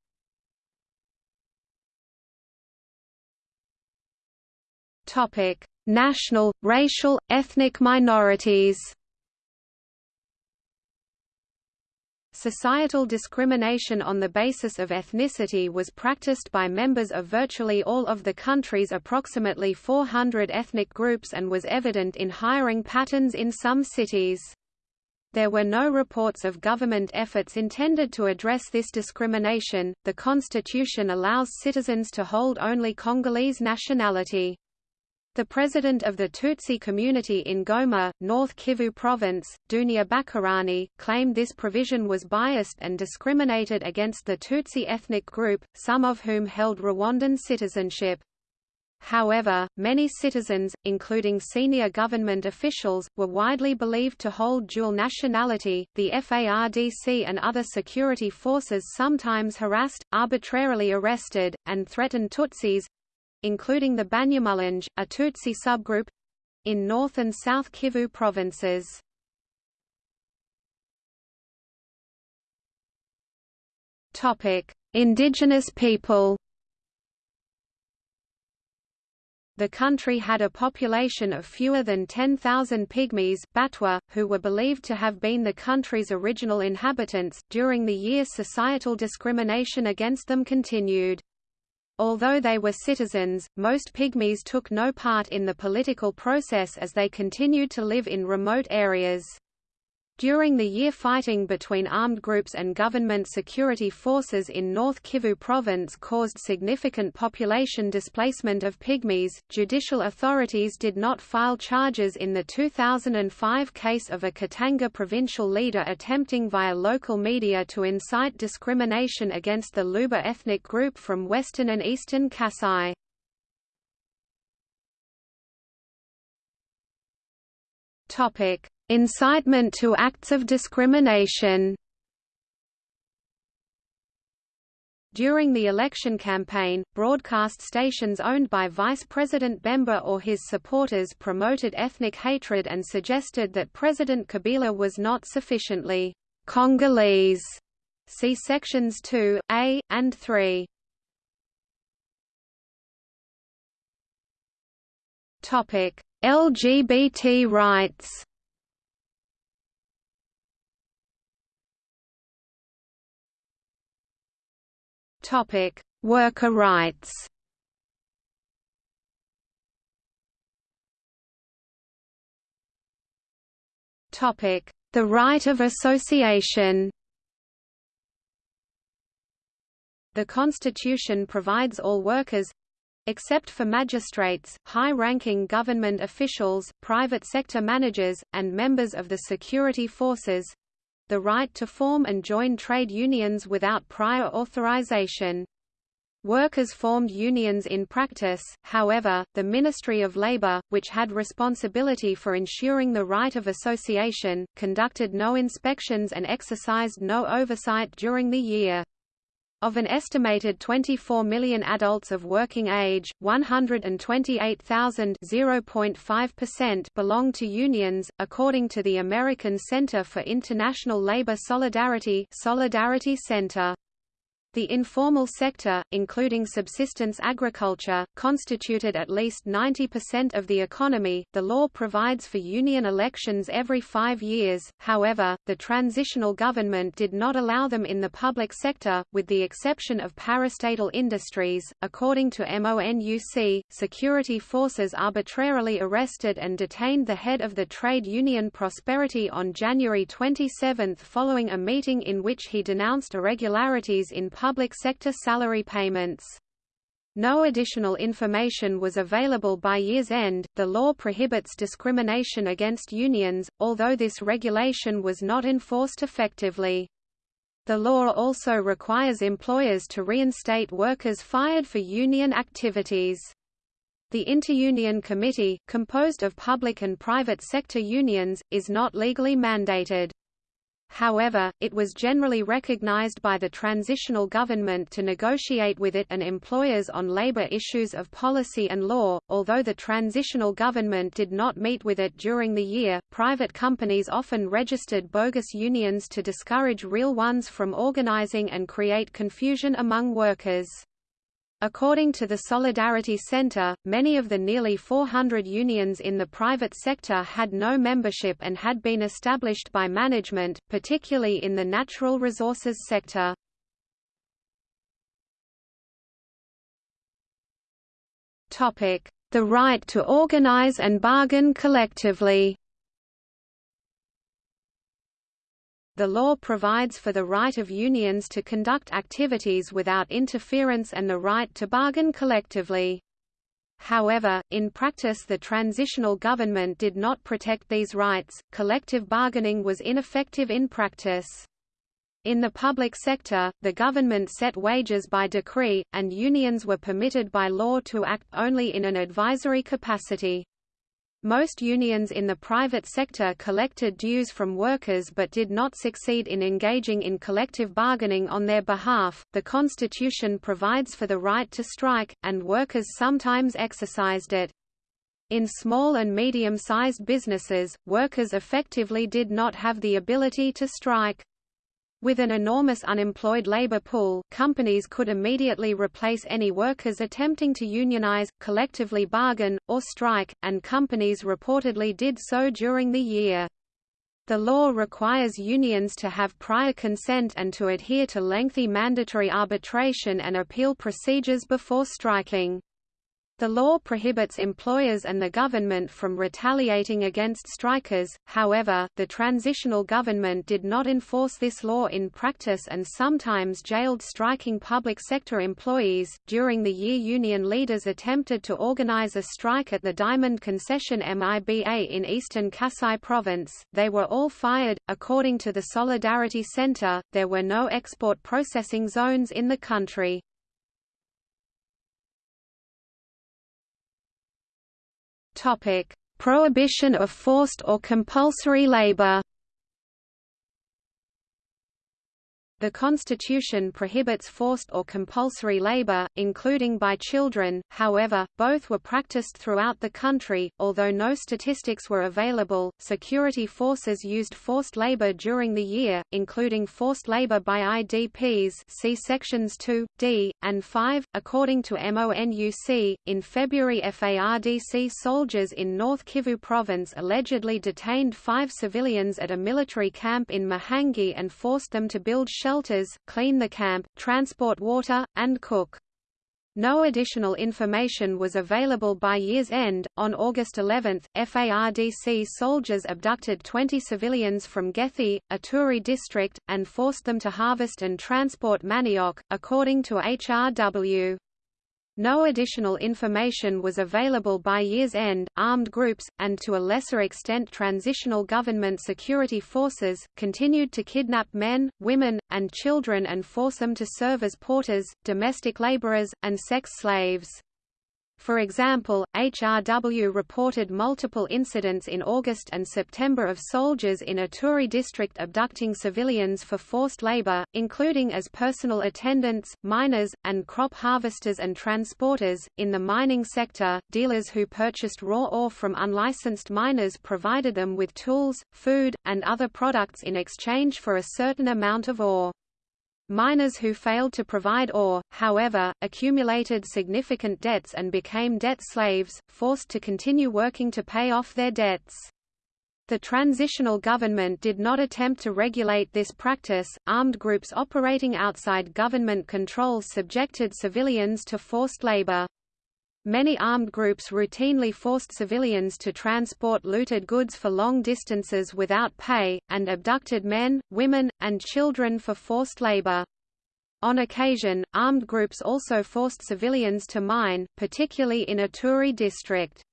National, racial, ethnic minorities Societal discrimination on the basis of ethnicity was practiced by members of virtually all of the country's approximately 400 ethnic groups and was evident in hiring patterns in some cities. There were no reports of government efforts intended to address this discrimination. The constitution allows citizens to hold only Congolese nationality. The president of the Tutsi community in Goma, North Kivu Province, Dunia Bakarani, claimed this provision was biased and discriminated against the Tutsi ethnic group, some of whom held Rwandan citizenship. However, many citizens, including senior government officials, were widely believed to hold dual nationality. The FARDC and other security forces sometimes harassed, arbitrarily arrested, and threatened Tutsis including the Banyamulenge, a Tutsi subgroup in North and South Kivu provinces. Topic: Indigenous people. The country had a population of fewer than 10,000 Pygmies Batwa, who were believed to have been the country's original inhabitants. During the year societal discrimination against them continued. Although they were citizens, most Pygmies took no part in the political process as they continued to live in remote areas. During the year fighting between armed groups and government security forces in North Kivu province caused significant population displacement of Pygmies. Judicial authorities did not file charges in the 2005 case of a Katanga provincial leader attempting via local media to incite discrimination against the Luba ethnic group from western and eastern Kasai. Topic: Incitement to acts of discrimination During the election campaign, broadcast stations owned by Vice President Bemba or his supporters promoted ethnic hatred and suggested that President Kabila was not sufficiently Congolese. See sections 2, a, and 3. LGBT rights Topic: Worker rights. Topic: The right of association. The Constitution provides all workers except for magistrates, high-ranking government officials, private sector managers, and members of the security forces, the right to form and join trade unions without prior authorization. Workers formed unions in practice, however, the Ministry of Labour, which had responsibility for ensuring the right of association, conducted no inspections and exercised no oversight during the year. Of an estimated 24 million adults of working age, 128,000 belong to unions, according to the American Center for International Labor Solidarity Solidarity Center. The informal sector, including subsistence agriculture, constituted at least 90% of the economy. The law provides for union elections every five years, however, the transitional government did not allow them in the public sector, with the exception of parastatal industries. According to MONUC, security forces arbitrarily arrested and detained the head of the trade union Prosperity on January 27 following a meeting in which he denounced irregularities in public sector salary payments. No additional information was available by year's end. The law prohibits discrimination against unions, although this regulation was not enforced effectively. The law also requires employers to reinstate workers fired for union activities. The Interunion Committee, composed of public and private sector unions, is not legally mandated. However, it was generally recognized by the transitional government to negotiate with it and employers on labor issues of policy and law. Although the transitional government did not meet with it during the year, private companies often registered bogus unions to discourage real ones from organizing and create confusion among workers. According to the Solidarity Center, many of the nearly 400 unions in the private sector had no membership and had been established by management, particularly in the natural resources sector. The right to organize and bargain collectively The law provides for the right of unions to conduct activities without interference and the right to bargain collectively. however, in practice the transitional government did not protect these rights, collective bargaining was ineffective in practice. In the public sector, the government set wages by decree, and unions were permitted by law to act only in an advisory capacity. Most unions in the private sector collected dues from workers but did not succeed in engaging in collective bargaining on their behalf. The Constitution provides for the right to strike, and workers sometimes exercised it. In small and medium-sized businesses, workers effectively did not have the ability to strike. With an enormous unemployed labor pool, companies could immediately replace any workers attempting to unionize, collectively bargain, or strike, and companies reportedly did so during the year. The law requires unions to have prior consent and to adhere to lengthy mandatory arbitration and appeal procedures before striking. The law prohibits employers and the government from retaliating against strikers, however, the transitional government did not enforce this law in practice and sometimes jailed striking public sector employees. During the year, union leaders attempted to organize a strike at the Diamond Concession MIBA in eastern Kasai province. They were all fired. According to the Solidarity Center, there were no export processing zones in the country. Prohibition of forced or compulsory labor. The Constitution prohibits forced or compulsory labor, including by children, however, both were practiced throughout the country. Although no statistics were available, security forces used forced labor during the year, including forced labor by IDPs see sections 2, d, and 5. According to MONUC, in February FARDC soldiers in North Kivu province allegedly detained five civilians at a military camp in Mahangi and forced them to build shelters shelters, clean the camp, transport water, and cook. No additional information was available by year's end. On August 11, FARDC soldiers abducted 20 civilians from Gethi, Ituri district, and forced them to harvest and transport manioc, according to HRW. No additional information was available by year's end. Armed groups, and to a lesser extent transitional government security forces, continued to kidnap men, women, and children and force them to serve as porters, domestic laborers, and sex slaves. For example, HRW reported multiple incidents in August and September of soldiers in Ituri district abducting civilians for forced labor, including as personal attendants, miners, and crop harvesters and transporters. In the mining sector, dealers who purchased raw ore from unlicensed miners provided them with tools, food, and other products in exchange for a certain amount of ore. Miners who failed to provide ore, however, accumulated significant debts and became debt slaves, forced to continue working to pay off their debts. The transitional government did not attempt to regulate this practice. Armed groups operating outside government control subjected civilians to forced labor. Many armed groups routinely forced civilians to transport looted goods for long distances without pay, and abducted men, women, and children for forced labor. On occasion, armed groups also forced civilians to mine, particularly in Ituri district.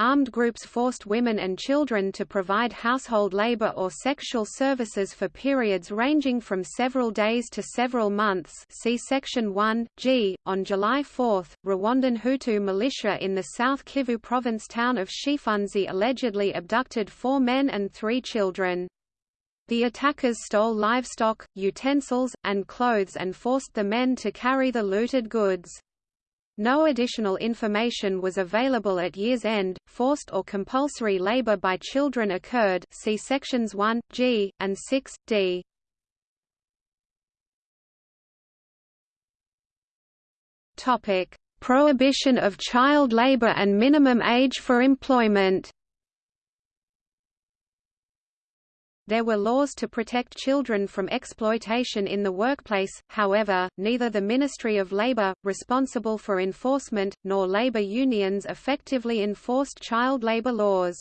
Armed groups forced women and children to provide household labor or sexual services for periods ranging from several days to several months see Section 1, G. On July 4, Rwandan Hutu militia in the South Kivu province town of Shifunzi allegedly abducted four men and three children. The attackers stole livestock, utensils, and clothes and forced the men to carry the looted goods. No additional information was available at year's end. Forced or compulsory labor by children occurred. See sections 1 G and 6 D. Topic: Prohibition of child labor and minimum age for employment. There were laws to protect children from exploitation in the workplace, however, neither the Ministry of Labor, responsible for enforcement, nor labor unions effectively enforced child labor laws.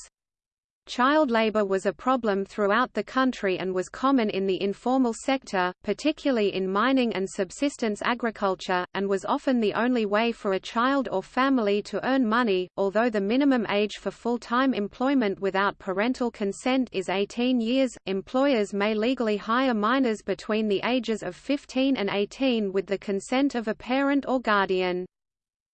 Child labor was a problem throughout the country and was common in the informal sector, particularly in mining and subsistence agriculture, and was often the only way for a child or family to earn money. Although the minimum age for full-time employment without parental consent is 18 years, employers may legally hire minors between the ages of 15 and 18 with the consent of a parent or guardian.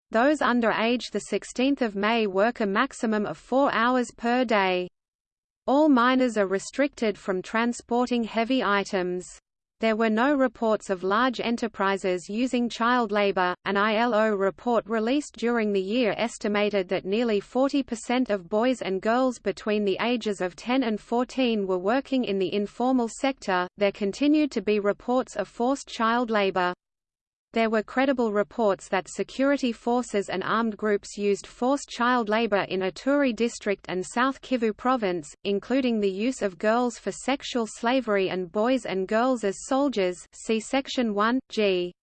Those under age 16 May work a maximum of four hours per day. All miners are restricted from transporting heavy items. There were no reports of large enterprises using child labor. An ILO report released during the year estimated that nearly 40% of boys and girls between the ages of 10 and 14 were working in the informal sector. There continued to be reports of forced child labor. There were credible reports that security forces and armed groups used forced child labor in Ituri district and South Kivu province, including the use of girls for sexual slavery and boys and girls as soldiers see Section 1, g.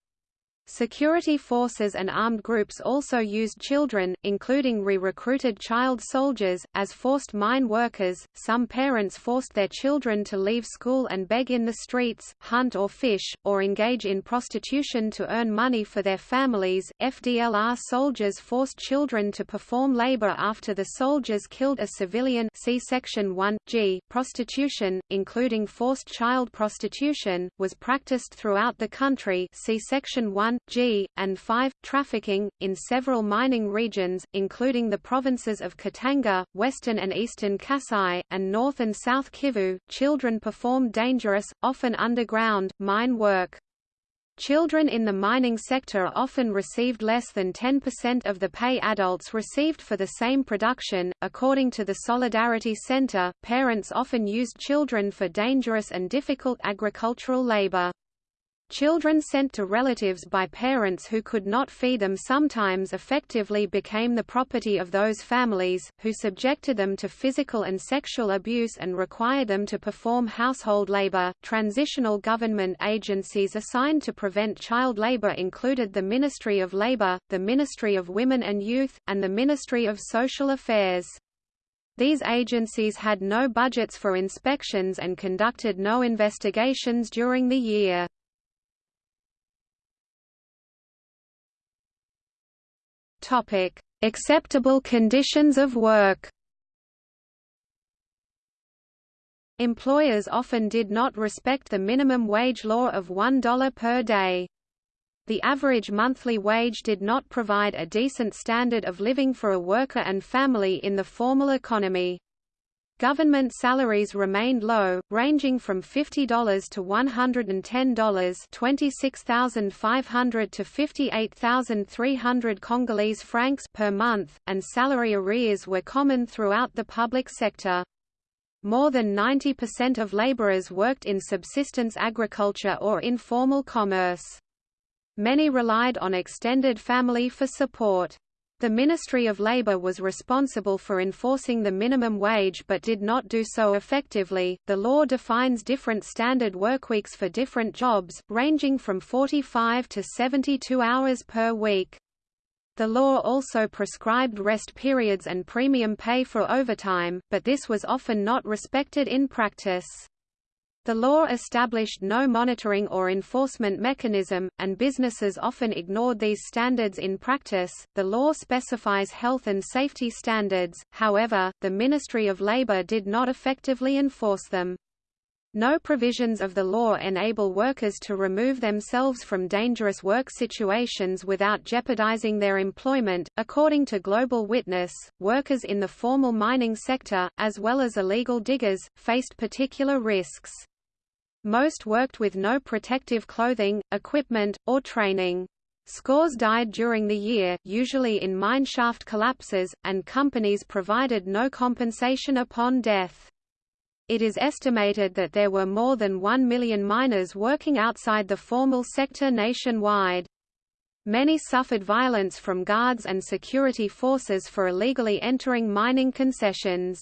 Security forces and armed groups also used children, including re-recruited child soldiers, as forced mine workers. Some parents forced their children to leave school and beg in the streets, hunt or fish, or engage in prostitution to earn money for their families. FDLR soldiers forced children to perform labor after the soldiers killed a civilian. See section 1 G. Prostitution, including forced child prostitution, was practiced throughout the country. See section 1 G, and 5, trafficking, in several mining regions, including the provinces of Katanga, western and eastern Kasai, and north and south Kivu. Children perform dangerous, often underground, mine work. Children in the mining sector often received less than 10% of the pay adults received for the same production. According to the Solidarity Center, parents often used children for dangerous and difficult agricultural labor. Children sent to relatives by parents who could not feed them sometimes effectively became the property of those families, who subjected them to physical and sexual abuse and required them to perform household labor. Transitional government agencies assigned to prevent child labor included the Ministry of Labor, the Ministry of Women and Youth, and the Ministry of Social Affairs. These agencies had no budgets for inspections and conducted no investigations during the year. Topic: Acceptable conditions of work. Employers often did not respect the minimum wage law of $1 per day. The average monthly wage did not provide a decent standard of living for a worker and family in the formal economy. Government salaries remained low, ranging from $50 to $110 26,500 to 58,300 Congolese francs per month, and salary arrears were common throughout the public sector. More than 90% of laborers worked in subsistence agriculture or informal commerce. Many relied on extended family for support. The Ministry of Labour was responsible for enforcing the minimum wage but did not do so effectively. The law defines different standard workweeks for different jobs, ranging from 45 to 72 hours per week. The law also prescribed rest periods and premium pay for overtime, but this was often not respected in practice. The law established no monitoring or enforcement mechanism, and businesses often ignored these standards in practice. The law specifies health and safety standards, however, the Ministry of Labour did not effectively enforce them. No provisions of the law enable workers to remove themselves from dangerous work situations without jeopardizing their employment. According to Global Witness, workers in the formal mining sector, as well as illegal diggers, faced particular risks. Most worked with no protective clothing, equipment, or training. Scores died during the year, usually in mine shaft collapses, and companies provided no compensation upon death. It is estimated that there were more than 1 million miners working outside the formal sector nationwide. Many suffered violence from guards and security forces for illegally entering mining concessions.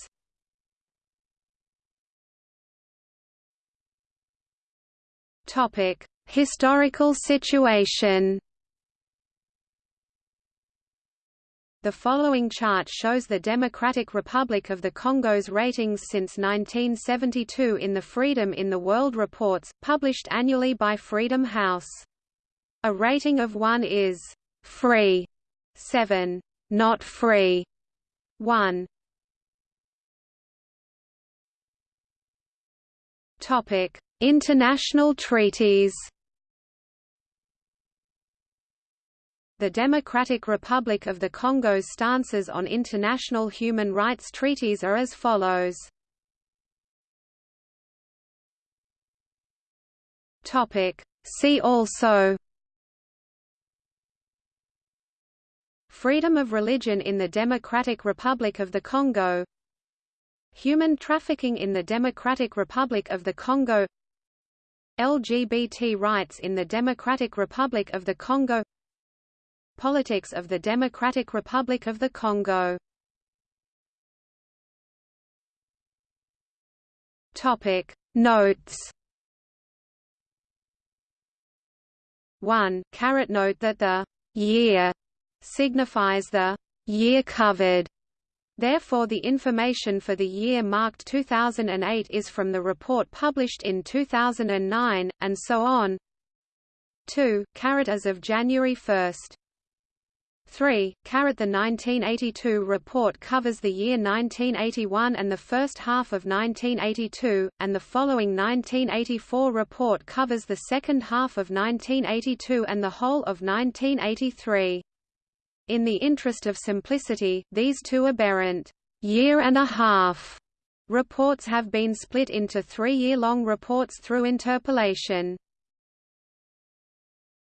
Topic: Historical situation. The following chart shows the Democratic Republic of the Congo's ratings since 1972 in the Freedom in the World reports, published annually by Freedom House. A rating of 1 is «free», 7 «not free», 1 International treaties. The Democratic Republic of the Congo's stances on international human rights treaties are as follows. See also. Freedom of religion in the Democratic Republic of the Congo. Human trafficking in the Democratic Republic of the Congo LGBT rights in the Democratic Republic of the Congo Politics of the Democratic Republic of the Congo Topic Notes 1. Caret note that the year signifies the year covered. Therefore the information for the year marked 2008 is from the report published in 2009, and so on. 2. Caret as of January 1. 3. Caret the 1982 report covers the year 1981 and the first half of 1982, and the following 1984 report covers the second half of 1982 and the whole of 1983. In the interest of simplicity, these two aberrant year and a half reports have been split into three-year-long reports through interpolation.